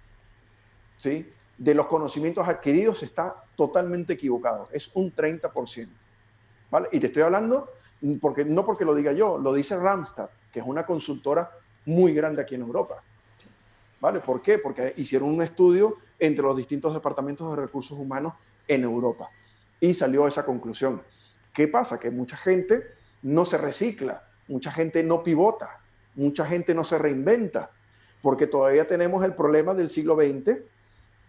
¿sí? de los conocimientos adquiridos está totalmente equivocado. Es un 30%. ¿Vale? Y te estoy hablando, porque, no porque lo diga yo, lo dice Ramstad, que es una consultora muy grande aquí en Europa. ¿Vale? ¿Por qué? Porque hicieron un estudio entre los distintos departamentos de recursos humanos en Europa. Y salió esa conclusión. ¿Qué pasa? Que mucha gente no se recicla, mucha gente no pivota, mucha gente no se reinventa, porque todavía tenemos el problema del siglo XX,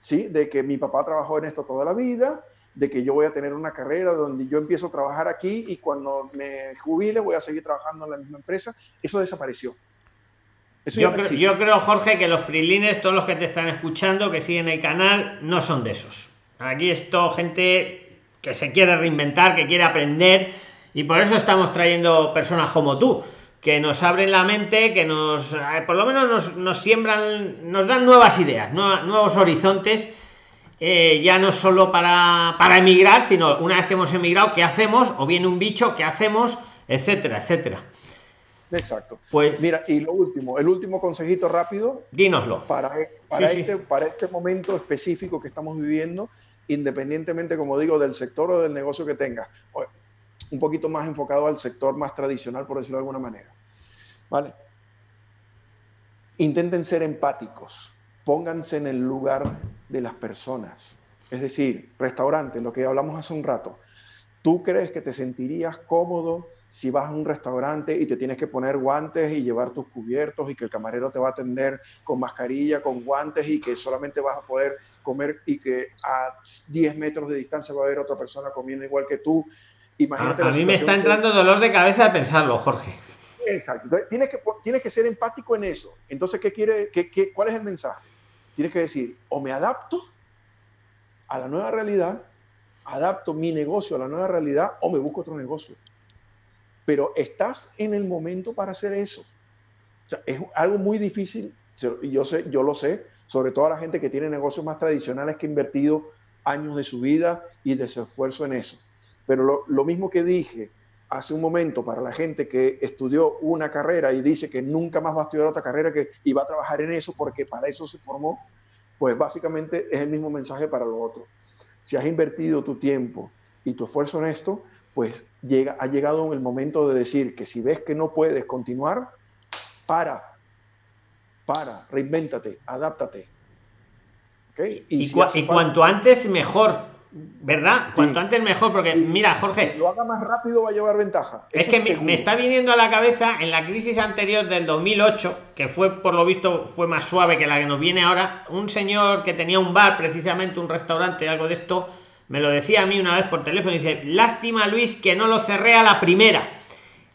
¿sí? De que mi papá trabajó en esto toda la vida, de que yo voy a tener una carrera donde yo empiezo a trabajar aquí y cuando me jubile voy a seguir trabajando en la misma empresa. Eso desapareció. yo, creo, yo creo, Jorge, que los prilines, todos los que te están escuchando, que siguen el canal, no son de esos. Aquí esto, gente que se quiere reinventar, que quiere aprender, y por eso estamos trayendo personas como tú, que nos abren la mente, que nos, eh, por lo menos nos, siembran, nos dan nuevas ideas, nuevos horizontes, eh, ya no solo para, para emigrar, sino una vez que hemos emigrado, ¿qué hacemos? O viene un bicho, ¿qué hacemos? Etcétera, etcétera. Exacto. Pues mira, y lo último, el último consejito rápido. Dínoslo. Para, para, este, para este momento específico que estamos viviendo, independientemente, como digo, del sector o del negocio que tengas. Un poquito más enfocado al sector más tradicional, por decirlo de alguna manera. ¿Vale? Intenten ser empáticos. Pónganse en el lugar de las personas. Es decir, restaurante, lo que hablamos hace un rato. ¿Tú crees que te sentirías cómodo si vas a un restaurante y te tienes que poner guantes y llevar tus cubiertos y que el camarero te va a atender con mascarilla, con guantes y que solamente vas a poder comer y que a 10 metros de distancia va a haber otra persona comiendo igual que tú. Imagínate a, mí me está entrando dolor de cabeza de pensarlo, Jorge. Exacto. tienes que, tienes que ser empático en eso. Entonces, ¿qué quiere, qué, qué, ¿cuál es el mensaje? Tienes que decir, o me adapto a la nueva realidad, adapto mi negocio a la nueva realidad, o me busco otro negocio. Pero estás en el momento para hacer eso. O sea, es algo muy difícil, yo, sé, yo lo sé, sobre todo a la gente que tiene negocios más tradicionales que ha invertido años de su vida y de su esfuerzo en eso. Pero lo, lo mismo que dije hace un momento para la gente que estudió una carrera y dice que nunca más va a estudiar otra carrera que, y va a trabajar en eso porque para eso se formó, pues básicamente es el mismo mensaje para lo otro. Si has invertido tu tiempo y tu esfuerzo en esto, pues llega, ha llegado el momento de decir que si ves que no puedes continuar, para, para, reinvéntate, adáptate. ¿Okay? Y, y cuanto antes mejor, ¿Verdad? Cuanto antes mejor, porque mira, Jorge. lo haga más rápido va a llevar ventaja. Es que me, está viniendo a la cabeza en la crisis anterior del 2008, que fue por lo visto fue más suave que la que nos viene ahora, un señor que tenía un bar, precisamente un restaurante, algo de esto, me lo decía a mí una vez por teléfono, y dice, lástima Luis que no lo cerré a la primera.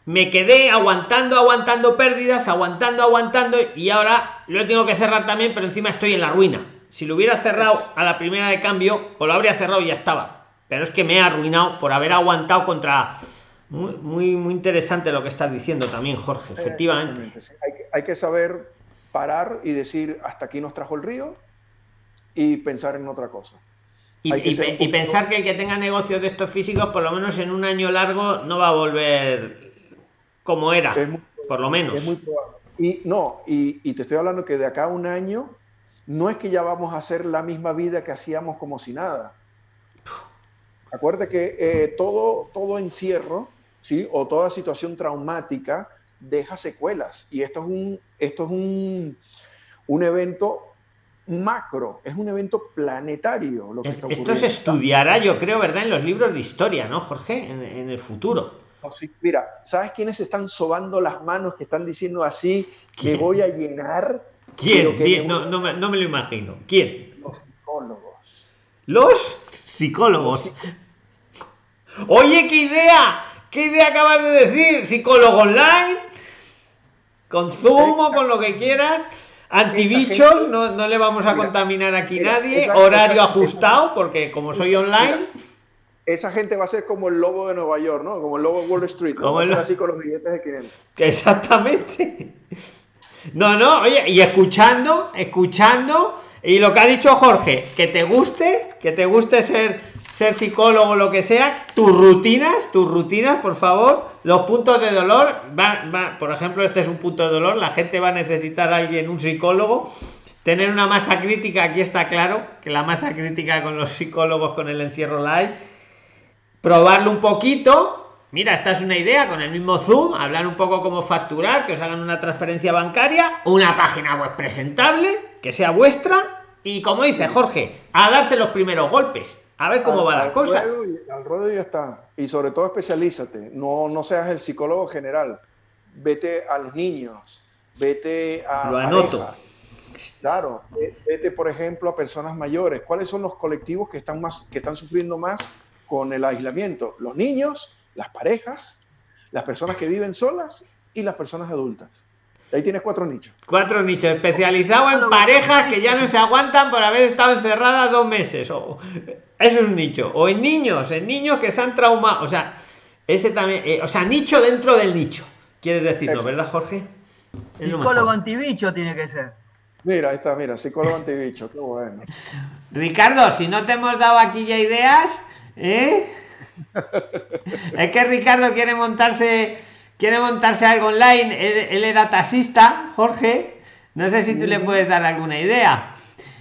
Me quedé aguantando, aguantando pérdidas, aguantando, aguantando, y ahora lo tengo que cerrar también, pero encima estoy en la ruina si lo hubiera cerrado a la primera de cambio, o lo habría cerrado y ya estaba. Pero es que me he arruinado por haber aguantado contra. Muy, muy, muy interesante lo que estás diciendo también, Jorge, efectivamente. Hay, que, hay que saber parar y decir hasta aquí nos trajo el río y pensar en otra cosa. Y, y, pensar que el que tenga negocios de estos físicos, por lo menos en un año largo, no va a volver como era, por lo menos. Es muy probable. Y no, y, y, te estoy hablando que de acá a un año no es que ya vamos a hacer la misma vida que hacíamos como si nada. Acuérdate que eh, todo, todo encierro, ¿sí? O toda situación traumática deja secuelas. Y esto es un, esto es un, un evento macro, es un evento planetario. Lo que esto se estudiará, yo creo, ¿verdad? En los libros de historia, ¿no, Jorge? En, el futuro. Mira, ¿sabes quiénes están sobando las manos, que están diciendo así, que voy a llenar ¿Quién? No, no, me, no, me, lo imagino. ¿Quién? Los psicólogos. ¿Los psicólogos? Oye, qué idea. ¿Qué idea acabas de decir? Psicólogo online. Con Zoom con lo que quieras. Antibichos, no, no le vamos a contaminar aquí nadie. Horario ajustado, porque como soy online. Esa gente va a ser como el lobo de Nueva York, ¿no? Como el lobo de Wall Street. Como el... así con los billetes de 500. <laughs> Exactamente. No, no, oye, y escuchando, escuchando, y lo que ha dicho Jorge, que te guste, que te guste ser, ser psicólogo o lo que sea, tus rutinas, tus rutinas, por favor, los puntos de dolor, va, por ejemplo, este es un punto de dolor, la gente va a necesitar a alguien, un psicólogo, tener una masa crítica, aquí está claro, que la masa crítica con los psicólogos con el encierro live, probarlo un poquito, mira, esta es una idea con el mismo Zoom, hablar un poco cómo facturar, que os hagan una transferencia bancaria, una página web presentable, que sea vuestra, y como dice Jorge, a darse los primeros golpes, a ver cómo va la cosa. al ruedo ya está. Y sobre todo especialízate, no, no seas el psicólogo general, vete a los niños, vete a... Lo anoto. Claro, vete por ejemplo a personas mayores. ¿Cuáles son los colectivos que están, más, que están sufriendo más con el aislamiento? Los niños, las parejas, las personas que viven solas y las personas adultas. Ahí tienes cuatro nichos. Cuatro nichos, especializados en parejas que ya no se aguantan por haber estado encerradas dos meses. O, eso es un nicho. O en niños, en niños que se han traumado. O sea, ese también. Eh, o sea, nicho dentro del nicho. Quieres decirlo, ¿verdad, Jorge? psicólogo antibicho tiene que ser. Mira, ahí está, mira, psicólogo antibicho, qué bueno. Ricardo, si no te hemos dado aquí ya ideas, ¿eh? es que Ricardo quiere montarse quiere montarse algo online. Él, era taxista Jorge. No sé si tú le puedes dar alguna idea.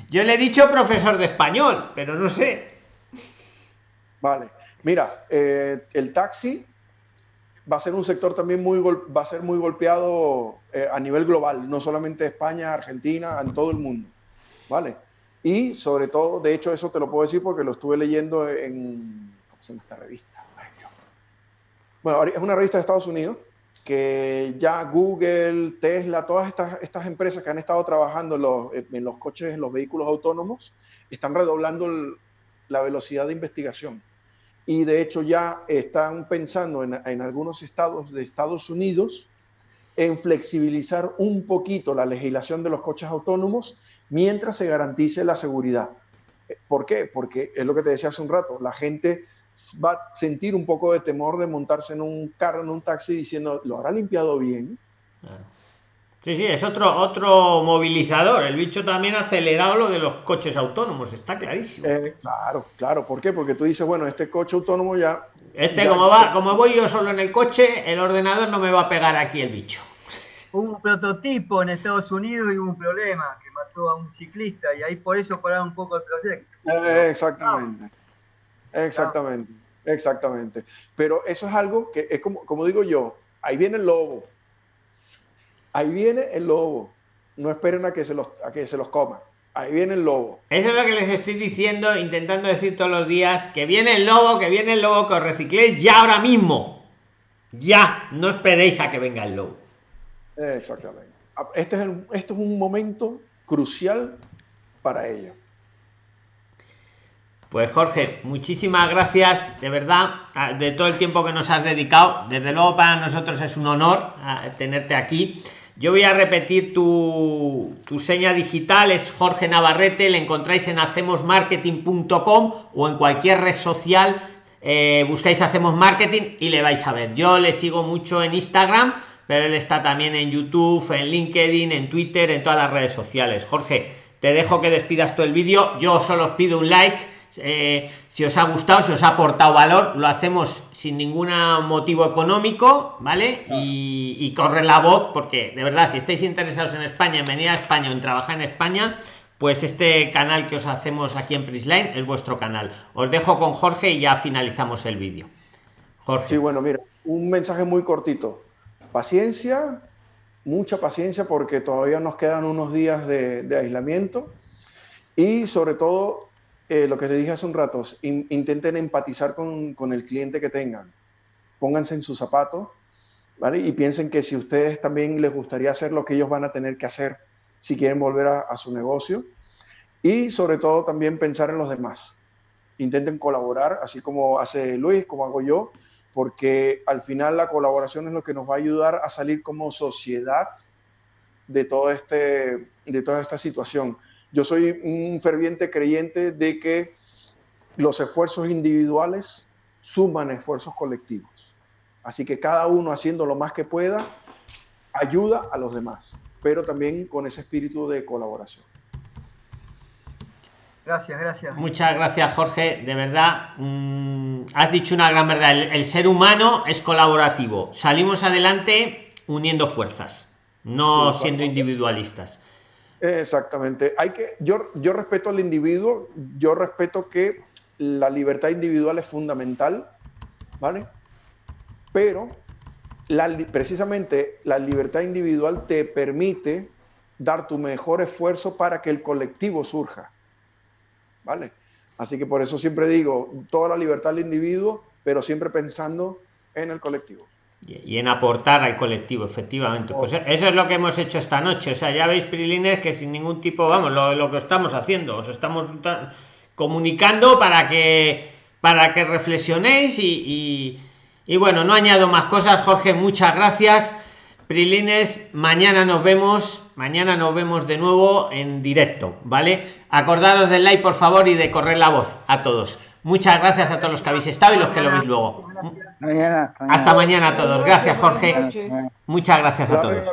Yo le he dicho profesor de español pero no sé. Vale. Mira eh, el taxi va a ser un sector también muy va a ser muy golpeado eh, a nivel global no solamente España Argentina en todo el mundo. Vale y sobre todo de hecho eso te lo puedo decir porque lo estuve leyendo en esta revista? Bueno, es una revista de Estados Unidos que ya Google, Tesla, todas estas, estas empresas que han estado trabajando en los, en los coches, en los vehículos autónomos, están redoblando la velocidad de investigación. Y de hecho ya están pensando en, en, algunos estados de Estados Unidos en flexibilizar un poquito la legislación de los coches autónomos mientras se garantice la seguridad. ¿Por qué? Porque es lo que te decía hace un rato, la gente va a sentir un poco de temor de montarse en un carro, en un taxi diciendo, ¿lo habrá limpiado bien? Sí, sí, es otro, otro movilizador. El bicho también ha acelerado lo de los coches autónomos, está clarísimo. Eh, claro, claro. ¿Por qué? Porque tú dices, bueno, este coche autónomo ya... Este, como, va, como voy yo solo en el coche, el ordenador no me va a pegar aquí el bicho. un prototipo en Estados Unidos y hubo un problema que a un ciclista y ahí por eso pararon un poco el proyecto. Eh, exactamente. Exactamente. Exactamente. Pero eso es algo que es como, como digo yo, ahí viene el lobo. Ahí viene el lobo. No esperen a que se los, a que se los coma. Ahí viene el lobo. Eso es lo que les estoy diciendo, intentando decir todos los días, que viene el lobo, que viene el lobo, que os recicléis ya ahora mismo. Ya, no esperéis a que venga el lobo. Exactamente. Este es, el, este es un momento crucial para ello. Pues Jorge, muchísimas gracias de verdad de todo el tiempo que nos has dedicado. Desde luego para nosotros es un honor tenerte aquí. Yo voy a repetir tu, tu seña digital, es Jorge Navarrete, le encontráis en hacemosmarketing.com o en cualquier red social, eh, buscáis Hacemos Marketing y le vais a ver. Yo le sigo mucho en Instagram, pero él está también en YouTube, en LinkedIn, en Twitter, en todas las redes sociales. Jorge, te dejo que despidas todo el vídeo. Yo solo os pido un like. Eh, si os ha gustado, si os ha aportado valor, lo hacemos sin ningún motivo económico, ¿vale? Y, y corre la voz, porque de verdad, si estáis interesados en España, en venir a España o en trabajar en España, pues este canal que os hacemos aquí en Prisline es vuestro canal. Os dejo con Jorge y ya finalizamos el vídeo. Jorge. Sí, bueno, mira, un mensaje muy cortito. Paciencia, mucha paciencia porque todavía nos quedan unos días de, aislamiento y sobre todo eh, lo que te dije hace un rato, intenten empatizar con, con, el cliente que tengan, pónganse en sus zapatos, ¿vale? Y piensen que si ustedes también les gustaría hacer lo que ellos van a tener que hacer si quieren volver a, a su negocio y sobre todo también pensar en los demás. Intenten colaborar, así como hace Luis, como hago yo, porque al final la colaboración es lo que nos va a ayudar a salir como sociedad de, todo este, de toda esta situación. Yo soy un ferviente creyente de que los esfuerzos individuales suman esfuerzos colectivos. Así que cada uno haciendo lo más que pueda ayuda a los demás, pero también con ese espíritu de colaboración. Gracias, gracias. Muchas gracias, Jorge. De verdad, mmm, has dicho una gran verdad. El, el, ser humano es colaborativo. Salimos adelante uniendo fuerzas, no siendo individualistas. Exactamente. Hay que, yo, yo respeto al individuo, yo respeto que la libertad individual es fundamental, ¿vale? Pero la, precisamente la libertad individual te permite dar tu mejor esfuerzo para que el colectivo surja. ¿Vale? Así que por eso siempre digo, toda la libertad del individuo, pero siempre pensando en el colectivo. Y en aportar al colectivo, efectivamente. Pues eso es lo que hemos hecho esta noche. O sea, ya veis, Prilines, que sin ningún tipo, vamos, lo, lo que estamos haciendo, os estamos comunicando para que para que reflexionéis y, y, y bueno, no añado más cosas. Jorge, muchas gracias. Prilines, mañana nos vemos, mañana nos vemos de nuevo en directo, ¿vale? Acordaros del like, por favor, y de correr la voz a todos. Muchas gracias a todos los que habéis estado y los que lo veis luego. Hasta mañana a todos. Gracias, Jorge. Muchas gracias a todos.